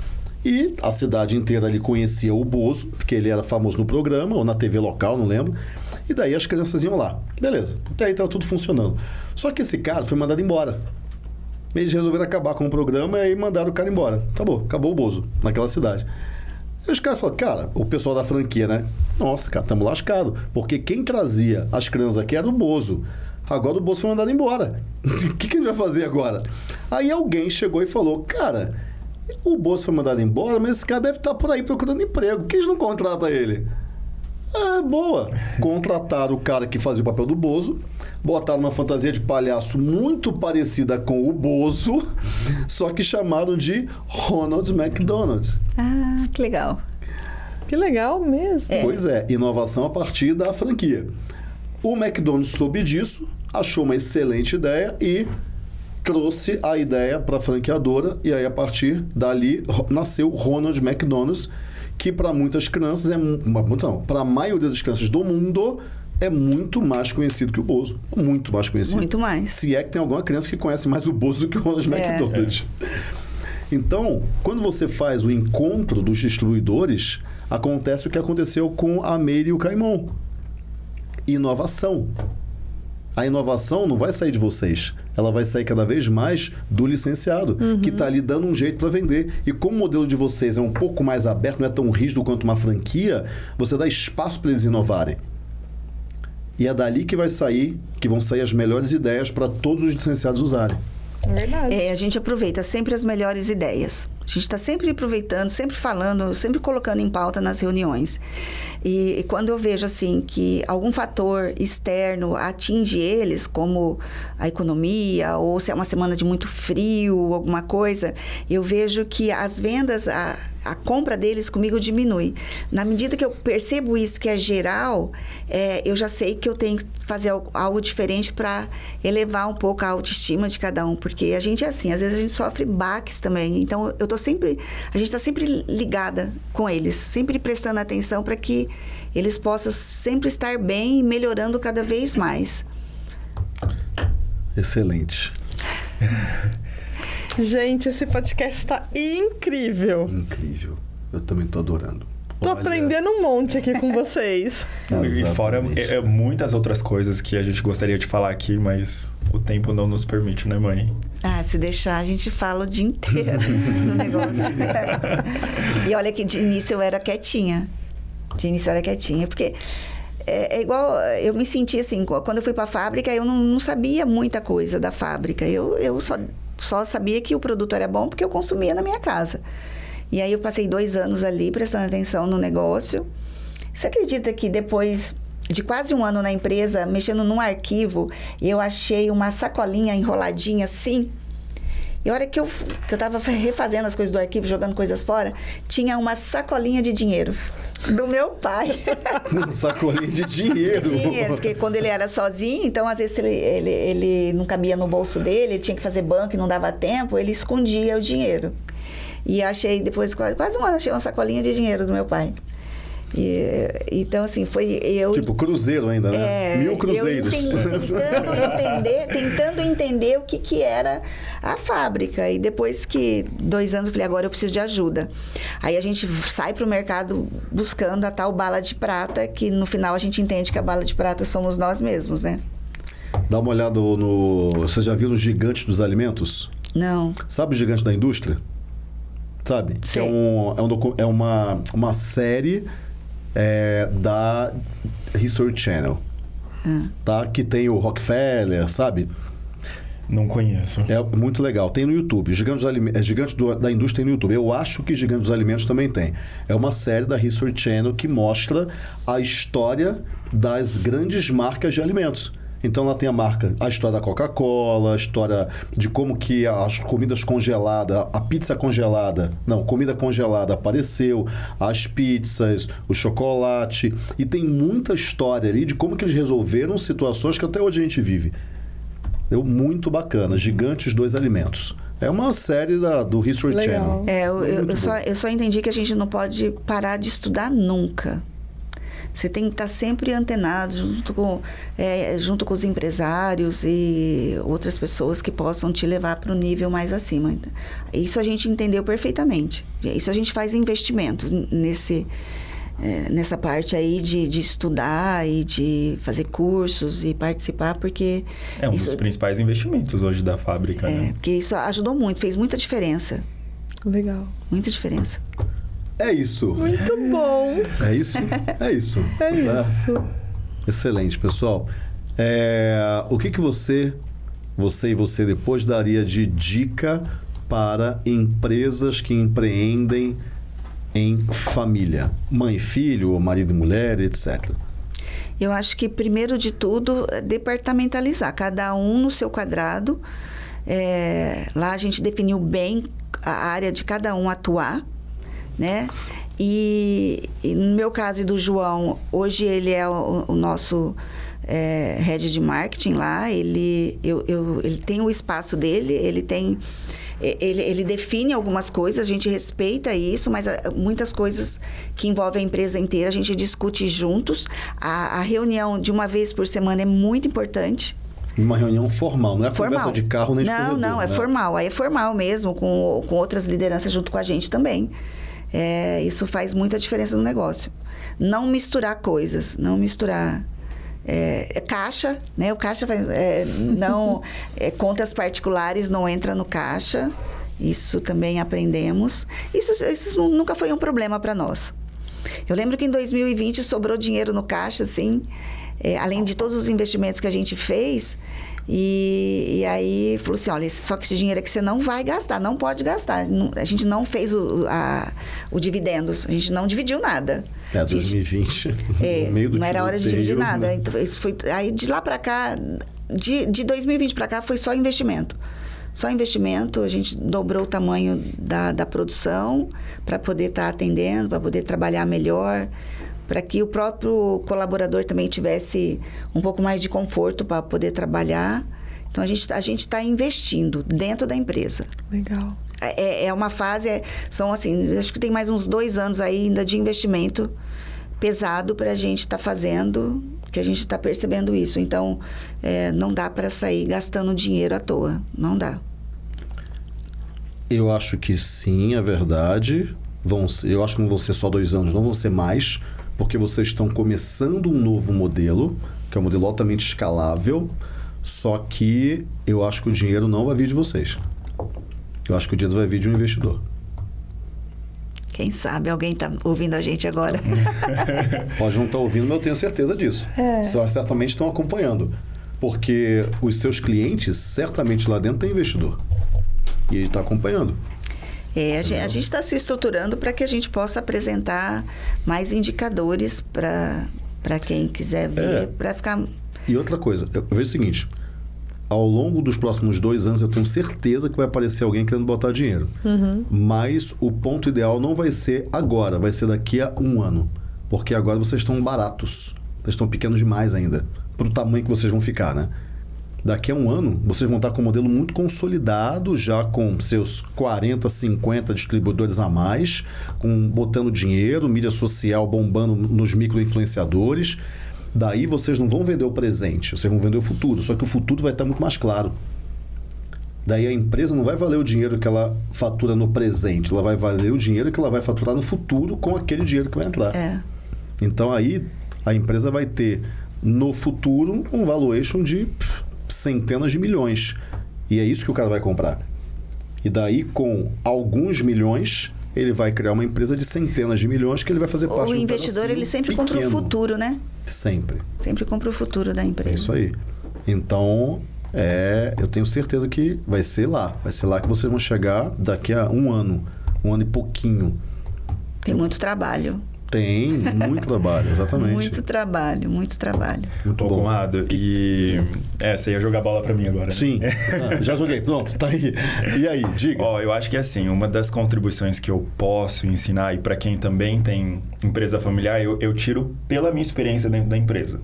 E a cidade inteira ali conhecia o Bozo, porque ele era famoso no programa, ou na TV local, não lembro. E daí as crianças iam lá. Beleza, até aí estava tudo funcionando. Só que esse cara foi mandado embora. Eles resolveram acabar com o programa e aí mandaram o cara embora. Acabou, acabou o Bozo naquela cidade. Aí os caras falaram, cara, o pessoal da franquia, né? Nossa, cara, estamos lascados. Porque quem trazia as crianças aqui era o Bozo. Agora o Bozo foi mandado embora. [LAUGHS] O que, que a gente vai fazer agora? Aí alguém chegou e falou, cara, o Bozo foi mandado embora, mas esse cara deve estar por aí procurando emprego. Por que a gente não contrata ele? Ah, boa. Contrataram o cara que fazia o papel do Bozo, botaram uma fantasia de palhaço muito parecida com o Bozo, só que chamaram de Ronald McDonald. Ah, que legal. Que legal mesmo. Pois é, inovação a partir da franquia. O McDonald's soube disso, achou uma excelente ideia e trouxe a ideia para a franqueadora e aí a partir dali nasceu Ronald McDonald's, que para muitas crianças é não, para a maioria das crianças do mundo é muito mais conhecido que o Bozo, muito mais conhecido. Muito mais. Se é que tem alguma criança que conhece mais o Bozo do que o Ronald É. McDonald. Então, quando você faz o encontro dos distribuidores, acontece o que aconteceu com a Meire e o Caimão. Inovação. A inovação não vai sair de vocês, ela vai sair cada vez mais do licenciado, que está ali dando um jeito para vender. E como o modelo de vocês é um pouco mais aberto, não é tão rígido quanto uma franquia, você dá espaço para eles inovarem. E é dali que vai sair, que vão sair as melhores ideias para todos os licenciados usarem. Verdade. É, a gente aproveita sempre as melhores ideias. A gente está sempre aproveitando, sempre falando, sempre colocando em pauta nas reuniões. E, e quando eu vejo assim que algum fator externo atinge eles, como a economia ou se é uma semana de muito frio, alguma coisa, eu vejo que as vendas, a, a compra deles comigo diminui. Na medida que eu percebo isso que é geral, é, eu já sei que eu tenho que fazer algo, algo diferente para elevar um pouco a autoestima de cada um, porque a gente é assim, às vezes a gente sofre baques também. Então eu tô sempre, a gente está sempre ligada com eles, sempre prestando atenção para que eles possam sempre estar bem e melhorando cada vez mais. Excelente. Gente, esse podcast tá incrível. Incrível. Eu também tô adorando. Tô Olha, aprendendo um monte aqui com vocês. [LAUGHS] E fora é, é, muitas outras coisas que a gente gostaria de falar aqui, mas o tempo não nos permite, né, mãe? Ah, se deixar, a gente fala o dia inteiro [LAUGHS] no negócio. e olha que de início eu era quietinha. De início eu era quietinha, porque é, é igual, eu me senti assim, quando eu fui para a fábrica, eu não, não sabia muita coisa da fábrica. Eu, eu só, só sabia que o produto era bom porque eu consumia na minha casa. E aí eu passei dois anos ali prestando atenção no negócio. Você acredita que depois de quase um ano na empresa, mexendo num arquivo, eu achei uma sacolinha enroladinha assim? E a hora que eu, que eu tava refazendo as coisas do arquivo, jogando coisas fora, tinha uma sacolinha de dinheiro do meu pai. [LAUGHS] Um sacolinho de dinheiro. dinheiro, porque quando ele era sozinho, então às vezes ele, ele, ele não cabia no bolso dele, ele tinha que fazer banco e não dava tempo, ele escondia o dinheiro. E achei, depois, quase, quase um ano, achei uma sacolinha de dinheiro do meu pai. E, então, assim, foi eu. Tipo, cruzeiro ainda, né? É, Mil cruzeiros. entendi- tentando [LAUGHS] entender, tentando entender o que, que era a fábrica. E depois que dois anos eu falei, agora eu preciso de ajuda. Aí a gente sai para o mercado buscando a tal bala de prata, que no final a gente entende que a bala de prata somos nós mesmos, né? Dá uma olhada no. Você já viu os gigantes dos alimentos? Não. Sabe o gigante da indústria? Sabe? Que é, um, é, um docu- é uma, uma série é, da History Channel. Ah. Tá? Que tem o Rockefeller, sabe? Não conheço. É muito legal. Tem no YouTube. Gigante, dos Alime- é, Gigante do- da Indústria tem no YouTube. Eu acho que Gigante dos Alimentos também tem. É uma série da History Channel que mostra a história das grandes marcas de alimentos. Então lá tem a marca, a história da Coca-Cola, a história de como que as comidas congeladas, a pizza congelada, não, comida congelada apareceu, as pizzas, o chocolate, e tem muita história ali de como que eles resolveram situações que até hoje a gente vive. Deu muito bacana. Gigantes Dois Alimentos. É uma série da, do History Legal. Channel. É, eu, eu- eu só, eu só entendi que a gente não pode parar de estudar nunca. Você tem que estar sempre antenado junto com, é, junto com os empresários e outras pessoas que possam te levar para o nível mais acima. Isso a gente entendeu perfeitamente. Isso a gente faz investimentos nesse, é, nessa parte aí de, de estudar e de fazer cursos e participar, porque É um isso, dos principais investimentos hoje da fábrica, é, né? porque isso ajudou muito, fez muita diferença. Legal. Muita diferença. É isso. Muito bom. É isso? É isso. É Né? isso. Excelente, pessoal. É, o que, que você, você e você depois daria de dica para empresas que empreendem em família? Mãe, filho, marido e mulher, etc. Eu acho que, primeiro de tudo, é departamentalizar, cada um no seu quadrado. É, lá a gente definiu bem a área de cada um atuar. Né? E, e no meu caso e do João, hoje ele é o, o nosso é, head de marketing lá. Ele, eu, eu, ele tem o espaço dele, ele tem ele, ele, define algumas coisas, a gente respeita isso, mas ah, muitas coisas que envolvem a empresa inteira a gente discute juntos. A, a reunião de uma vez por semana é muito importante. Uma reunião formal, não é formal. conversa de carro nem de Não, não, é né? formal. Aí é formal mesmo, com, com outras lideranças junto com a gente também. É, isso faz muita diferença no negócio. Não misturar coisas, não misturar é, é, caixa, né? O caixa vai, é, não é, contas particulares não entra no caixa. Isso também aprendemos. Isso, isso nunca foi um problema para nós. Eu lembro que em 2020 sobrou dinheiro no caixa, assim, é, além de todos os investimentos que a gente fez. E, e, aí falou assim: olha, só que esse dinheiro aqui você não vai gastar, não pode gastar. a gente não fez o, a, o dividendos, a gente não dividiu nada. É, 2020, [LAUGHS] é, no meio do Não era hora de dividir nada. Né? Então, isso foi, aí de lá para cá, de, de 2020 para cá, foi só investimento. Só investimento, a gente dobrou o tamanho da, da produção para poder estar tá atendendo, para poder trabalhar melhor para que o próprio colaborador também tivesse um pouco mais de conforto para poder trabalhar. Então a gente a gente está investindo dentro da empresa. Legal. É, é uma fase, é, são assim, acho que tem mais uns dois anos ainda de investimento pesado para a gente estar tá fazendo, que a gente está percebendo isso. Então é, não dá para sair gastando dinheiro à toa, não dá. Eu acho que sim, é verdade. Vão, eu acho que não vão ser só dois anos, não vão ser mais porque vocês estão começando um novo modelo, que é um modelo altamente escalável, só que eu acho que o dinheiro não vai vir de vocês. Eu acho que o dinheiro vai vir de um investidor. Quem sabe alguém está ouvindo a gente agora. [LAUGHS] Pode não estar tá ouvindo, mas eu tenho certeza disso. É. Vocês certamente estão acompanhando. Porque os seus clientes, certamente lá dentro, tem investidor. E ele está acompanhando. É, a gente está se estruturando para que a gente possa apresentar mais indicadores para quem quiser ver, é. para ficar. E outra coisa, eu vejo o seguinte: ao longo dos próximos dois anos, eu tenho certeza que vai aparecer alguém querendo botar dinheiro. Uhum. Mas o ponto ideal não vai ser agora, vai ser daqui a um ano. Porque agora vocês estão baratos. Vocês estão pequenos demais ainda. Para o tamanho que vocês vão ficar, né? Daqui a um ano, vocês vão estar com um modelo muito consolidado, já com seus 40, 50 distribuidores a mais, com, botando dinheiro, mídia social bombando nos micro-influenciadores. Daí vocês não vão vender o presente, vocês vão vender o futuro. Só que o futuro vai estar muito mais claro. Daí a empresa não vai valer o dinheiro que ela fatura no presente, ela vai valer o dinheiro que ela vai faturar no futuro com aquele dinheiro que vai entrar. É. Então aí a empresa vai ter no futuro um valuation de centenas de milhões. E é isso que o cara vai comprar. E daí, com alguns milhões, ele vai criar uma empresa de centenas de milhões que ele vai fazer parte O investidor, ele sempre pequeno. compra o futuro, né? Sempre. Sempre compra o futuro da empresa. É isso aí. Então, é, eu tenho certeza que vai ser lá. Vai ser lá que vocês vão chegar daqui a um ano. Um ano e pouquinho. Tem muito trabalho. Tem, muito trabalho, exatamente. Muito trabalho, muito trabalho. Muito bom. Conrado, e... É, você ia jogar bola para mim agora, né? Sim, [LAUGHS] ah, já joguei, pronto, tá aí. E aí, diga. Ó, eu acho que assim, uma das contribuições que eu posso ensinar, e para quem também tem empresa familiar, eu, eu tiro pela minha experiência dentro da empresa.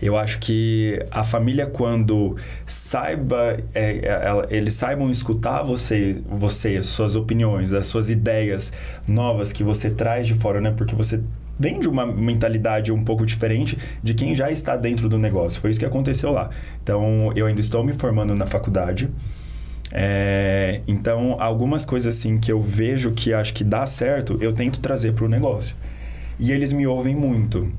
Eu acho que a família, quando saiba, é, é, eles saibam escutar você, você, suas opiniões, as suas ideias novas que você traz de fora, né? Porque você vem de uma mentalidade um pouco diferente de quem já está dentro do negócio. Foi isso que aconteceu lá. Então, eu ainda estou me formando na faculdade. É, então, algumas coisas assim que eu vejo que acho que dá certo, eu tento trazer para o negócio. E eles me ouvem muito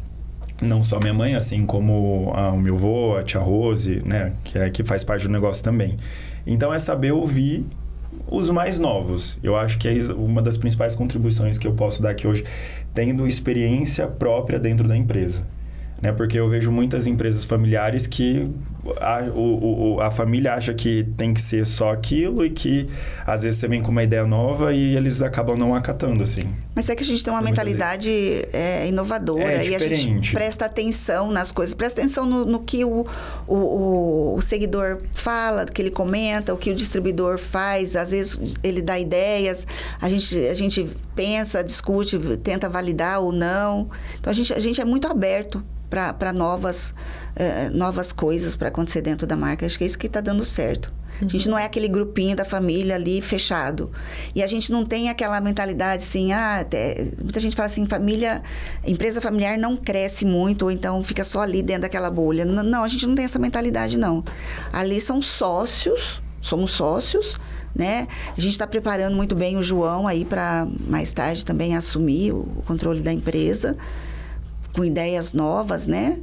não só minha mãe, assim como a, o meu avô, a tia Rose, né, que, é, que faz parte do negócio também. Então é saber ouvir os mais novos. Eu acho que é uma das principais contribuições que eu posso dar aqui hoje, tendo experiência própria dentro da empresa. né? Porque eu vejo muitas empresas familiares que a, o, o, a família acha que tem que ser só aquilo e que às vezes você vem com uma ideia nova e eles acabam não acatando, assim. Mas é que a gente tem uma Muitas mentalidade é, inovadora É e a gente presta atenção nas coisas, presta atenção no, no que o, o, o, o seguidor fala, que ele comenta, o que o distribuidor faz, às vezes ele dá ideias, a gente, a gente pensa, discute, tenta validar ou não. Então a gente, a gente é muito aberto para novas, eh, novas coisas para acontecer dentro da marca. Acho que é isso que está dando certo. A gente não é aquele grupinho da família ali fechado. E a gente não tem aquela mentalidade assim, ah, muita gente fala assim, família, empresa familiar não cresce muito, ou então fica só ali dentro daquela bolha. N- Não, a gente não tem essa mentalidade, não. Ali são sócios, somos sócios, né? A gente está preparando muito bem o João aí para mais tarde também assumir o o controle da empresa com ideias novas, né?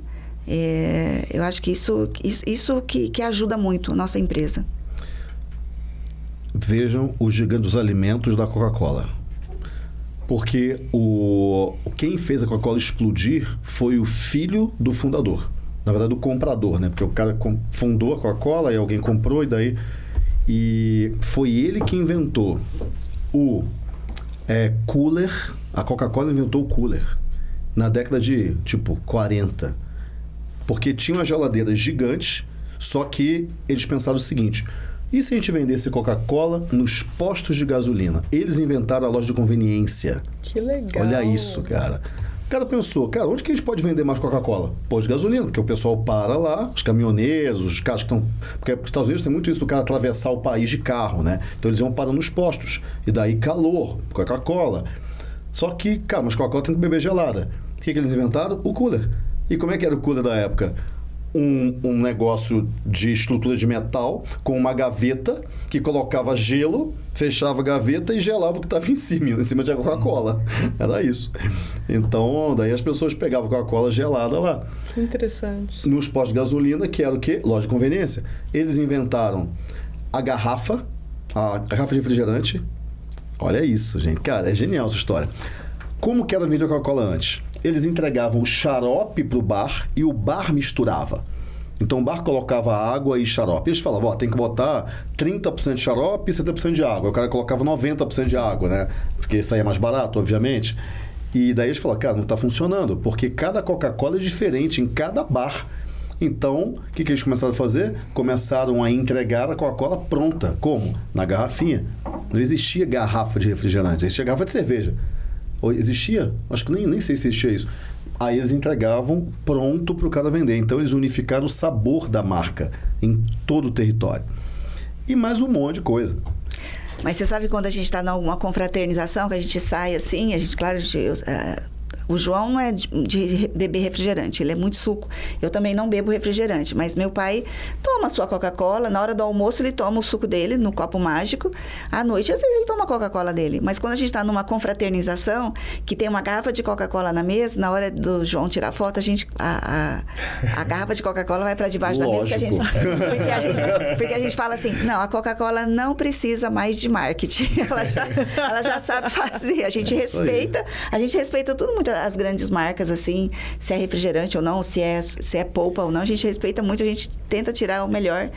É, eu acho que isso, isso, isso que, que ajuda muito a nossa empresa. Vejam o gigante dos alimentos da Coca-Cola. Porque o quem fez a Coca-Cola explodir foi o filho do fundador. Na verdade, do comprador, né? Porque o cara fundou a Coca-Cola e alguém comprou e daí... E foi ele que inventou o é, cooler. A Coca-Cola inventou o cooler na década de, tipo, 40. Porque tinha uma geladeira gigante, só que eles pensaram o seguinte: e se a gente vendesse Coca-Cola nos postos de gasolina? Eles inventaram a loja de conveniência. Que legal. Olha isso, cara. O cara pensou, cara, onde que a gente pode vender mais Coca-Cola? Posto de gasolina, porque o pessoal para lá, os caminhoneiros, os caras que estão. Porque os Estados Unidos tem muito isso do cara atravessar o país de carro, né? Então eles iam parando nos postos. E daí calor, Coca-Cola. Só que, cara, mas Coca-Cola tem que beber gelada. O que, que eles inventaram? O cooler. E como é que era o cooler da época? Um, um negócio de estrutura de metal com uma gaveta que colocava gelo, fechava a gaveta e gelava o que estava em cima, em cima de Coca-Cola. Era isso. Então, daí as pessoas pegavam Coca-Cola gelada lá. Que interessante. Nos postos de gasolina, que era o quê? Loja de conveniência. Eles inventaram a garrafa, a garrafa de refrigerante. Olha isso, gente. Cara, é genial essa história. Como que era vender Coca-Cola antes? Eles entregavam o xarope pro bar e o bar misturava. Então o bar colocava água e xarope. Eles falavam, ó, tem que botar 30% de xarope e 70% de água. O cara colocava 90% de água, né? Porque saía mais barato, obviamente. E daí eles falaram, cara, não está funcionando, porque cada Coca-Cola é diferente em cada bar. Então, o que, que eles começaram a fazer? Começaram a entregar a Coca-Cola pronta. Como? Na garrafinha. Não existia garrafa de refrigerante, existia garrafa de cerveja. Existia? Acho que nem, nem sei se existia isso. Aí eles entregavam pronto para o cara vender. Então eles unificaram o sabor da marca em todo o território. E mais um monte de coisa. Mas você sabe quando a gente está numa confraternização, que a gente sai assim, a gente, claro, a gente, eu, eh, o João não é de, de beber refrigerante, ele é muito suco. Eu também não bebo refrigerante, mas meu pai toma a sua Coca-Cola, na hora do almoço ele toma o suco dele no copo mágico, à noite às vezes ele toma a Coca-Cola dele. Mas quando a gente está numa confraternização, que tem uma garrafa de Coca-Cola na mesa, na hora do João tirar foto, a gente a, a, a garrafa de Coca-Cola vai para debaixo da mesa, que a gente, Lógico. [LAUGHS] porque a gente porque a gente fala assim, não, a Coca-Cola não precisa mais de marketing. [LAUGHS] Ela já, ela já sabe fazer. A gente aí. respeita, a gente respeita tudo muito as grandes marcas, assim, se é refrigerante ou não, se é, se é polpa ou não, a gente respeita muito, a gente tenta tirar o melhor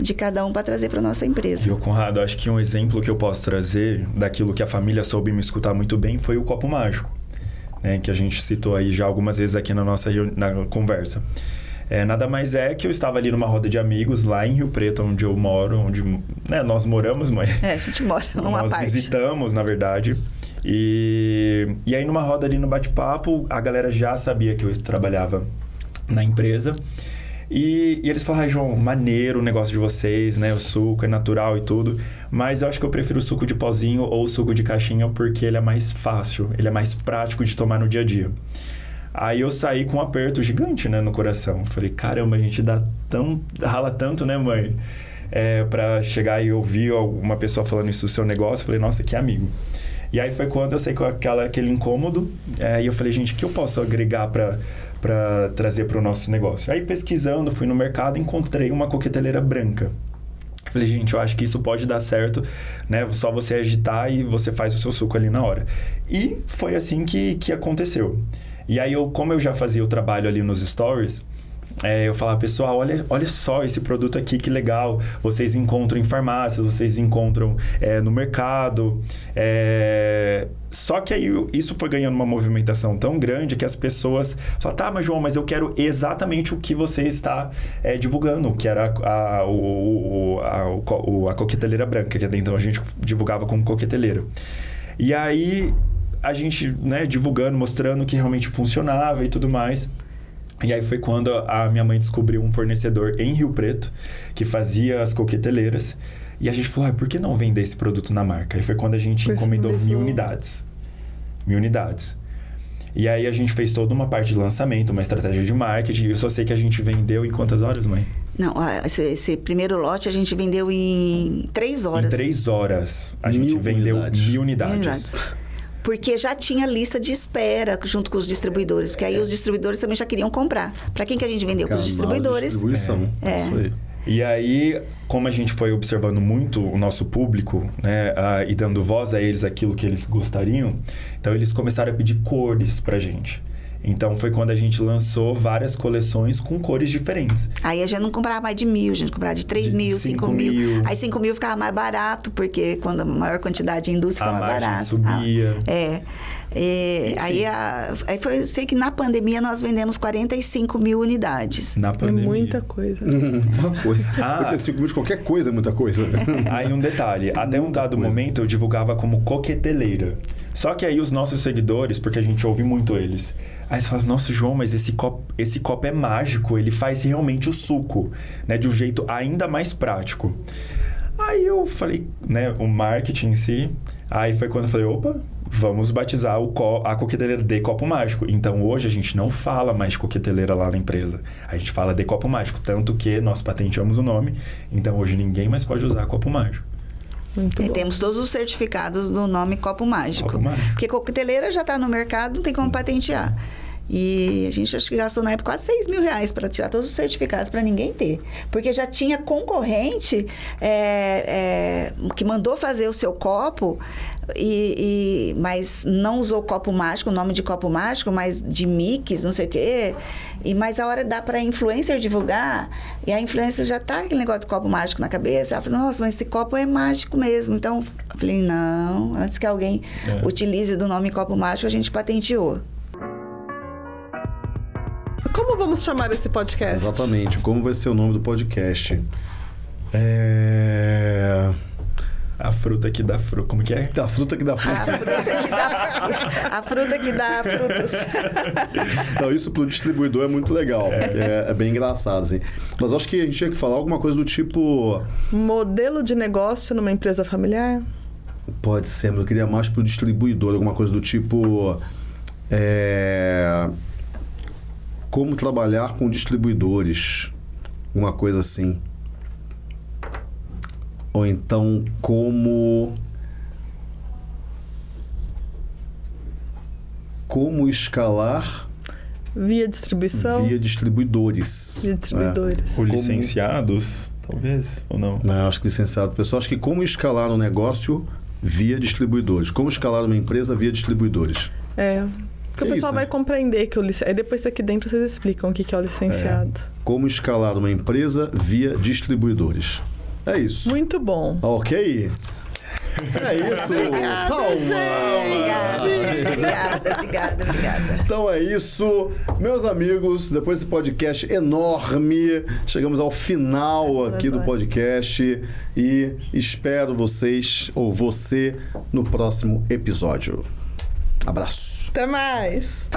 de cada um para trazer para nossa empresa. Viu, Conrado? Acho que um exemplo que eu posso trazer daquilo que a família soube me escutar muito bem foi o copo mágico, né? Que a gente citou aí já algumas vezes aqui na nossa na conversa. É, nada mais é que eu estava ali numa roda de amigos lá em Rio Preto, onde eu moro, onde né, nós moramos, mas É, a gente mora [LAUGHS] numa nós parte. visitamos, na verdade. E, e aí, numa roda ali no bate-papo, a galera já sabia que eu trabalhava na empresa. E, e eles falaram, ah, João, maneiro o negócio de vocês, né? O suco é natural e tudo. Mas eu acho que eu prefiro o suco de pozinho ou o suco de caixinha porque ele é mais fácil, ele é mais prático de tomar no dia a dia. Aí eu saí com um aperto gigante, né, no coração. Falei, caramba, a gente dá tão. rala tanto, né, mãe? É, pra chegar e ouvir alguma pessoa falando isso do seu negócio. Falei, nossa, que amigo. E aí foi quando eu saí com aquela, aquele incômodo. É, e eu falei, gente, o que eu posso agregar para para trazer para o nosso negócio? Aí pesquisando, fui no mercado, encontrei uma coqueteleira branca. Falei, gente, eu acho que isso pode dar certo, né? Só você agitar e você faz o seu suco ali na hora. E foi assim que, que aconteceu. E aí, eu, como eu já fazia o trabalho ali nos stories, é, eu falava, pessoal, olha, olha só esse produto aqui, que legal. Vocês encontram em farmácias, vocês encontram é, no mercado. É... Só que aí isso foi ganhando uma movimentação tão grande que as pessoas falam, tá, mas João, mas eu quero exatamente o que você está é, divulgando, que era a, a, o, a, a coqueteleira branca, que até então a gente divulgava como coqueteleira. E aí a gente, né, divulgando, mostrando que realmente funcionava e tudo mais. E aí foi quando a minha mãe descobriu um fornecedor em Rio Preto que fazia as coqueteleiras. E a gente falou, ah, por que não vender esse produto na marca? E foi quando a gente encomendou mil unidades. Mil unidades. E aí a gente fez toda uma parte de lançamento, uma estratégia de marketing. Eu só sei que a gente vendeu em quantas horas, mãe? Não, esse, esse primeiro lote a gente vendeu em três horas. Em três horas. A mil gente vendeu unidades. mil unidades. Mil unidades porque já tinha lista de espera junto com os distribuidores, porque aí os distribuidores também já queriam comprar. Para quem que a gente vendeu? Para os distribuidores. Distribuição. É. Isso aí. E aí, como a gente foi observando muito o nosso público, né, uh, e dando voz a eles aquilo que eles gostariam, então eles começaram a pedir cores pra gente. Então foi quando a gente lançou várias coleções com cores diferentes. Aí a gente não comprava mais de mil, a gente comprava de três de mil, cinco, mil. mil. Aí cinco mil ficava mais barato, porque quando a maior quantidade de indústria ficava mais barato. subia. Ah, é. E, aí, a, aí foi, sei que na pandemia nós vendemos 45 mil unidades. Na pandemia. É muita coisa. [LAUGHS] muita coisa. [LAUGHS] Ah, 45 mil de qualquer coisa é muita coisa. aí um detalhe, até um dado coisa. momento eu divulgava como coqueteleira. Só que aí os nossos seguidores, porque a gente ouve muito eles, Aí você fala, nossa, João, mas esse copo, esse copo é mágico, ele faz realmente o suco, né? De um jeito ainda mais prático. Aí eu falei, né, o marketing em si. Aí foi quando eu falei, opa, vamos batizar o co a coqueteleira de copo mágico. Então hoje a gente não fala mais de coqueteleira lá na empresa. A gente fala de copo mágico, tanto que nós patenteamos o nome. Então hoje ninguém mais pode usar copo mágico. Muito bom. temos todos os certificados do nome Copo Mágico. Copo Mágico. Porque coqueteleira já está no mercado, não tem como patentear. E a gente acho que gastou na época quase 6 mil reais para tirar todos os certificados para ninguém ter. Porque já tinha concorrente é, é, que mandou fazer o seu copo, e, e, mas não usou copo mágico, o nome de copo mágico, mas de mix, não sei o quê. E, mas a hora dá para a influencer divulgar, e a influencer já tá aquele negócio de copo mágico na cabeça. Ela falou, nossa, mas esse copo é mágico mesmo. Então, eu falei, não, antes que alguém é. utilize do nome copo mágico, a gente patenteou. Como vamos chamar esse podcast? Exatamente, como vai ser o nome do podcast? É... A fruta que dá fruta. Como que é? A fruta que dá frutas. A fruta que dá, a fruta que dá frutos. [LAUGHS] Não, isso pro distribuidor é muito legal. É, é bem engraçado, assim. Mas acho que a gente tinha que falar alguma coisa do tipo. Modelo de negócio numa empresa familiar? Pode ser, mas eu queria mais pro distribuidor, alguma coisa do tipo. É como trabalhar com distribuidores, uma coisa assim. Ou então como como escalar via distribuição, via distribuidores, via distribuidores, é. ou licenciados, como... talvez ou não. Não, acho que licenciado. Pessoal, acho que como escalar um negócio via distribuidores, como escalar uma empresa via distribuidores. É, porque que o pessoal isso, vai né? compreender que o licenciado. Aí depois aqui dentro vocês explicam o que é o licenciado. É. Como escalar uma empresa via distribuidores. É isso. Muito bom. Ok. É isso. [LAUGHS] obrigada, Palma. Obrigada, obrigada, obrigada. Então é isso. Meus amigos, depois desse podcast enorme, chegamos ao final aqui do podcast e espero vocês ou você no próximo episódio. Abraço. Até mais.